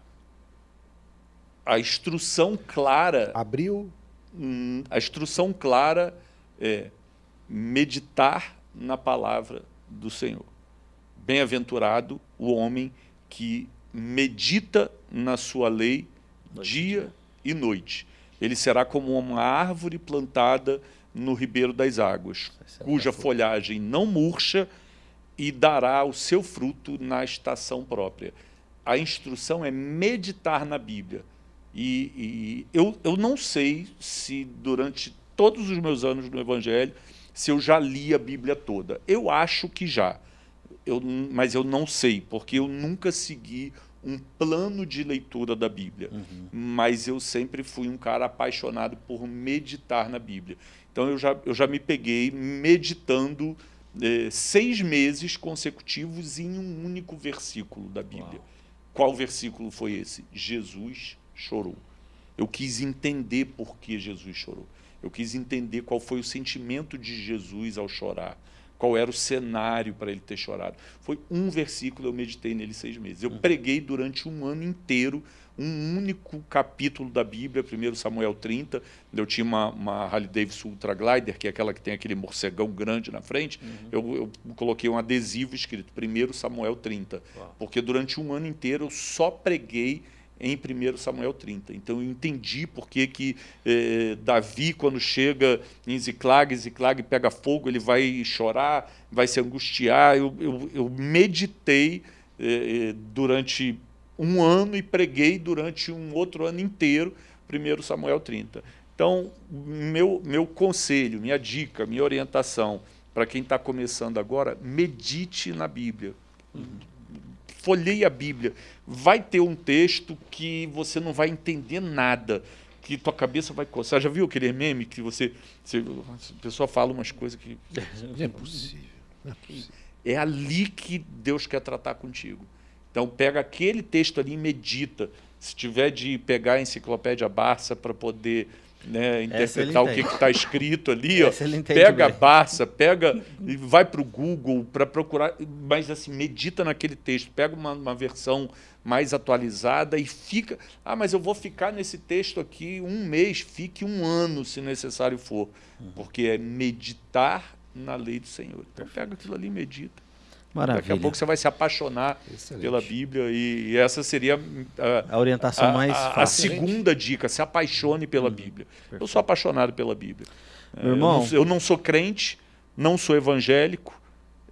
A instrução clara. Abriu. Hum, a instrução clara é meditar na palavra do Senhor. Bem-aventurado o homem que medita na sua lei noite. dia e noite ele será como uma árvore plantada no ribeiro das águas, cuja folhagem não murcha e dará o seu fruto na estação própria. A instrução é meditar na Bíblia. E, e eu, eu não sei se durante todos os meus anos no Evangelho, se eu já li a Bíblia toda. Eu acho que já, eu, mas eu não sei, porque eu nunca segui um plano de leitura da Bíblia, uhum. mas eu sempre fui um cara apaixonado por meditar na Bíblia. Então eu já, eu já me peguei meditando é, seis meses consecutivos em um único versículo da Bíblia. Uau. Qual versículo foi esse? Jesus chorou. Eu quis entender por que Jesus chorou. Eu quis entender qual foi o sentimento de Jesus ao chorar qual era o cenário para ele ter chorado. Foi um versículo, eu meditei nele seis meses. Eu hum. preguei durante um ano inteiro um único capítulo da Bíblia, 1 Samuel 30. Eu tinha uma, uma Harley Davidson Ultra Glider, que é aquela que tem aquele morcegão grande na frente. Uhum. Eu, eu, coloquei um adesivo escrito 1 Samuel 30, Uau. porque durante um ano inteiro eu só preguei em 1 Samuel 30. Então eu entendi por que, que eh, Davi, quando chega em Ziclag, Ziclag pega fogo, ele vai chorar, vai se angustiar. Eu, eu, eu meditei eh, durante um ano e preguei durante um outro ano inteiro 1 Samuel 30. Então, meu, meu conselho, minha dica, minha orientação para quem está começando agora, medite na Bíblia. Uhum folheie a Bíblia, vai ter um texto que você não vai entender nada, que tua cabeça vai coçar. Já viu aquele meme que você, você a pessoa fala umas coisas que... É possível, é possível. É ali que Deus quer tratar contigo. Então pega aquele texto ali e medita. Se tiver de pegar a enciclopédia Barça para poder né, interpretar o que está escrito ali, ó, pega a Barça, pega e vai para o Google para procurar, mas assim, medita naquele texto, pega uma, uma, versão mais atualizada e fica, ah, mas eu vou ficar nesse texto aqui um mês, fique um ano se necessário for, uhum. porque é meditar na lei do Senhor. Então pega aquilo ali e medita. Maravilha. Daqui a pouco você vai se apaixonar Excelente. pela Bíblia e, e, essa seria a, a orientação a, mais a, fácil. A segunda dica, se apaixone pela hum, Bíblia. Perfeito. Eu sou apaixonado pela Bíblia. Meu irmão, eu não, eu não sou crente, não sou evangélico,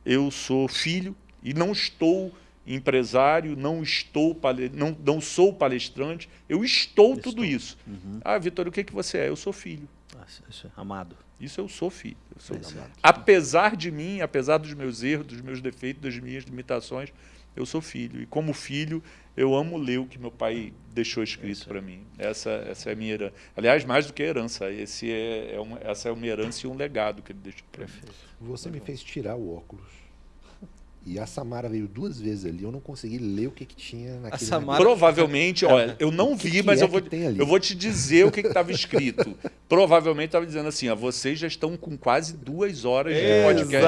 eu sou filho e não estou empresário, não estou não, não sou palestrante, eu estou, estou. tudo isso. Uhum. Ah, Vitor, o que, que você é? Eu sou filho. É amado. Isso eu sou filho. Eu sou apesar de mim, apesar dos meus erros, dos meus defeitos, das minhas limitações, eu sou filho. E como filho, eu amo ler o que meu pai deixou escrito para mim. Essa, essa é a minha herança. Aliás, mais do que herança, esse é, é uma, essa é uma herança e um legado que ele deixou para mim. Você me fez tirar o óculos e a Samara veio duas vezes ali, eu não consegui ler o que, que tinha naquele Samara... Provavelmente, olha, eu não vi, que mas que eu, vou, eu vou te dizer o que estava escrito. *laughs* Provavelmente estava dizendo assim, ó, vocês já estão com quase duas horas de podcast.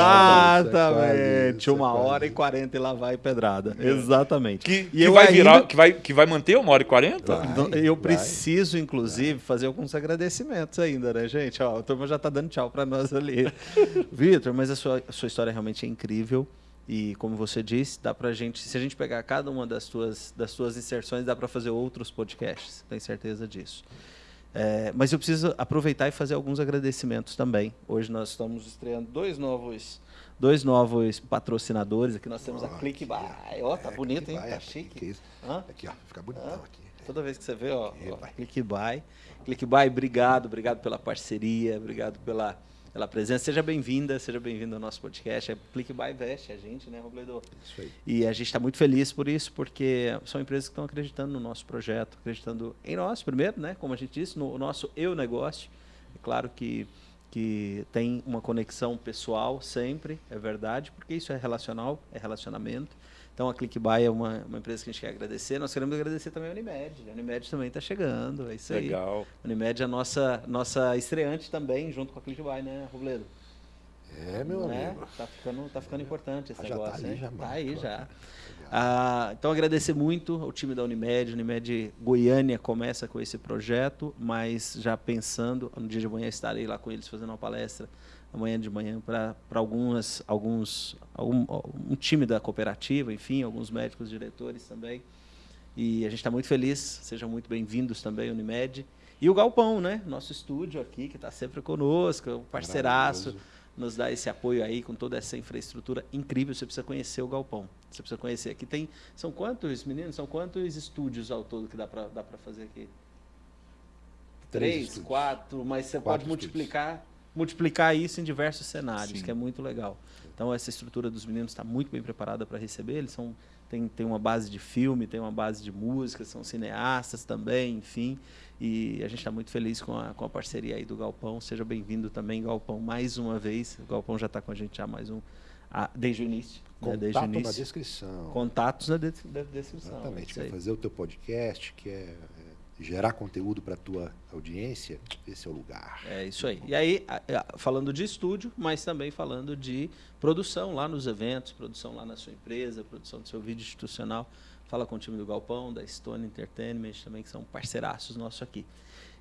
Exatamente, uma hora e quarenta e lá vai pedrada. É. Exatamente. Que, que vai ainda... virar, que vai, que vai manter uma hora e quarenta? Eu vai, preciso, inclusive, vai. fazer alguns agradecimentos ainda, né, gente? Ó, a turma já está dando tchau para nós ali. *laughs* Vitor, mas a sua, a sua história realmente é incrível. E como você disse, dá pra gente, se a gente pegar cada uma das tuas, das tuas inserções, dá para fazer outros podcasts, tenho certeza disso. É, mas eu preciso aproveitar e fazer alguns agradecimentos também. Hoje nós estamos estreando dois novos, dois novos patrocinadores. Aqui nós temos oh, a ClickBuy. Ó, tá é, bonito, hein? Tá é, chique. Aqui, ó, fica bonitão aqui. Toda vez que você vê, ó, ó ClickBuy. ClickBuy, obrigado, obrigado pela parceria, obrigado pela pela presença. Seja bem-vinda, seja bem-vindo ao nosso podcast. É Click by Vest, a gente, né, Robledo? Isso aí. E a gente está muito feliz por isso, porque são empresas que estão acreditando no nosso projeto, acreditando em nós primeiro, né? Como a gente disse, no nosso eu negócio. É claro que que tem uma conexão pessoal sempre, é verdade, porque isso é relacional, é relacionamento. Então a ClickBuy é uma, uma empresa que a gente quer agradecer. Nós queremos agradecer também a Unimed. A Unimed também está chegando, é isso Legal. aí. Legal. A Unimed é a nossa, nossa estreante também, junto com a ClickBuy, né, Robledo? É, meu é? amigo. Tá ficando, tá ficando importante esse ah, negócio, tá ali, Já, tá aí já. Ah, então agradecer muito ao time da Unimed. Unimed Goiânia começa com esse projeto, mas já pensando, no dia de amanhã estarei lá com eles fazendo uma palestra amanhã de manhã para algumas alguns algum um time da cooperativa, enfim, alguns médicos diretores também. E a gente está muito feliz. Sejam muito bem-vindos também, Unimed. E o Galpão, né? Nosso estúdio aqui, que está sempre conosco, um parceiraço, nos dá esse apoio aí com toda essa infraestrutura incrível. Você precisa conhecer o Galpão. Você precisa conhecer. Aqui tem. São quantos, meninos? São quantos estúdios ao todo que dá para dá fazer aqui? Três, Três quatro, mas você quatro pode multiplicar multiplicar isso em diversos cenários, Sim. que é muito legal. Então, essa estrutura dos meninos está muito bem preparada para receber. Eles são tem, tem uma base de filme, tem uma base de música, são cineastas também, enfim. E a gente está muito feliz com a, com a parceria aí do Galpão. Seja bem-vindo também, Galpão, mais uma vez. O Galpão já está com a gente já mais um, a, desde o início. Contato né? desde o início. na descrição. Contatos na, de, na descrição. Exatamente. Quer fazer o teu podcast, quer gerar conteúdo para a tua audiência, esse é o lugar. É isso aí. E aí, falando de estúdio, mas também falando de produção lá nos eventos, produção lá na sua empresa, produção do seu vídeo institucional. Fala com o time do Galpão, da Stone Entertainment também, que são parceiraços nossos aqui.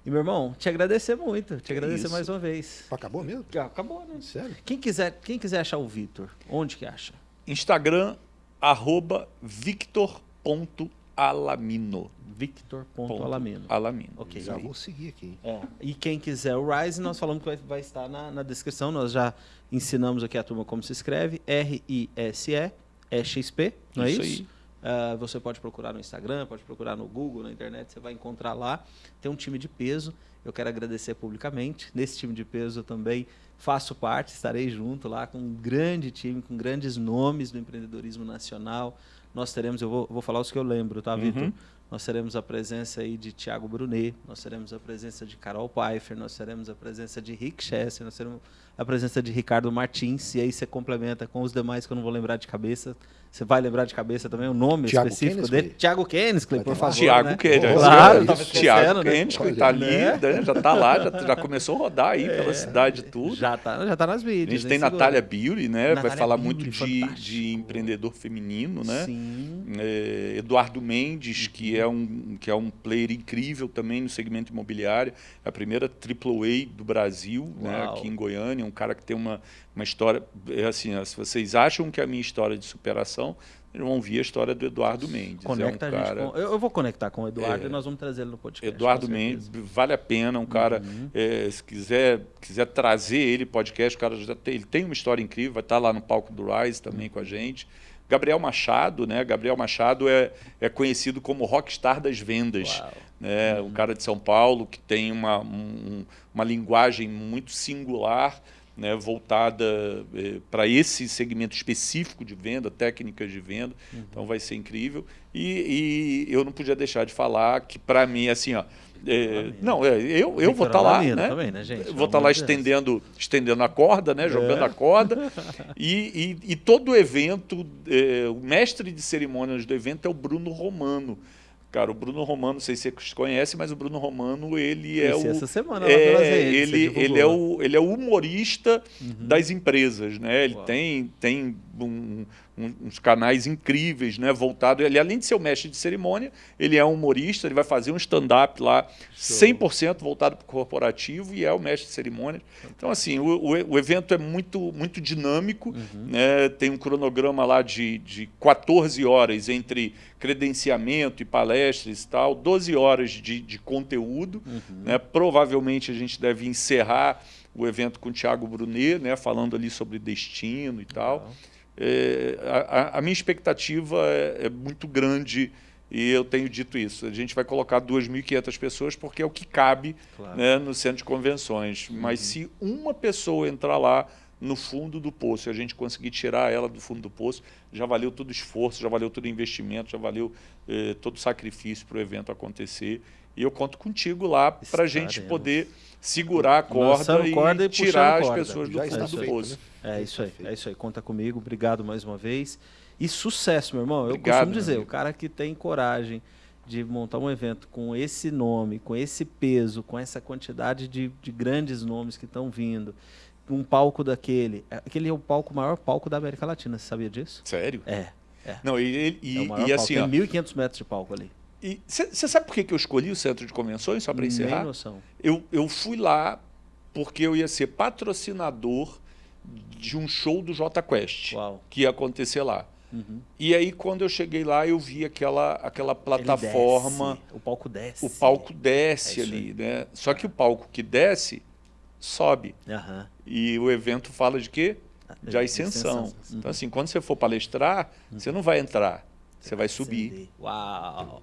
E, meu irmão, te agradecer muito, te que agradecer isso. mais uma vez. Acabou mesmo? Acabou, né? Sério? Quem quiser, quem quiser achar o Vitor, onde que acha? Instagram, arroba victor.com Alamino. Victor.alamino. Alamino. Ok. Já vou seguir aqui. É. E quem quiser o Rise, nós falamos que vai, vai estar na, na, descrição. Nós já ensinamos aqui a turma como se escreve. R-I-S-E, é XP, não é isso? isso? Uh, você pode procurar no Instagram, pode procurar no Google, na internet, você vai encontrar lá. Tem um time de peso. Eu quero agradecer publicamente. Nesse time de peso eu também faço parte, estarei junto lá com um grande time, com grandes nomes do empreendedorismo nacional nós teremos, eu vou, vou falar os que eu lembro, tá, Vitor? Uhum. Nós teremos a presença aí de Tiago Brunet, nós teremos a presença de Carol Pfeiffer, nós teremos a presença de Rick Chester, nós teremos a presença de Ricardo Martins, e aí você complementa com os demais que eu não vou lembrar de cabeça. Você vai lembrar de cabeça também o nome Thiago específico dele? Tiago Kennesley, por favor. Tiago né? Kennesley. Claro, Tiago Kennesley, está ali, né? já está lá, já, já, começou a rodar aí é, pela cidade tudo. Já está já tá nas mídias. A gente tem Natália Beauty, né? Natália vai falar Beauty, muito de, de empreendedor feminino, né? Sim. É, Eduardo Mendes, uhum. que, é um, que é um player incrível também no segmento imobiliário. É a primeira AAA do Brasil, né? aqui em Goiânia. Um cara que tem uma, uma história... É assim, se vocês acham que a minha história de superação eles vão ouvir a história do Eduardo Mendes. Conecta é um cara... Com... Eu, vou conectar com o Eduardo é... e nós vamos trazer ele no podcast. Eduardo Mendes, vale a pena, um cara, uhum. é, se quiser, quiser trazer ele podcast, o cara já tem, ele tem uma história incrível, vai estar lá no palco do Rise também uhum. com a gente. Gabriel Machado, né? Gabriel Machado é, é conhecido como rockstar das vendas. Uau. Né? Uhum. Um cara de São Paulo que tem uma, um, uma linguagem muito singular, né, voltada eh, para esse segmento específico de venda, técnicas de venda. Uhum. Então vai ser incrível. E, e, eu não podia deixar de falar que para mim assim, ó, é, não, é, eu, eu vou estar tá lá, né? Também, né gente? Vou estar tá lá estendendo, estendendo a corda, né? Jogando é. a corda. *laughs* E, e, e, todo o evento, é, o mestre de cerimônias do evento é o Bruno Romano. Cara, o Bruno Romano, não sei se você conhece, mas o Bruno Romano, ele é o... essa semana é, lá redes, ele, ele, é o, ele é o humorista uhum. das empresas, né? Ele tem, tem um, uns canais incríveis, né, voltado, ele além de ser o mestre de cerimônia, ele é um humorista, ele vai fazer um stand-up lá, Show. 100% voltado para o corporativo e é o mestre de cerimônia. Então, assim, o, o, o evento é muito, muito dinâmico, uhum. né, tem um cronograma lá de, de 14 horas entre credenciamento e palestras e tal, 12 horas de, de conteúdo, uhum. né, provavelmente a gente deve encerrar o evento com o Thiago Brunet, né, falando ali sobre destino e tal. Uhum. É, a, a, minha expectativa é, é, muito grande e eu tenho dito isso. A gente vai colocar 2.500 pessoas porque é o que cabe claro. né, no centro de convenções. Uhum. Mas se uma pessoa entrar lá no fundo do poço e a gente conseguir tirar ela do fundo do poço, já valeu todo o esforço, já valeu todo o investimento, já valeu eh, todo o sacrifício para o evento acontecer. E eu conto contigo lá para a gente poder segurar a corda e, corda e tirar as pessoas do fundo do poço. É isso aí, é isso aí. Conta comigo. Obrigado mais uma vez. E sucesso, meu irmão. Obrigado, eu costumo dizer, o cara que tem coragem de montar um evento com esse nome, com esse peso, com essa quantidade de, de grandes nomes que estão vindo, um palco daquele. Aquele é o palco, maior palco da América Latina, você sabia disso? Sério? É. é. Não, e, e, é e assim. Tem 1.500 metros de palco ali. E você sabe por que, que eu escolhi o centro de convenções, só para encerrar? Nem noção. Eu, eu fui lá porque eu ia ser patrocinador de um show do J Quest, Uau. que ia acontecer lá. Uhum. E aí, quando eu cheguei lá, eu vi aquela, aquela plataforma. O palco desce. O palco desce é ali, né? Só que o palco que desce sobe. Uhum. E o evento fala de quê? De ascensão. Uhum. Então, assim, quando você for palestrar, você não vai entrar, você vai subir. Uau!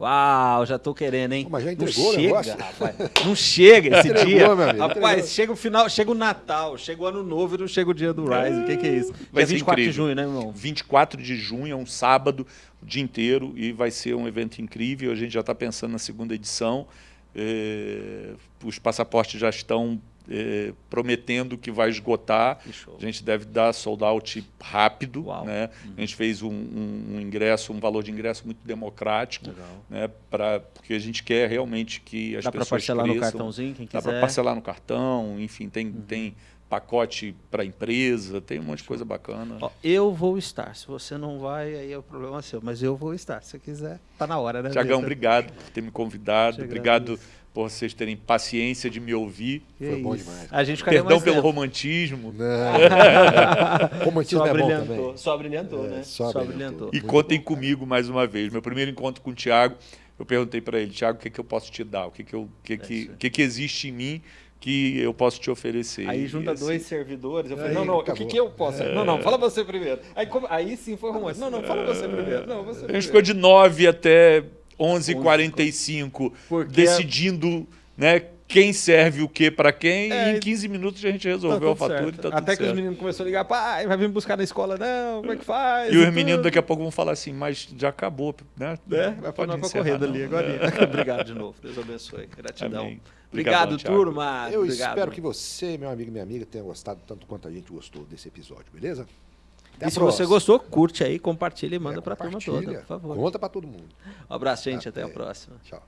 Uau, já tô querendo, hein? Mas já não entregou o chega, negócio? rapaz. Não chega esse Entregou, dia. meu amigo, rapaz, entregou. chega o final, chega o Natal, chega o ano novo e não chega o dia do Rise. O que, que é isso? Vai é ser 24 de incrível. junho, né, irmão? 24 de junho, é um sábado, o dia inteiro, e vai ser um evento incrível. A gente já está pensando na segunda edição. Eh, os passaportes já estão eh, prometendo que vai esgotar. A gente deve dar sold out rápido. Uau. Né? A gente fez um, um- um ingresso, um valor de ingresso muito democrático, Legal. né? pra, porque a gente quer realmente que as Dá para pessoas parcelar no cresçam. cartãozinho, quem Dá quiser. para parcelar no cartão, enfim, tem, Uhum. tem pacote para empresa, tem um monte de coisa bacana. Ó, eu vou estar. Se você não vai, aí é o problema seu. Mas eu vou estar. Se você quiser, tá na hora, né? Tiagão, obrigado por ter me convidado, obrigado. Por vocês terem paciência de me ouvir. Que Foi bom isso. demais. A gente Perdão mais pelo tempo. romantismo. Não. *laughs* Romantismo Só é bom brilhantou, também. só brilhantou, É, né? só Só, brilhantou. E Muito contem bom, comigo mais uma vez. Meu primeiro encontro com o Tiago, eu perguntei para ele, Tiago, o que, que eu posso te dar? O que, que, eu, o que, que, É o que, que existe em mim que eu posso te oferecer? Aí E, junta assim, dois servidores. Eu falei, Aí, não, não, o acabou. que, que eu posso? Não, não, fala você primeiro. Aí, como- aí sim foi romântico. Não, não, fala você primeiro. Não, você A gente primeiro. ficou de 9 até 11h45 Porque- decidindo né, quem serve o que para quem É, e em 15 minutos a gente Tá resolveu a tudo fatura certo. e tá tudo Até que os certo. meninos começaram a ligar, pai, vai vir me buscar na escola, não, como é que faz? E os tudo. meninos daqui a pouco vão falar assim, mas já acabou, né? É, vai pra encerrar, corrida ali agora. É. *laughs* Obrigado de novo. Deus abençoe. Gratidão. Amém. Obrigado, Obrigadão, Thiago. turma. Eu Obrigado. espero que você, meu amigo e minha amiga, tenha gostado tanto quanto a gente gostou desse episódio, beleza? Até E a se próxima. você gostou, curte aí, compartilha e manda É, pra turma compartilha. toda, por favor. Conta pra todo mundo. Um abraço, gente. Até a Até. próxima. Tchau.